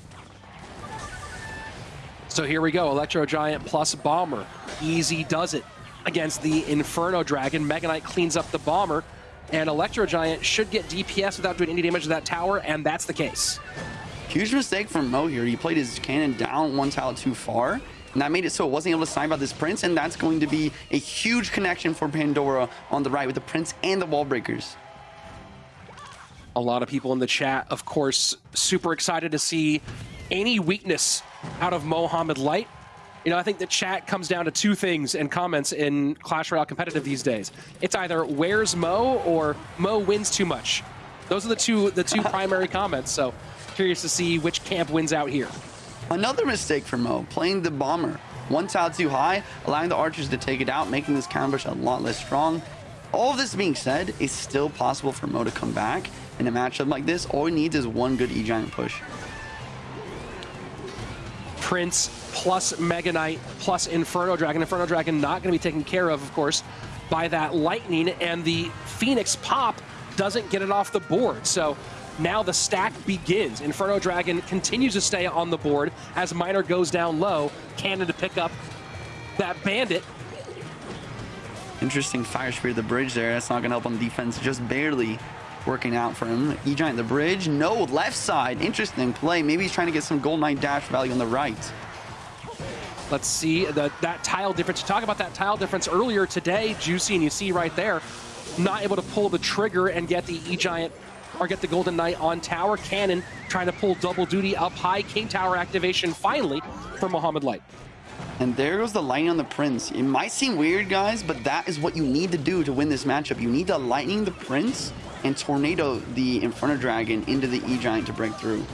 So here we go, Electro Giant plus Bomber. Easy does it against the Inferno Dragon. Mega Knight cleans up the Bomber, and Electro Giant should get DPS without doing any damage to that tower, and that's the case. Huge mistake from Mo here. He played his cannon down one tile too far. And that made it so it wasn't able to snipe out this Prince. And that's going to be a huge connection for Pandora on the right with the Prince and the wall breakers. A lot of people in the chat, of course, super excited to see any weakness out of Mohamed Light. You know, I think the chat comes down to two things in comments in Clash Royale competitive these days. It's either where's Mo or Mo wins too much. Those are the two the two primary comments. So curious to see which camp wins out here. Another mistake for Mo, playing the bomber. One tile too high, allowing the archers to take it out, making this counter a lot less strong. All of this being said, it's still possible for Mo to come back in a matchup like this. All he needs is one good E-Giant push. Prince plus Mega Knight plus Inferno Dragon. Inferno Dragon not going to be taken care of, of course, by that Lightning, and the Phoenix Pop doesn't get it off the board. So now the stack begins. Inferno Dragon continues to stay on the board as Miner goes down low. Cannon to pick up that Bandit. Interesting fire spear the bridge there. That's not going to help on defense, just barely working out for him. E-Giant the bridge. No, left side. Interesting play. Maybe he's trying to get some Gold Knight dash value on the right. Let's see the, that tile difference. You talk about that tile difference earlier today, Juicy, and you see right there, not able to pull the trigger and get the E-Giant get the Golden Knight on tower. Cannon trying to pull double duty up high. King Tower activation finally for Mohamed Light. And there goes the lightning on the Prince. It might seem weird, guys, but that is what you need to do to win this matchup. You need to lightning the Prince and tornado the Inferno Dragon into the E-Giant to break through.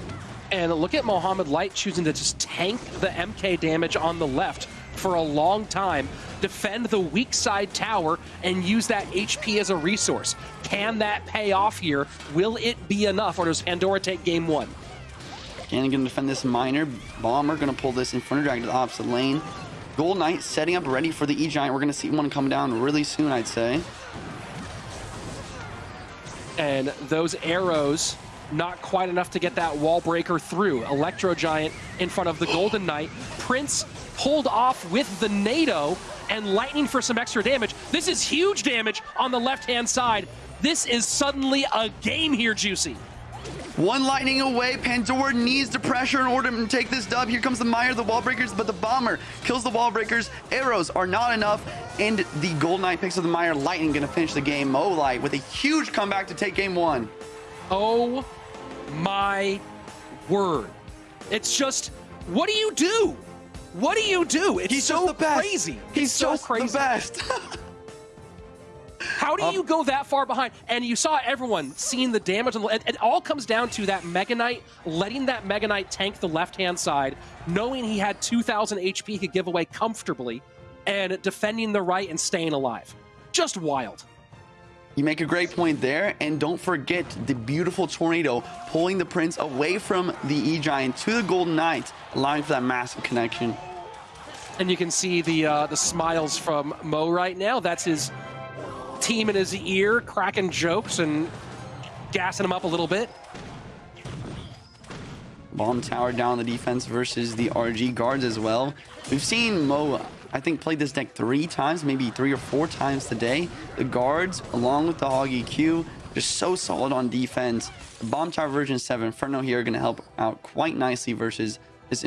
And look at Mohamed Light choosing to just tank the MK damage on the left for a long time, defend the weak side tower, and use that HP as a resource. Can that pay off here? Will it be enough, or does Pandora take game one? Cannon gonna defend this Miner. Bomber gonna pull this Inferno Dragon to the opposite lane. Gold Knight setting up ready for the E-Giant. We're gonna see one come down really soon, I'd say. And those arrows, not quite enough to get that wall breaker through. Electro Giant in front of the Golden Knight. Prince pulled off with the NATO and Lightning for some extra damage. This is huge damage on the left-hand side. This is suddenly a game here, Juicy. One lightning away. Pandora needs the pressure in order to take this dub. Here comes the Mire, the wall breakers, but the bomber kills the wall breakers. Arrows are not enough, and the Gold Knight picks up the Mire. Lightning gonna finish the game. Mo Light with a huge comeback to take game one. Oh my word. It's just, what do you do? What do you do? It's He's so just the best. crazy. He's so crazy. the best. How do Um, you go that far behind? And you saw everyone seeing the damage. On the, it, it all comes down to that Mega Knight, letting that Mega Knight tank the left-hand side, knowing he had 2,000 HP he could give away comfortably, and defending the right and staying alive. Just wild. You make a great point there, and don't forget the beautiful tornado pulling the prince away from the E-Giant to the Golden Knight, allowing for that massive connection. And you can see the uh, the smiles from Mo right now. That's his team in his ear, cracking jokes and gassing him up a little bit. Bomb tower down the defense versus the RG guards as well. We've seen Mo, I think, played this deck three times, maybe three or four times today. The guards, along with the Hoggy Q, just so solid on defense. The Bomb Tower version 7 Inferno here are going to help out quite nicely versus this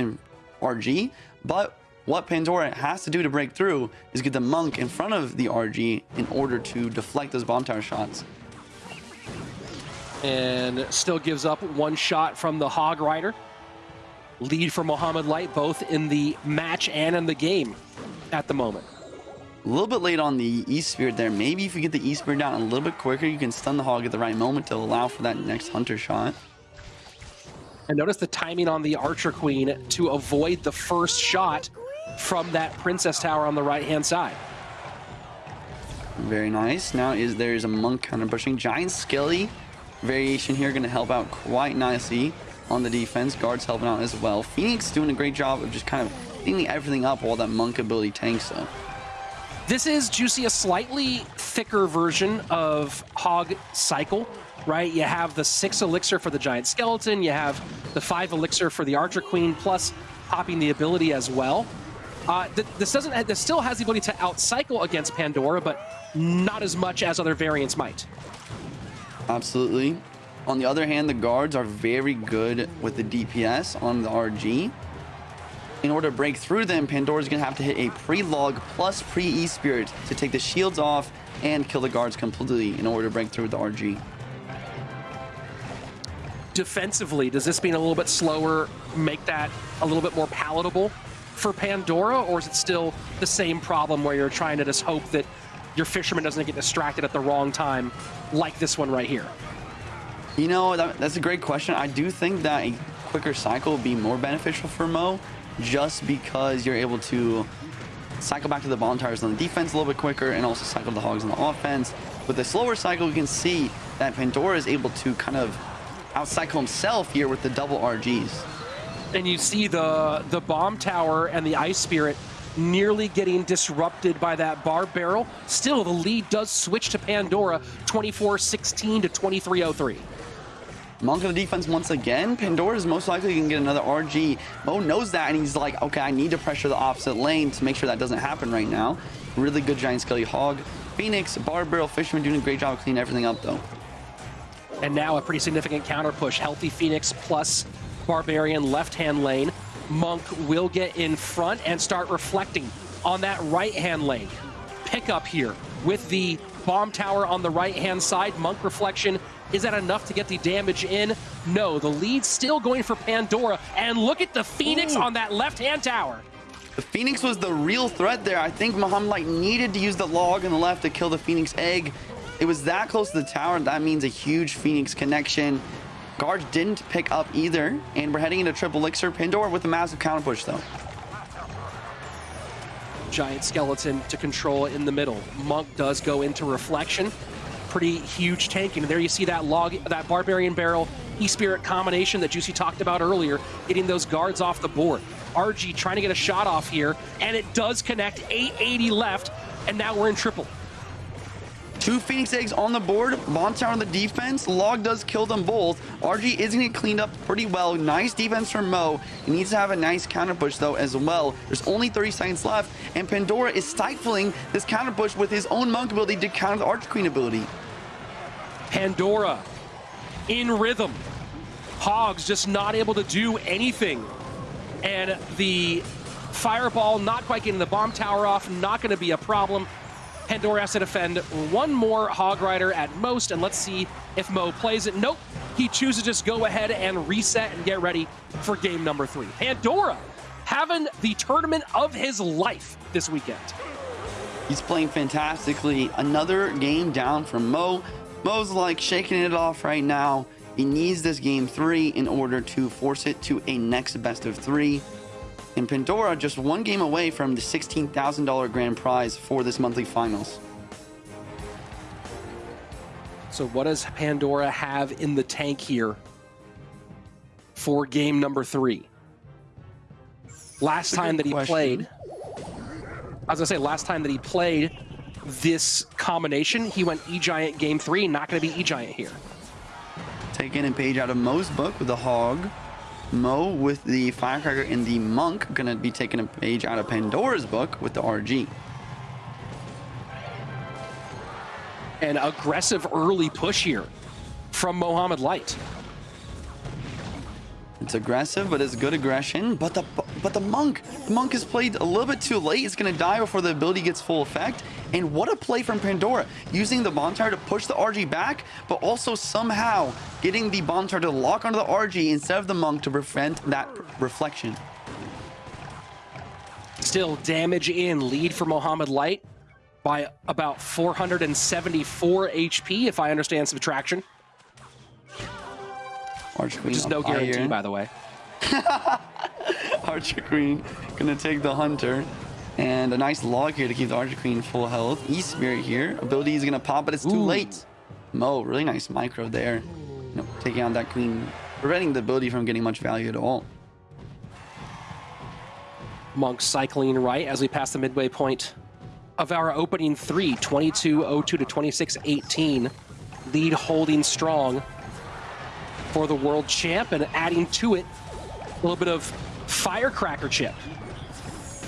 RG. But what Pandora has to do to break through is get the Monk in front of the RG in order to deflect those Bomb Tower shots. and still gives up one shot from the Hog Rider. Lead for Mohamed Light both in the match and in the game at the moment. A little bit late on the E-Spirit there. Maybe if you get the E-Spirit down a little bit quicker, you can stun the Hog at the right moment to allow for that next Hunter shot. And notice the timing on the Archer Queen to avoid the first shot from that Princess Tower on the right-hand side. Very nice. Now is there's a Monk counter pushing. Giant Skelly variation here going to help out quite nicely on the defense. Guards helping out as well. Phoenix doing a great job of just kind of cleaning everything up while that Monk ability tanks though. This is Juicy, a slightly thicker version of Hog Cycle, right? You have the six elixir for the Giant Skeleton, you have the five elixir for the Archer Queen, plus popping the ability as well. Uh, th- this doesn't. This still has the ability to outcycle against Pandora, but not as much as other variants might. Absolutely. On the other hand, the guards are very good with the DPS on the RG. In order to break through them, Pandora's gonna have to hit a pre-log plus pre-E-Spirit to take the shields off and kill the guards completely in order to break through the RG. Defensively, does this being a little bit slower make that a little bit more palatable for Pandora, or is it still the same problem where you're trying to just hope that your fisherman doesn't get distracted at the wrong time, like this one right here? You know, that, that's a great question. I do think that a quicker cycle would be more beneficial for Mo, just because you're able to cycle back to the tires on the defense a little bit quicker and also cycle the hogs on the offense. With a slower cycle, you can see that Pandora is able to kind of outcycle himself here with the double RGs. and you see the the bomb tower and the ice spirit nearly getting disrupted by that Barb Barrel. Still, the lead does switch to Pandora, 24-16 to 23-03. Monk of the defense once again. Pandora is most likely going to get another RG. Mo knows that, and he's like, okay, I need to pressure the opposite lane to make sure that doesn't happen right now. Really good Giant Skelly Hog. Phoenix, Barb Barrel, Fisherman doing a great job of cleaning everything up, though. And now a pretty significant counter push. Healthy Phoenix plus Barbarian left-hand lane. Monk will get in front and start reflecting on that right-hand lane. Pickup here with the bomb tower on the right-hand side. Monk reflection. Is that enough to get the damage in? No, the lead's still going for Pandora. And look at the Phoenix Ooh. on that left-hand tower. The Phoenix was the real threat there. I think Mohamed Light needed to use the log on the left to kill the Phoenix egg. It was that close to the tower. That means a huge Phoenix connection. Guards didn't pick up either. And we're heading into triple elixir. Pandora with a massive counter push, though. giant skeleton to control in the middle. Monk does go into reflection. Pretty huge tanking. And there you see that log, that barbarian barrel, E-Spirit combination that Juicy talked about earlier, getting those guards off the board. RG trying to get a shot off here, and it does connect. 880 left, and now we're in triple. Two Phoenix eggs on the board. Bomb tower on the defense. Log does kill them both. RG is going to get cleaned up pretty well. Nice defense from Mo. He needs to have a nice counter push though as well. There's only 30 seconds left, and Pandora is stifling this counter push with his own monk ability to counter the Arch Queen ability. Pandora in rhythm. Hogs just not able to do anything. And the fireball not quite getting the bomb tower off, not going to be a problem. Pandora has to defend one more Hog Rider at most, and let's see if Mo plays it. Nope, he chooses to just go ahead and reset and get ready for game number three. Pandora having the tournament of his life this weekend. He's playing fantastically. Another game down from Mo. Mo's like shaking it off right now. He needs this game three in order to force it to a next best of three. And Pandora just one game away from the $16,000 grand prize for this monthly finals. So what does Pandora have in the tank here for game number three? Last time that he question. played, I was gonna say last time that he played this combination, he went E-Giant game three, not gonna be E-Giant here. Taking a page out of Mo's book with the hog. Mo with the firecracker and the monk gonna be taking a page out of Pandora's book with the RG. An aggressive early push here from Mohamed Light. It's aggressive, but it's good aggression. But the but the monk, the monk is played a little bit too late. It's gonna die before the ability gets full effect. And what a play from Pandora, using the tower to push the RG back, but also somehow getting the tower to lock onto the RG instead of the monk to prevent that reflection. Still damage in lead for Mohamed Light by about 474 HP, if I understand subtraction. Archer Queen Which is no fire. guarantee, by the way. Archer Queen gonna take the Hunter. And a nice log here to keep the Archer Queen full health. E-Spirit here. Ability is gonna pop, but it's too Ooh. late. Mo, really nice micro there. You know, taking out that Queen, preventing the ability from getting much value at all. Monk cycling right as we pass the midway point of our opening three, 22-02 to 26-18. Lead holding strong for the world champ and adding to it a little bit of firecracker chip.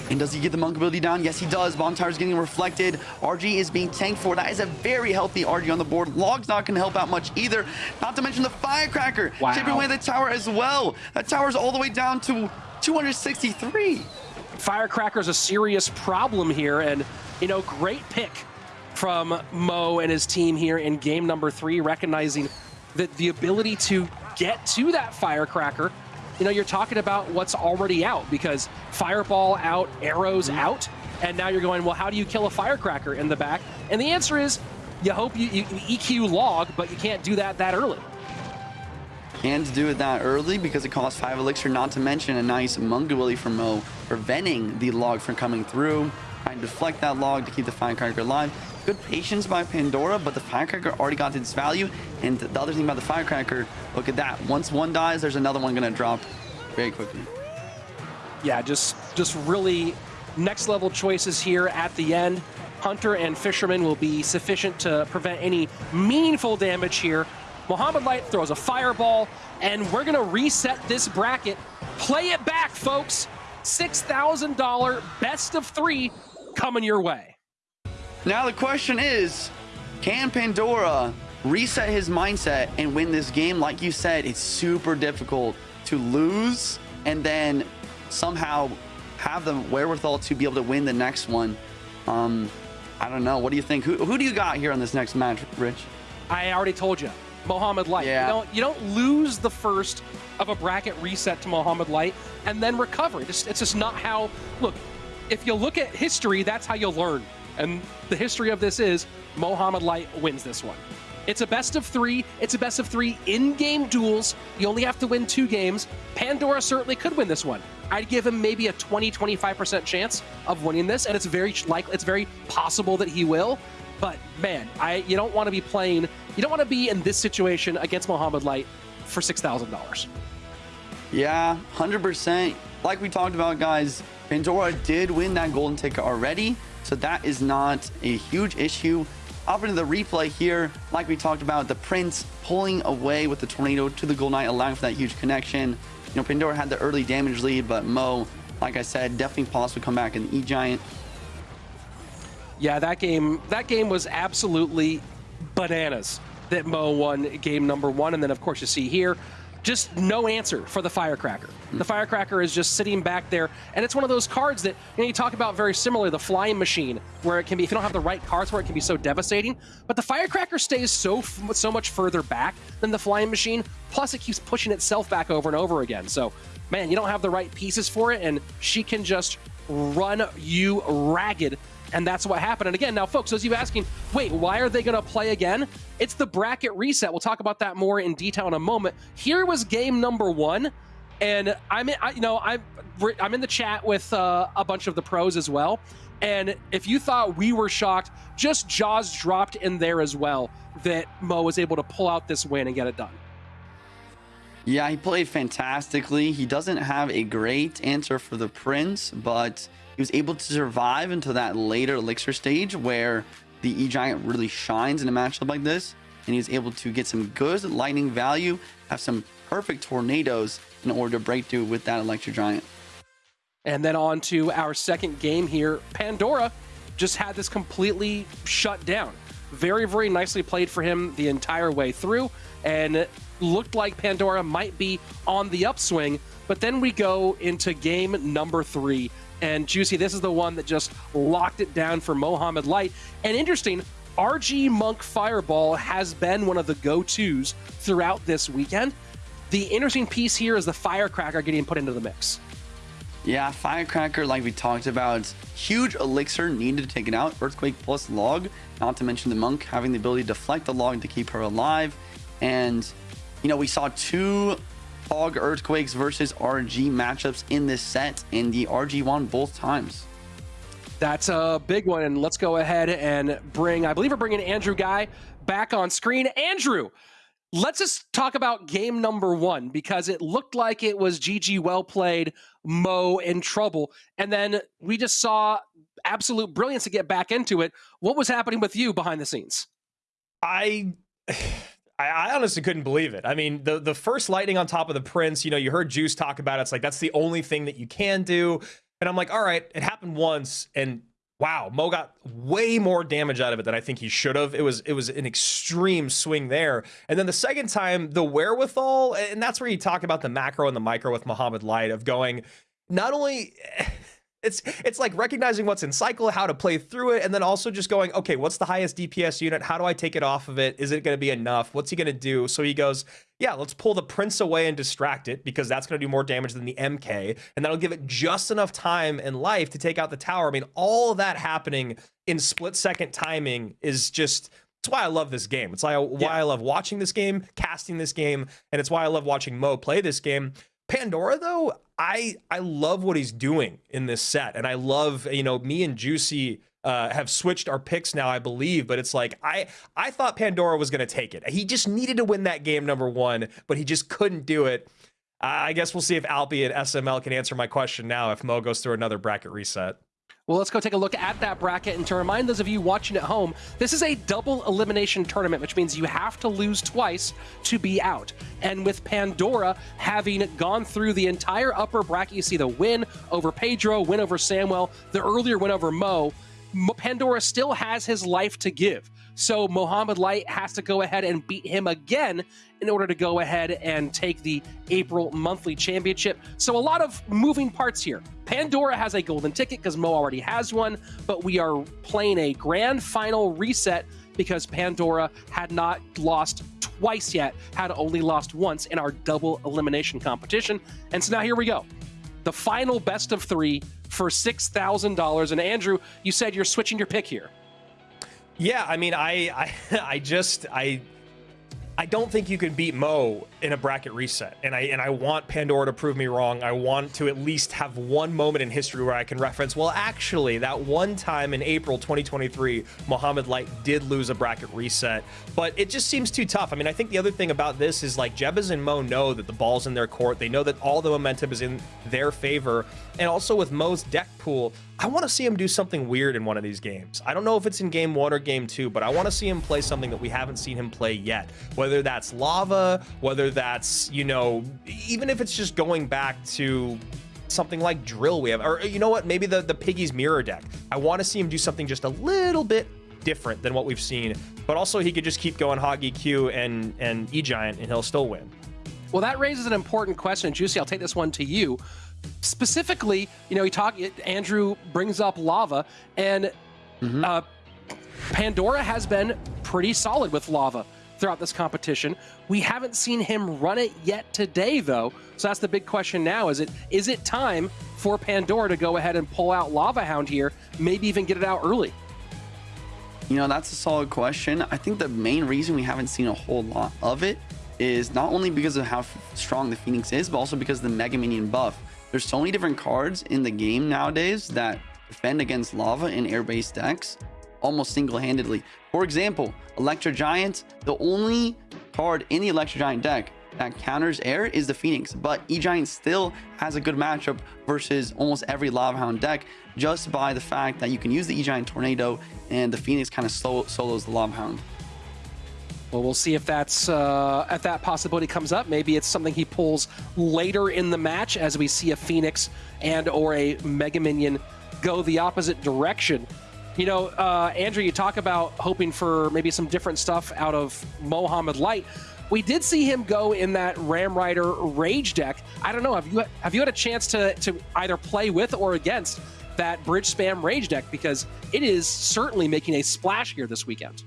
And does he get the monk ability down? Yes, he does. Bomb Tower's getting reflected. RG is being tanked for. That is a very healthy RG on the board. Log's not going to help out much either. Not to mention the Firecracker. Wow. Chipping away the tower as well. That tower's all the way down to 263. Firecracker's a serious problem here, and you know, great pick from Mo and his team here in game number three, recognizing that the ability to get to that firecracker you know, you're talking about what's already out because Fireball out, Arrows mm-hmm. out, and now you're going, well, how do you kill a Firecracker in the back? And the answer is, you hope you, you EQ log, but you can't do that that early. Can't do it that early because it costs 5 elixir, not to mention a nice monk ability from Mo, preventing the log from coming through. Trying to deflect that log to keep the Firecracker alive. Good patience by Pandora, but the Firecracker already got its value. And the other thing about the Firecracker, look at that. Once one dies, there's another one going to drop very quickly. yeah, just just really next level choices here at the end. Hunter and Fisherman will be sufficient to prevent any meaningful damage here. Mohamed Light throws a fireball, and we're gonna reset this bracket. Play it back, folks. $6,000 best of three coming your way. Now the question is, can Pandora reset his mindset and win this game? Like you said, it's super difficult to lose and then somehow have the wherewithal to be able to win the next one. Um, I don't know. What do you think? Who, who do you got here on this next match, Rich? I already told you, Mohamed Light. Yeah. You don't you don't lose the first of a bracket reset to Mohamed Light and then recover. It's just, it's just not how. Look, if you look at history, that's how you'll learn. And the history of this is Mohamed Light wins this one. It's a best of three. It's a best of three in-game duels. You only have to win two games. Pandora certainly could win this one. I'd give him maybe a 20-25% chance of winning this, and it's very likely, it's very possible that he will. But man, I you don't want to be playing. You don't want to be in this situation against Mohamed Light for six thousand dollars. Yeah, 100%. Like we talked about, guys, Pandora did win that golden ticket already, so that is not a huge issue. Up into the replay here, like we talked about, the Prince pulling away with the Tornado to the Gold Knight, allowing for that huge connection. You know, Pandora had the early damage lead, but Mo, like I said, definitely possible to come back in the E-Giant. Yeah, that game that game was absolutely bananas that Mo won game number one. And then of course you see here, just no answer for the firecracker. The firecracker is just sitting back there, and it's one of those cards that you know you talk about very similar, the flying machine, where it can be if you don't have the right cards for it, it can be so devastating. But the firecracker stays so so much further back than the flying machine. Plus, it keeps pushing itself back over and over again. So, man, you don't have the right pieces for it, and she can just run you ragged and that's what happened. And again, now, folks, as you're asking, wait, why are they going to play again? It's the bracket reset. We'll talk about that more in detail in a moment. Here was game number one, and I'm, in, I, you know, I'm, I'm in the chat with uh, a bunch of the pros as well. And if you thought we were shocked, just jaws dropped in there as well that Mo was able to pull out this win and get it done. Yeah, he played fantastically. He doesn't have a great answer for the Prince, but he was able to survive until that later Elixir stage where the E-Giant really shines in a matchup like this. And he was able to get some good lightning value, have some perfect tornadoes in order to break through with that Electro Giant. And then on to our second game here. Pandora just had this completely shut down. Very, very nicely played for him the entire way through, and it looked like Pandora might be on the upswing. But then we go into game number three. And Juicy, this is the one that just locked it down for Mohamed Light. And interesting, RG Monk Fireball has been one of the go tos throughout this weekend. The interesting piece here is the Firecracker getting put into the mix. Yeah, Firecracker, like we talked about, huge elixir needed to take it out. Earthquake plus log, not to mention the monk having the ability to deflect the log to keep her alive. And, you know, we saw two hog earthquakes versus RG matchups in this set, and the RG won both times. That's a big one. And let's go ahead and bring, I believe we're bringing Andrew Guy back on screen. Andrew, let's just talk about game number one because it looked like it was GG well played, Mo in trouble. And then we just saw absolute brilliance to get back into it. What was happening with you behind the scenes? I. I, honestly couldn't believe it. I mean, the the first lightning on top of the prince, you know, you heard Juice talk about it. It's like that's the only thing that you can do. And I'm like, all right, it happened once, and wow, Mo got way more damage out of it than I think he should have. It was it was an extreme swing there. And then the second time, the wherewithal, and that's where you talk about the macro and the micro with Mohamed Light of going, not only it's it's like recognizing what's in cycle, how to play through it, and then also just going, okay, what's the highest DPS unit? How do I take it off of it? Is it going to be enough? What's he going to do? So he goes, yeah, let's pull the Prince away and distract it because that's going to do more damage than the MK, and that'll give it just enough time and life to take out the tower. I mean, all that happening in split second timing is just. It's why I love this game. It's why why I love watching this game, casting this game, and it's why I love watching Mo play this game. Pandora though, I I love what he's doing in this set, and I love you know me and Juicy uh, have switched our picks now, I believe. But it's like I I thought Pandora was going to take it. He just needed to win that game number one, but he just couldn't do it. I guess we'll see if Alpi and SML can answer my question now if Mo goes through another bracket reset. Well, let's go take a look at that bracket. And to remind those of you watching at home, this is a double elimination tournament, which means you have to lose twice to be out. And with Pandora having gone through the entire upper bracket, you see the win over Pedro, win over Samuel, the earlier win over. Mo- Pandora still has his life to give. So Mohamed Light has to go ahead and beat him again in order to go ahead and take the April monthly championship. So a lot of moving parts here. Pandora has a golden ticket because Mo already has one, but we are playing a grand final reset because Pandora had not lost twice yet, had only lost once in our double elimination competition. And so now here we go. The final best of three for $6,000. And Andrew, you said you're switching your pick here. Yeah, I mean, I, I, I just, I, I don't think you can beat Mo in a bracket reset, and I and I want Pandora to prove me wrong. I want to at least have one moment in history where I can reference. Well, actually, that one time in April 2023, Mohamed Light did lose a bracket reset, but it just seems too tough. I mean, I think the other thing about this is like Jebez and Mo know that the ball's in their court. They know that all the momentum is in their favor, and also with Mo's deck pool, I want to see him do something weird in one of these games. I don't know if it's in game one or game two, but I want to see him play something that we haven't seen him play yet. Whether that's lava, whether that's, you know, even if it's just going back to something like drill we have, or you know what, maybe the, the Piggy's mirror deck. I want to see him do something just a little bit different than what we've seen, but also he could just keep going hog EQ and, and E-Giant and he'll still win. Well, that raises an important question. Juicy, I'll take this one to you. Specifically, you know, he talk. Andrew brings up lava, and uh, Pandora has been pretty solid with lava throughout this competition. We haven't seen him run it yet today, though. So that's the big question now: is it is it time for Pandora to go ahead and pull out Lava Hound here? Maybe even get it out early. You know, that's a solid question. I think the main reason we haven't seen a whole lot of it is not only because of how strong the Phoenix is, but also because of the Mega Minion buff. There's so many different cards in the game nowadays that defend against lava in air-based decks almost single-handedly. For example, Electro Giant, the only card in the Electro Giant deck that counters air is the Phoenix, but E-Giant still has a good matchup versus almost every Lava Hound deck just by the fact that you can use the E-Giant Tornado and the Phoenix kind of solo- solos the Lava Hound. Well, we'll see if that's uh, if that possibility comes up. Maybe it's something he pulls later in the match as we see a Phoenix and or a Mega Minion go the opposite direction. You know, uh, Andrew, you talk about hoping for maybe some different stuff out of Mohamed Light. We did see him go in that Ram Rider Rage deck. I don't know. Have you have you had a chance to to either play with or against that Bridge Spam Rage deck because it is certainly making a splash here this weekend.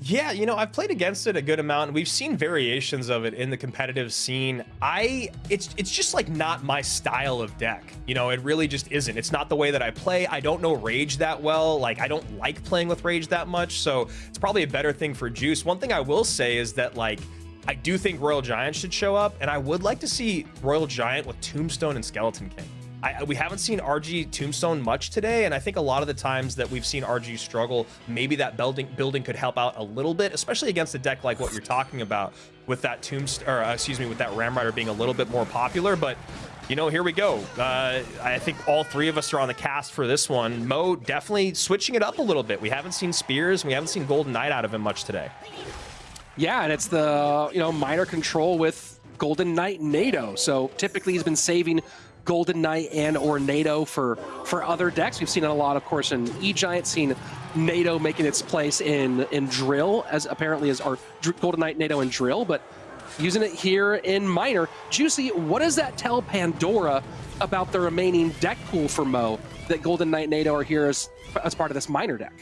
Yeah, you know, I've played against it a good amount. We've seen variations of it in the competitive scene. I it's it's just like not my style of deck. You know, it really just isn't. It's not the way that I play. I don't know Rage that well. Like I don't like playing with Rage that much, so it's probably a better thing for Juice. One thing I will say is that like I do think Royal Giant should show up, and I would like to see Royal Giant with Tombstone and Skeleton King. I, we haven't seen RG Tombstone much today, and I think a lot of the times that we've seen RG struggle, maybe that building building could help out a little bit, especially against a deck like what you're talking about with that Tombstone, or uh, excuse me, with that Ram Rider being a little bit more popular. But you know, here we go. Uh, I think all three of us are on the cast for this one. Mo definitely switching it up a little bit. We haven't seen Spears, we haven't seen Golden Knight out of him much today. Yeah, and it's the you know miner control with Golden Knight Nado. So typically he's been saving Golden Knight and or Nado for for other decks. We've seen it a lot, of course, in E Giant. Seen Nado making its place in in Drill as apparently as our Golden Knight Nado and Drill, but using it here in miner. Juicy, what does that tell Pandora about the remaining deck pool for Mo that Golden Knight Nado are here as, as part of this miner deck.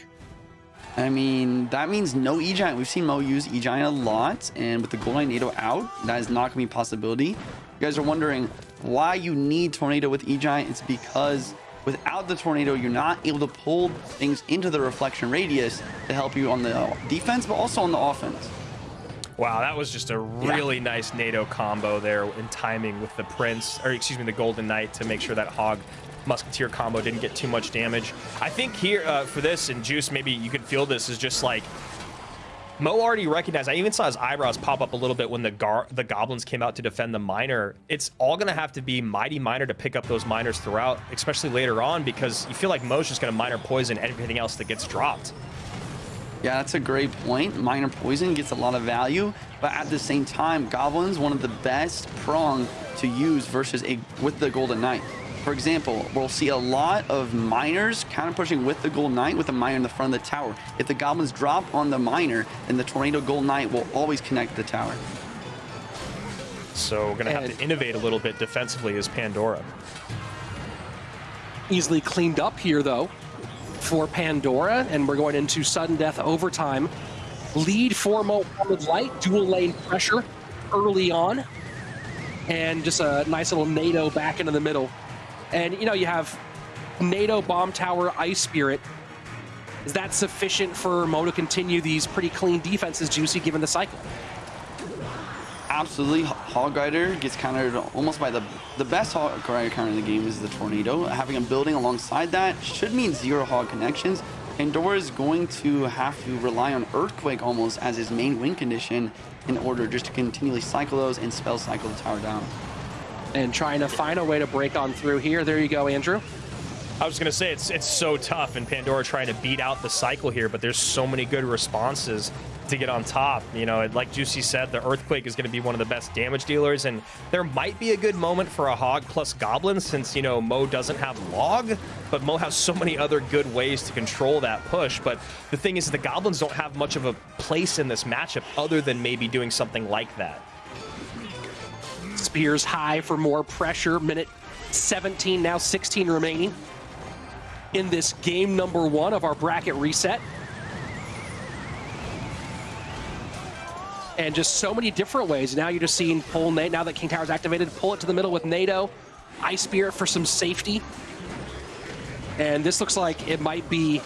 I mean, that means no E-Giant. We've seen Mo use E-Giant a lot, and with the Golden Knight Nado out, that is not going to be a possibility. You guys are wondering why you need Tornado with E-Giant. It's because without the Tornado, you're not able to pull things into the reflection radius to help you on the defense, but also on the offense. Wow, that was just a really nice Nado combo there in timing with the Prince, or excuse me, the Golden Knight to make sure that Hog Musketeer combo didn't get too much damage. I think here uh, for this, and Juice, maybe you could feel this, is just like Mo already recognized. I even saw his eyebrows pop up a little bit when the the goblins came out to defend the miner. It's all gonna have to be mighty miner to pick up those miners throughout, especially later on, because you feel like Mo's just gonna miner poison everything else that gets dropped. Yeah, that's a great point. Miner Poison gets a lot of value, but at the same time, Goblin's one of the best prong to use versus a with the Golden Knight. For example, we'll see a lot of miners counter pushing with the gold Knight with a miner in the front of the tower. If the Goblins drop on the miner, then the Tornado gold Knight will always connect the tower. So we're gonna have to innovate a little bit defensively as Pandora. Easily cleaned up here, though, for Pandora, and we're going into sudden death overtime. Lead for Mohammed Light, dual lane pressure early on, and just a nice little Nado back into the middle. And you know, you have Nado Bomb Tower Ice Spirit. Is that sufficient for Mo to continue these pretty clean defenses, Juicy, given the cycle? Absolutely, Hog Rider gets countered almost by the the best Hog Rider counter in the game is the Tornado. Having a building alongside that should mean zero Hog connections. Pandora is going to have to rely on Earthquake almost as his main win condition in order just to continually cycle those and spell cycle the tower down. And trying to find a way to break on through here. There you go, Andrew. I was gonna say it's it's so tough, and Pandora trying to beat out the cycle here, but there's so many good responses to get on top. You know, like Juicy said, the Earthquake is gonna be one of the best damage dealers, and there might be a good moment for a Hog plus Goblin since you know Mo doesn't have Log, but Mo has so many other good ways to control that push. But the thing is, the Goblins don't have much of a place in this matchup other than maybe doing something like that. Spears high for more pressure. Minute 17, now 16 remaining in this game number one of our bracket reset. And just so many different ways. Now you're just seeing pull Nate. Now that King Tower's activated, pull it to the middle with Nado. Ice Spirit for some safety. And this looks like it might be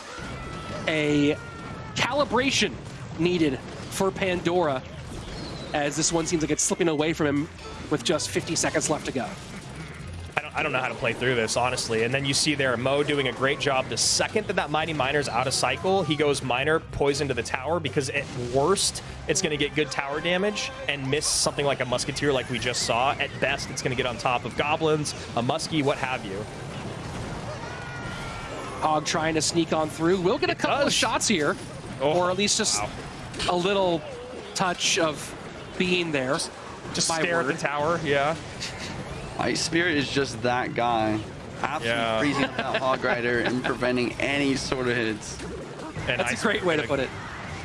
a calibration needed for Pandora as this one seems like it's slipping away from him with just 50 seconds left to go. I don't, I don't know how to play through this, honestly. And then you see there Mo doing a great job. The second that that Mighty Miner's out of cycle, he goes Miner, poison to the tower, because at worst, it's going to get good tower damage and miss something like a Musketeer like we just saw. At best, it's going to get on top of Goblins, a Muskie, what have you. Hog trying to sneak on through. We'll get a couple of shots here, Oh, or at least just wow. a little touch of being there. Just My stare at word. the tower, yeah. Ice Spirit is just that guy. Absolutely Yeah. freezing up that Hog Rider and preventing any sort of hits. And That's a great way to put it.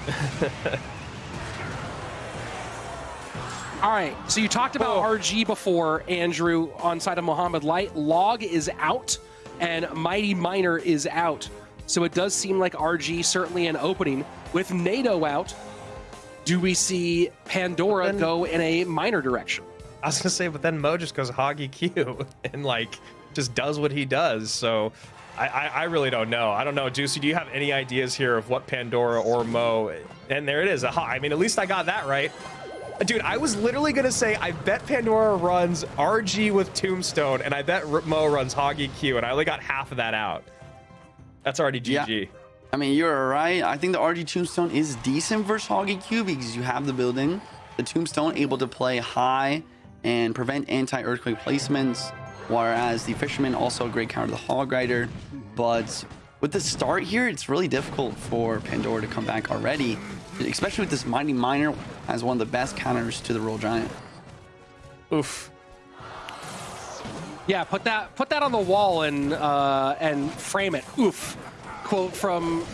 All right, so you talked about Oh. RG before, Andrew, on side of Mohamed Light. Log is out, and Mighty Miner is out. So it does seem like RG certainly an opening. With Nado out, do we see Pandora Then- go in a minor direction? I was gonna say, but then Mo just goes hoggy Q and like just does what he does. So I, I, I really don't know. I don't know, Juicy. Do you have any ideas here of what Pandora or Mo? And there it is. Aha. I mean, at least I got that right. Dude, I was literally gonna say I bet Pandora runs RG with Tombstone, and I bet R- Mo runs Hoggy Q, and I only got half of that out. That's already Yeah. I mean, you're right. I think the RG Tombstone is decent versus Hoggy Q because you have the building. The Tombstone able to play high and prevent anti-earthquake placements, whereas the Fisherman also a great counter to the Hog Rider. But with the start here, it's really difficult for Pandora to come back already, especially with this Mighty Miner as one of the best counters to the Royal Giant. Oof. Yeah, put that put that on the wall and uh, and frame it. Oof. Quote from.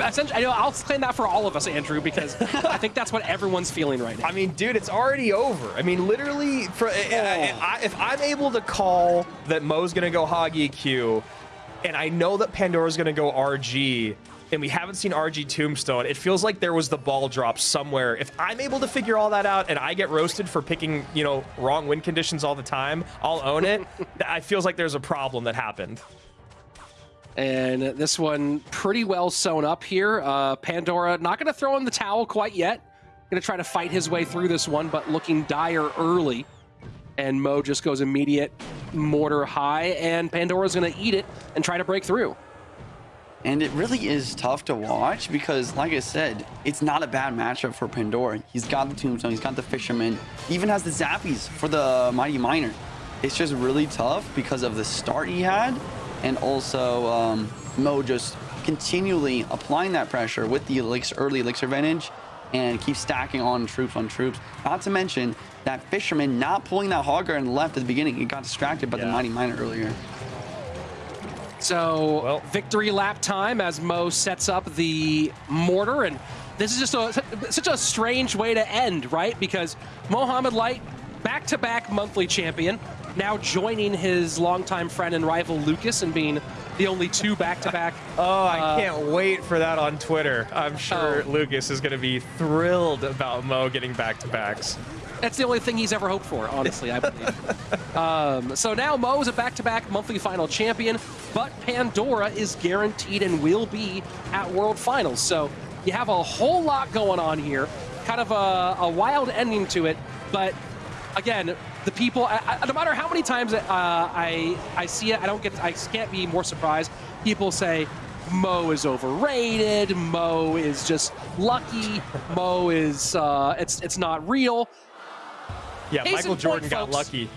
Essentially, I know I'll claim that for all of us, Andrew, because I think that's what everyone's feeling right now. I mean, dude, it's already over. I mean, literally, for, I- oh. I- if I'm able to call that Mo's gonna go Hoggy Q, and I know that Pandora's going to go RG, and we haven't seen RG Tombstone. It feels like there was the ball drop somewhere. If I'm able to figure all that out and I get roasted for picking, you know, wrong win conditions all the time, I'll own it. I feels like there's a problem that happened. And this one pretty well sewn up here. Uh, Pandora not going to throw in the towel quite yet. Going to try to fight his way through this one, but looking dire early. And Mo just goes immediate mortar high, and Pandora's going to eat it and try to break through. And it really is tough to watch because, like I said, it's not a bad matchup for Pandora. He's got the Tombstone, he's got the Fisherman, he even has the Zappies for the Mighty Miner. It's just really tough because of the start he had, and also um, Mo just continually applying that pressure with the elixir, early elixir advantage and keep stacking on troops on troops. Not to mention that Fisherman not pulling that Hog Guard in the left at the beginning. He got distracted by the Yeah. Mighty Miner earlier. So Well- victory lap time as Mo sets up the mortar, and this is just a, such a strange way to end, right? Because Mohamed Light, back-to-back monthly champion, now joining his longtime friend and rival Lucas and being the only two back-to-back. Oh, I Uh, can't wait for that on Twitter. I'm sure Oh. Lucas is going to be thrilled about Mo getting back to backs. That's the only thing he's ever hoped for, honestly, I believe. um, so now Mo is a back-to-back monthly final champion, but Pandora is guaranteed and will be at World Finals. So you have a whole lot going on here, kind of a, a wild ending to it. But again, the people, I, I, no matter how many times uh, I I see it, I don't get, I can't be more surprised. People say. Mo is overrated. Mo is just lucky. Mo is uh, it's it's not real. Yeah, Case Michael point, Jordan got folks. lucky.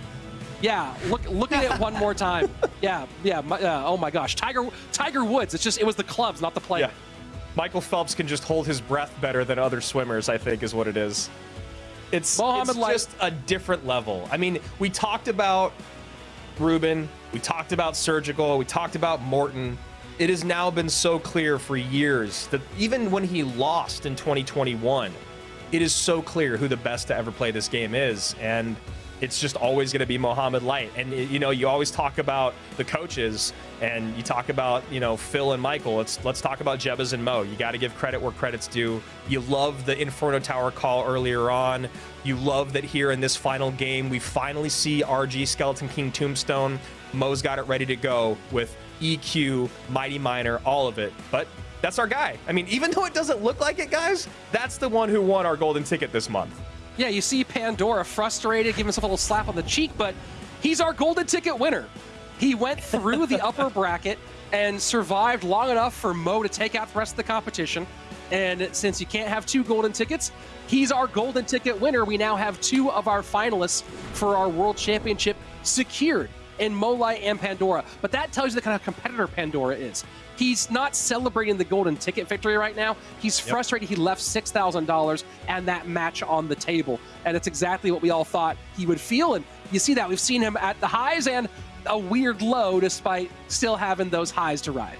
Yeah, look look at it one more time. Yeah, yeah. Uh, oh my gosh, Tiger Tiger Woods. It's just it was the clubs, not the player. Yeah. Michael Phelps can just hold his breath better than other swimmers, I think is what it is. It's, Mohamed it's just a different level. I mean, we talked about Ruben, we talked about Surgical, we talked about Morton. It has now been so clear for years that even when he lost in 2021, it is so clear who the best to ever play this game is. And it's just always going to be Mohamed Light. And, you know, you always talk about the coaches and you talk about, you know, Phil and Michael. Let's, let's talk about Jebas and Mo. You got to give credit where credit's due. You love the Inferno Tower call earlier on. You love that here in this final game, we finally see RG Skeleton King Tombstone. Mo's got it ready to go with EQ, Mighty Miner, all of it. But that's our guy. I mean, even though it doesn't look like it, guys, that's the one who won our golden ticket this month. Yeah, you see Pandora frustrated, giving himself a little slap on the cheek, but he's our golden ticket winner. He went through the upper bracket and survived long enough for Mo to take out the rest of the competition. And since you can't have two golden tickets, he's our golden ticket winner. We now have two of our finalists for our world championship secured in Mo Light and Pandora. But that tells you the kind of competitor Pandora is. He's not celebrating the golden ticket victory right now. He's frustrated he left $6,000 and that match on the table. And it's exactly what we all thought he would feel. And you see that. We've seen him at the highs and a weird low despite still having those highs to ride.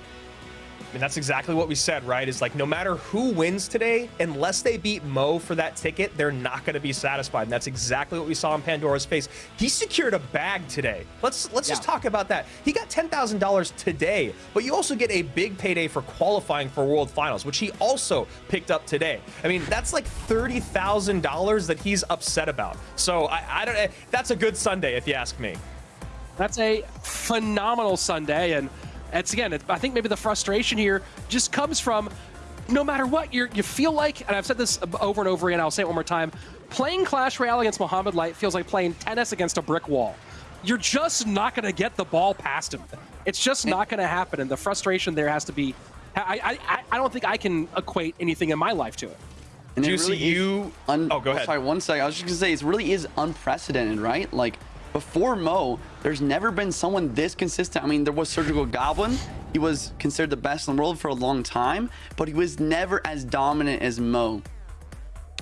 And that's exactly what we said, right? Is like no matter who wins today, unless they beat Mo for that ticket, they're not going to be satisfied. And that's exactly what we saw in Pandora's face. He secured a bag today. Let's let's just talk about that. He got ten thousand dollars today, but you also get a big payday for qualifying for World Finals, which he also picked up today. I mean, that's like thirty thousand dollars that he's upset about. So I, I don't. Eh, that's a good Sunday, if you ask me. That's a phenomenal Sunday, and it's again. It, I think maybe the frustration here just comes from no matter what you you feel like, and I've said this over and over again. I'll say it one more time. Playing Clash Royale against Mohamed Light feels like playing tennis against a brick wall. You're just not going to get the ball past him. It's just not going to happen, and the frustration there has to be. I, I, I- I don't think I can equate anything in my life to it. And it Juicy, really is you- un- Oh, go oh, ahead. Sorry, one second. I was just gonna say it really is unprecedented, right? Like before Mo, there's never been someone this consistent. I mean, there was Surgical Goblin. He was considered the best in the world for a long time, but he was never as dominant as Mo.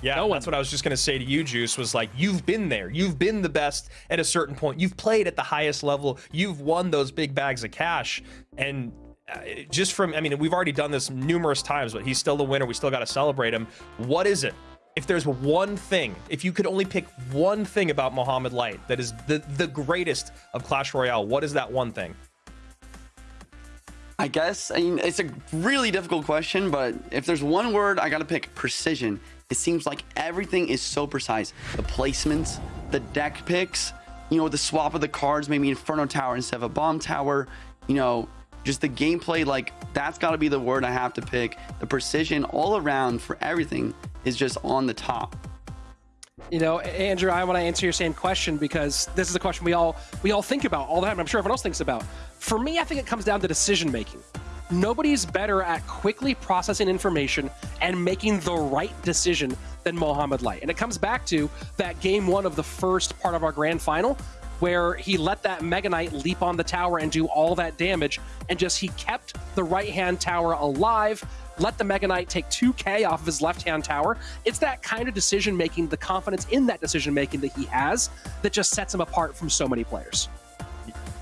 Yeah, No that's what I was just going to say to you, Juice, was like, you've been there. You've been the best at a certain point. You've played at the highest level. You've won those big bags of cash. And uh, just from, I mean, we've already done this numerous times, but he's still the winner. We still got to celebrate him. What is it? If there's one thing, if you could only pick one thing about Mohamed Light that is the, the greatest of Clash Royale, what is that one thing? I guess I mean it's a really difficult question, but if there's one word I gotta pick, precision. It seems like everything is so precise. The placements, the deck picks, you know, the swap of the cards, maybe Inferno Tower instead of a Bomb Tower, you know, just the gameplay, like that's gotta be the word I have to pick. The precision all around for everything is just on the top. You know, Andrew, I want to answer your same question because this is a question we all we all think about all the time. I'm sure everyone else thinks about. For me, I think it comes down to decision making. Nobody's better at quickly processing information and making the right decision than Mohamed Light. And it comes back to that game one of the first part of our grand final where he let that Mega Knight leap on the tower and do all that damage, and just he kept the right hand tower alive, let the Mega Knight take 2k off of his left hand tower. It's that kind of decision making, the confidence in that decision making that he has that just sets him apart from so many players.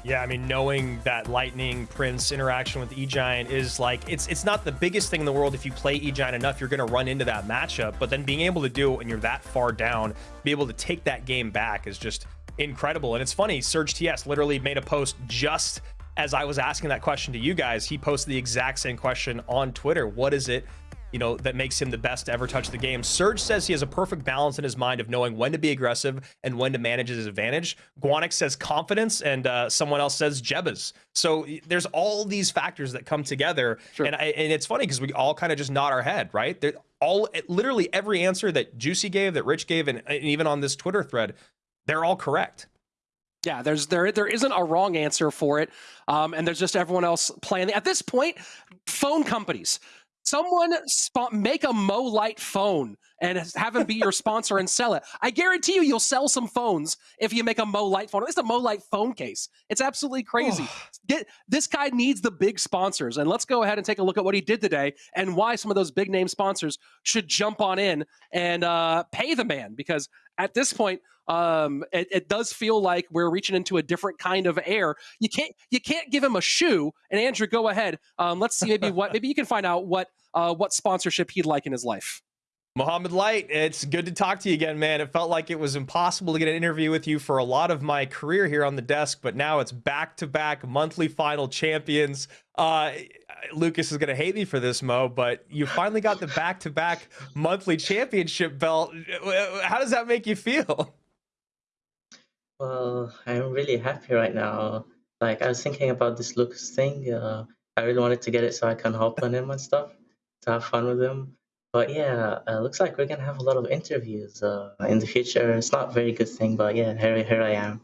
Yeah, I mean, knowing that Lightning Prince interaction with E Giant is like it's it's not the biggest thing in the world. If you play E Giant enough, you're going to run into that matchup. But then being able to do it when you're that far down, be able to take that game back is just incredible. And it's funny, Surge TS literally made a post just as I was asking that question to you guys. He posted the exact same question on Twitter. What is it? you know, that makes him the best to ever touch the game. Surge says he has a perfect balance in his mind of knowing when to be aggressive and when to manage his advantage. Guanix says confidence, and uh, someone else says Jebas. So there's all these factors that come together, Sure. and I, and it's funny because we all kind of just nod our head, right? They're all literally every answer that Juicy gave, that Rich gave, and, and even on this Twitter thread, they're all correct. Yeah, there's there there isn't a wrong answer for it, um, and there's just everyone else playing. At this point, phone companies, someone make a Mo Light phone and have him be your sponsor and sell it. I guarantee you, you'll sell some phones if you make a Mo Light phone. Least a Mo Light phone case. It's absolutely crazy. Get this guy needs the big sponsors, and let's go ahead and take a look at what he did today and why some of those big name sponsors should jump on in and uh, pay the man because at this point um, it, it does feel like we're reaching into a different kind of air. You can't you can't give him a shoe. And Andrew, go ahead. Um, let's see maybe what maybe you can find out what uh, what sponsorship he'd like in his life. Mohamed Light, it's good to talk to you again, man. It felt like it was impossible to get an interview with you for a lot of my career here on the desk, but now it's back to back monthly final champions. Uh, Lucas is going to hate me for this, Mo, but you finally got the back to back monthly championship belt. How does that make you feel? Well, I'm really happy right now. Like I was thinking about this Lucas thing. Uh, I really wanted to get it so I can hop on him and stuff to have fun with him. But yeah, uh, looks like we're gonna have a lot of interviews uh, in the future. It's not a very good thing, but yeah, here here I am.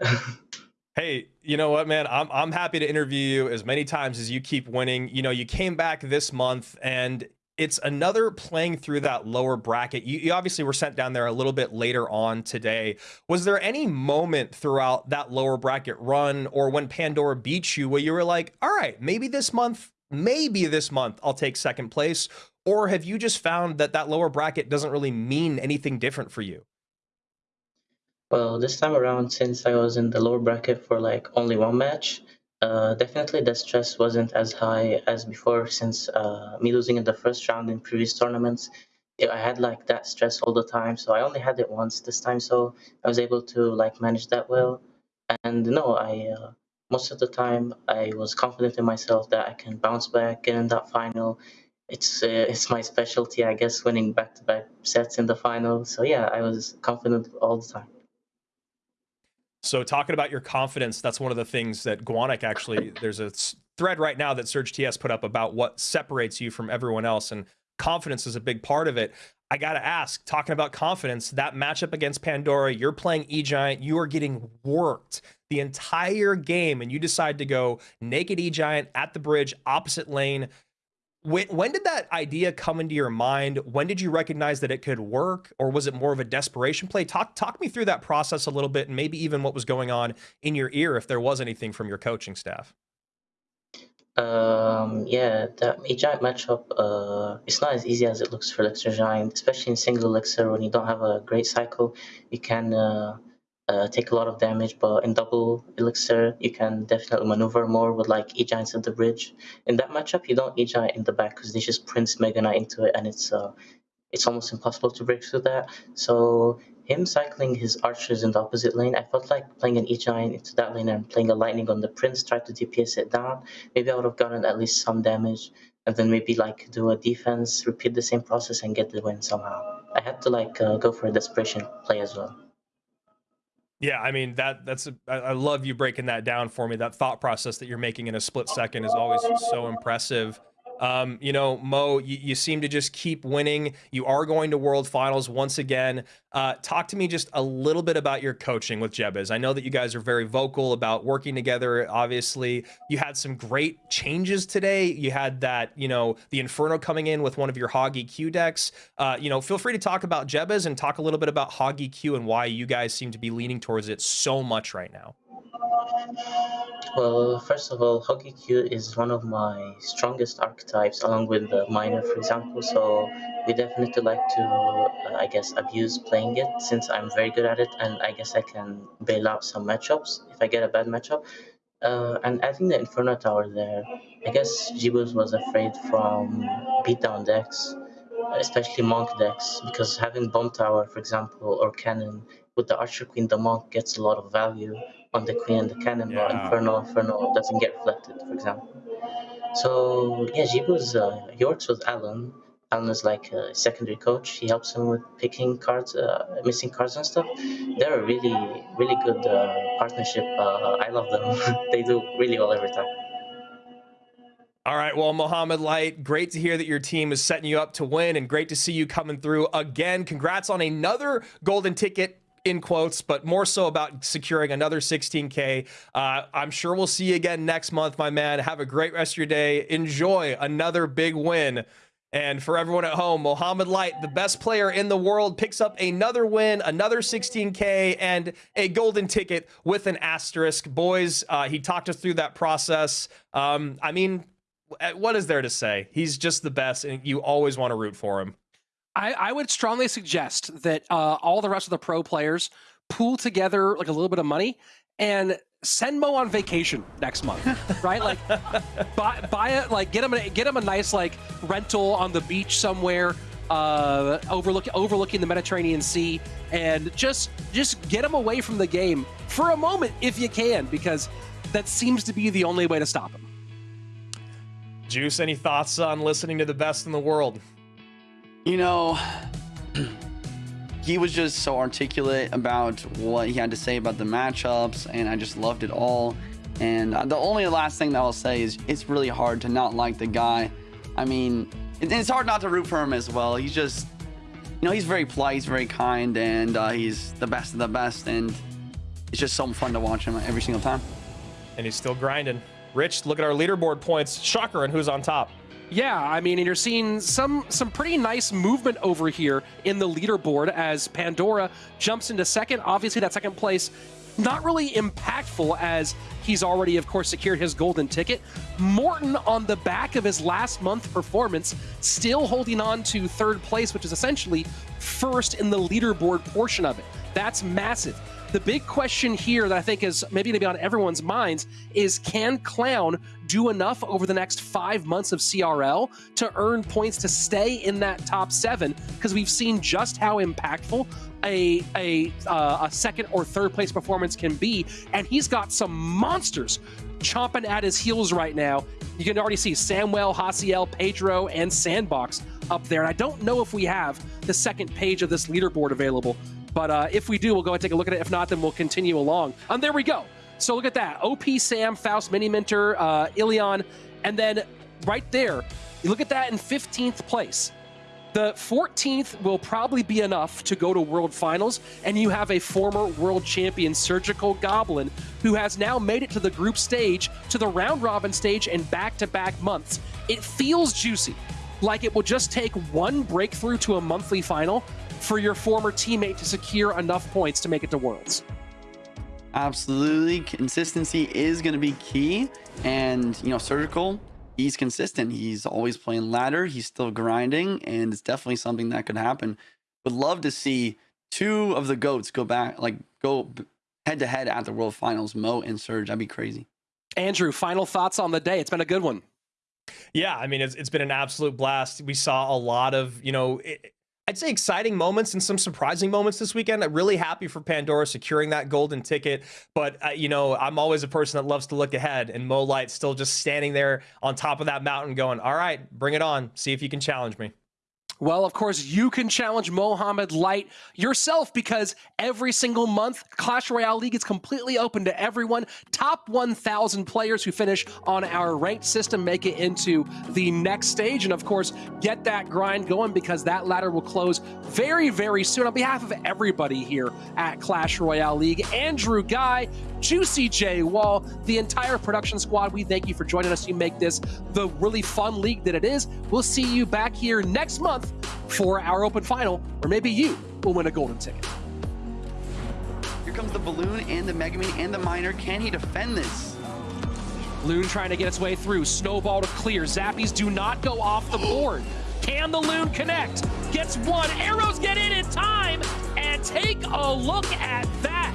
Hey, you know what, man? I'm I'm happy to interview you as many times as you keep winning. You know, you came back this month and it's another playing through that lower bracket. You, you obviously were sent down there a little bit later on today. Was there any moment throughout that lower bracket run or when Pandora beat you where you were like, all right, maybe this month, maybe this month I'll take second place? Or have you just found that that lower bracket doesn't really mean anything different for you? Well, this time around, since I was in the lower bracket for like only one match, uh, definitely the stress wasn't as high as before. Since uh, me losing in the first round in previous tournaments, I had like that stress all the time. So I only had it once this time, so I was able to like manage that well. And no, I uh, most of the time I was confident in myself that I can bounce back, get in that final. It's uh, it's my specialty, I guess, winning back-to-back sets in the final. So yeah, I was confident all the time. So talking about your confidence, that's one of the things that Guanic actually there's a thread right now that Surge TS put up about what separates you from everyone else and confidence is a big part of it. I got to ask, talking about confidence, that matchup against Pandora, you're playing E Giant, you are getting worked the entire game and you decide to go naked E Giant at the bridge opposite lane. When, when did that idea come into your mind? When did you recognize that it could work, or was it more of a desperation play? Talk talk me through that process a little bit, and maybe even what was going on in your ear, if there was anything from your coaching staff. Um, yeah, that giant matchup, uh, it's not as easy as it looks for Elixir Giant, especially in single Elixir when you don't have a great cycle. You can uh, uh, take a lot of damage, but in double Elixir, you can definitely maneuver more with like E Giants at the bridge. In that matchup, you don't E Giant in the back because they just Prince Mega Knight into it, and it's uh, it's almost impossible to break through that. So him cycling his archers in the opposite lane, I felt like playing an E9 into that lane and playing a lightning on the prince, try to DPS it down. Maybe I would have gotten at least some damage, and then maybe like do a defense, repeat the same process, and get the win somehow. I had to like uh, go for a desperation play as well. Yeah, I mean that that's a, I love you breaking that down for me. That thought process that you're making in a split second is always so impressive. Um, you know, Mo, you, you seem to just keep winning. You are going to World Finals once again. Uh, talk to me just a little bit about your coaching with Jebez. I know that you guys are very vocal about working together. Obviously, you had some great changes today. You had that, you know, the Inferno coming in with one of your Hoggy Q decks. Uh, you know, feel free to talk about Jebez and talk a little bit about Hoggy Q and why you guys seem to be leaning towards it so much right now. Well, first of all, Hoggy Q is one of my strongest archetypes, along with the Miner, for example. So we definitely like to, uh, I guess, abuse playing it since I'm very good at it, and I guess I can bail out some matchups if I get a bad matchup. Uh, and adding the Inferno Tower there, I guess Jibus was afraid from beatdown decks, especially Monk decks, because having Bomb Tower, for example, or Cannon with the Archer Queen, the Monk gets a lot of value on the Queen and the Cannon, Yeah. Inferno, Inferno doesn't get reflected, for example. So yeah, Jibu's uh, he works with Alan. Alan is like a secondary coach. He helps him with picking cards, uh, missing cards and stuff. They're a really, really good uh, partnership. Uh, I love them. they do really well every time. All right, well, Mohamed Light, great to hear that your team is setting you up to win and great to see you coming through again. Congrats on another golden ticket in quotes, but more so about securing another 16K. Uh, I'm sure we'll see you again next month, my man. Have a great rest of your day. Enjoy another big win. And for everyone at home, Mohamed Light, the best player in the world, picks up another win, another 16K, and a golden ticket with an asterisk. Boys, uh, he talked us through that process. Um, I mean, uh, what is there to say? He's just the best, and you always want to root for him. I, I would strongly suggest that uh, all the rest of the pro players pool together like a little bit of money and send Mo on vacation next month, right? Like buy, buy it, like get him a, get him a nice like rental on the beach somewhere, uh, overlook, overlooking the Mediterranean Sea, and just just get him away from the game for a moment if you can, because that seems to be the only way to stop him. Juice, any thoughts on listening to the best in the world? You know, he was just so articulate about what he had to say about the matchups, and I just loved it all. And uh, the only last thing that I'll say is it's really hard to not like the guy. I mean, it's hard not to root for him as well. He's just, you know, he's very polite, he's very kind, and uh, he's the best of the best. And it's just so fun to watch him every single time. And he's still grinding. Rich, look at our leaderboard points. Shocker, and who's on top? Yeah, I mean, and you're seeing some some pretty nice movement over here in the leaderboard as Pandora jumps into second. Obviously, that second place not really impactful as he's already, of course, secured his golden ticket. Morton on the back of his last month performance, still holding on to third place, which is essentially first in the leaderboard portion of it. That's massive. The big question here that I think is maybe going to be on everyone's minds is can Clown do enough over the next five months of CRL to earn points to stay in that top seven? Because we've seen just how impactful a a uh, a second or third place performance can be, and he's got some monsters chomping at his heels right now. You can already see Samuel, Hasiel, Pedro, and Sandbox up there. And I don't know if we have the second page of this leaderboard available, but uh, if we do, we'll go and take a look at it. If not, then we'll continue along. And there we go. So look at that. OP Sam, Faust, Mini Minter, uh, Ilion, and then right there, you look at that in 15th place. The 14th will probably be enough to go to World Finals, and you have a former world champion, Surgical Goblin, who has now made it to the group stage, to the round robin stage, in back to back months. It feels juicy, like it will just take one breakthrough to a monthly final for your former teammate to secure enough points to make it to Worlds. Absolutely. Consistency is going to be key. And, you know, Surgical, he's consistent. He's always playing ladder. He's still grinding. And it's definitely something that could happen. Would love to see two of the GOATs go back, like go head to head at the World Finals, Mo and Surge. That'd be crazy. Andrew, final thoughts on the day. It's been a good one. Yeah, I mean, it's, it's been an absolute blast. We saw a lot of, you know, it, I'd say exciting moments and some surprising moments this weekend. I'm really happy for Pandora securing that golden ticket. But, uh, you know, I'm always a person that loves to look ahead, and Mo Light still just standing there on top of that mountain going, all right, bring it on. See if you can challenge me. Well, of course, you can challenge Mohamed Light yourself because every single month, Clash Royale League is completely open to everyone. Top 1,000 players who finish on our ranked system make it into the next stage. And of course, get that grind going because that ladder will close very, very soon. On behalf of everybody here at Clash Royale League, Andrew Guy, Juicy J Wall, the entire production squad, we thank you for joining us. You make this the really fun league that it is. We'll see you back here next month for our open final, or maybe you will win a golden ticket. Here comes the balloon and the Mega Man and the miner. Can he defend this? Loon trying to get its way through. Snowball to clear. Zappies do not go off the board. Can the Loon connect? Gets one. Arrows get in in time. And take a look at that.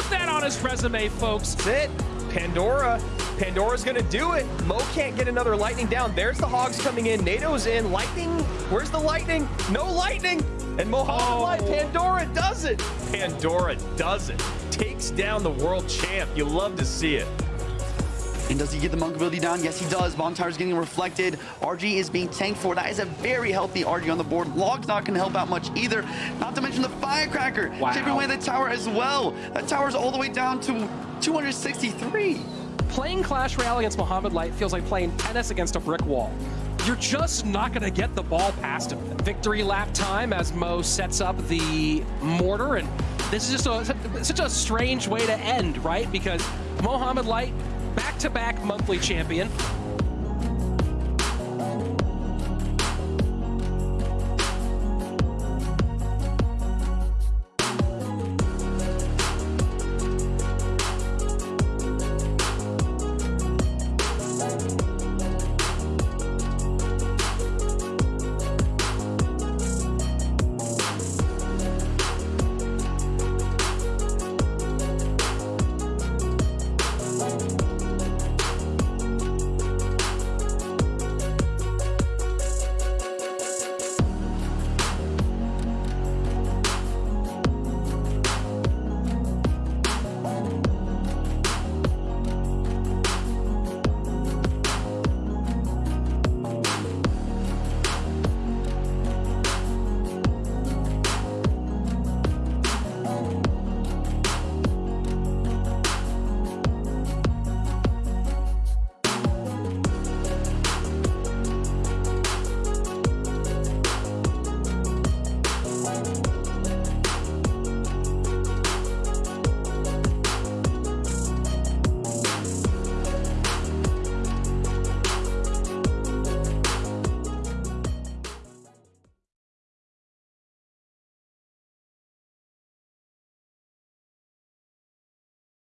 Put that on his resume, folks. That's it. Pandora. Pandora's gonna do it. Mo can't get another lightning down. There's the hogs coming in. Nado's in. Lightning. Where's the lightning? No lightning. And Mohamed Oh. Light. Pandora does it. Pandora does it. Takes down the world champ. You love to see it. And does he get the monk ability down? Yes, he does. Bomb Tower's getting reflected. RG is being tanked for. That is a very healthy RG on the board. Log's not going to help out much either. Not to mention the Firecracker. Wow. Chipping away the tower as well. That tower's all the way down to 263. Playing Clash Royale against Mohamed Light feels like playing tennis against a brick wall. You're just not going to get the ball past him. Victory lap time as Mo sets up the mortar, and this is just a, such a strange way to end, right? Because Mohamed Light, back-to-back monthly champion,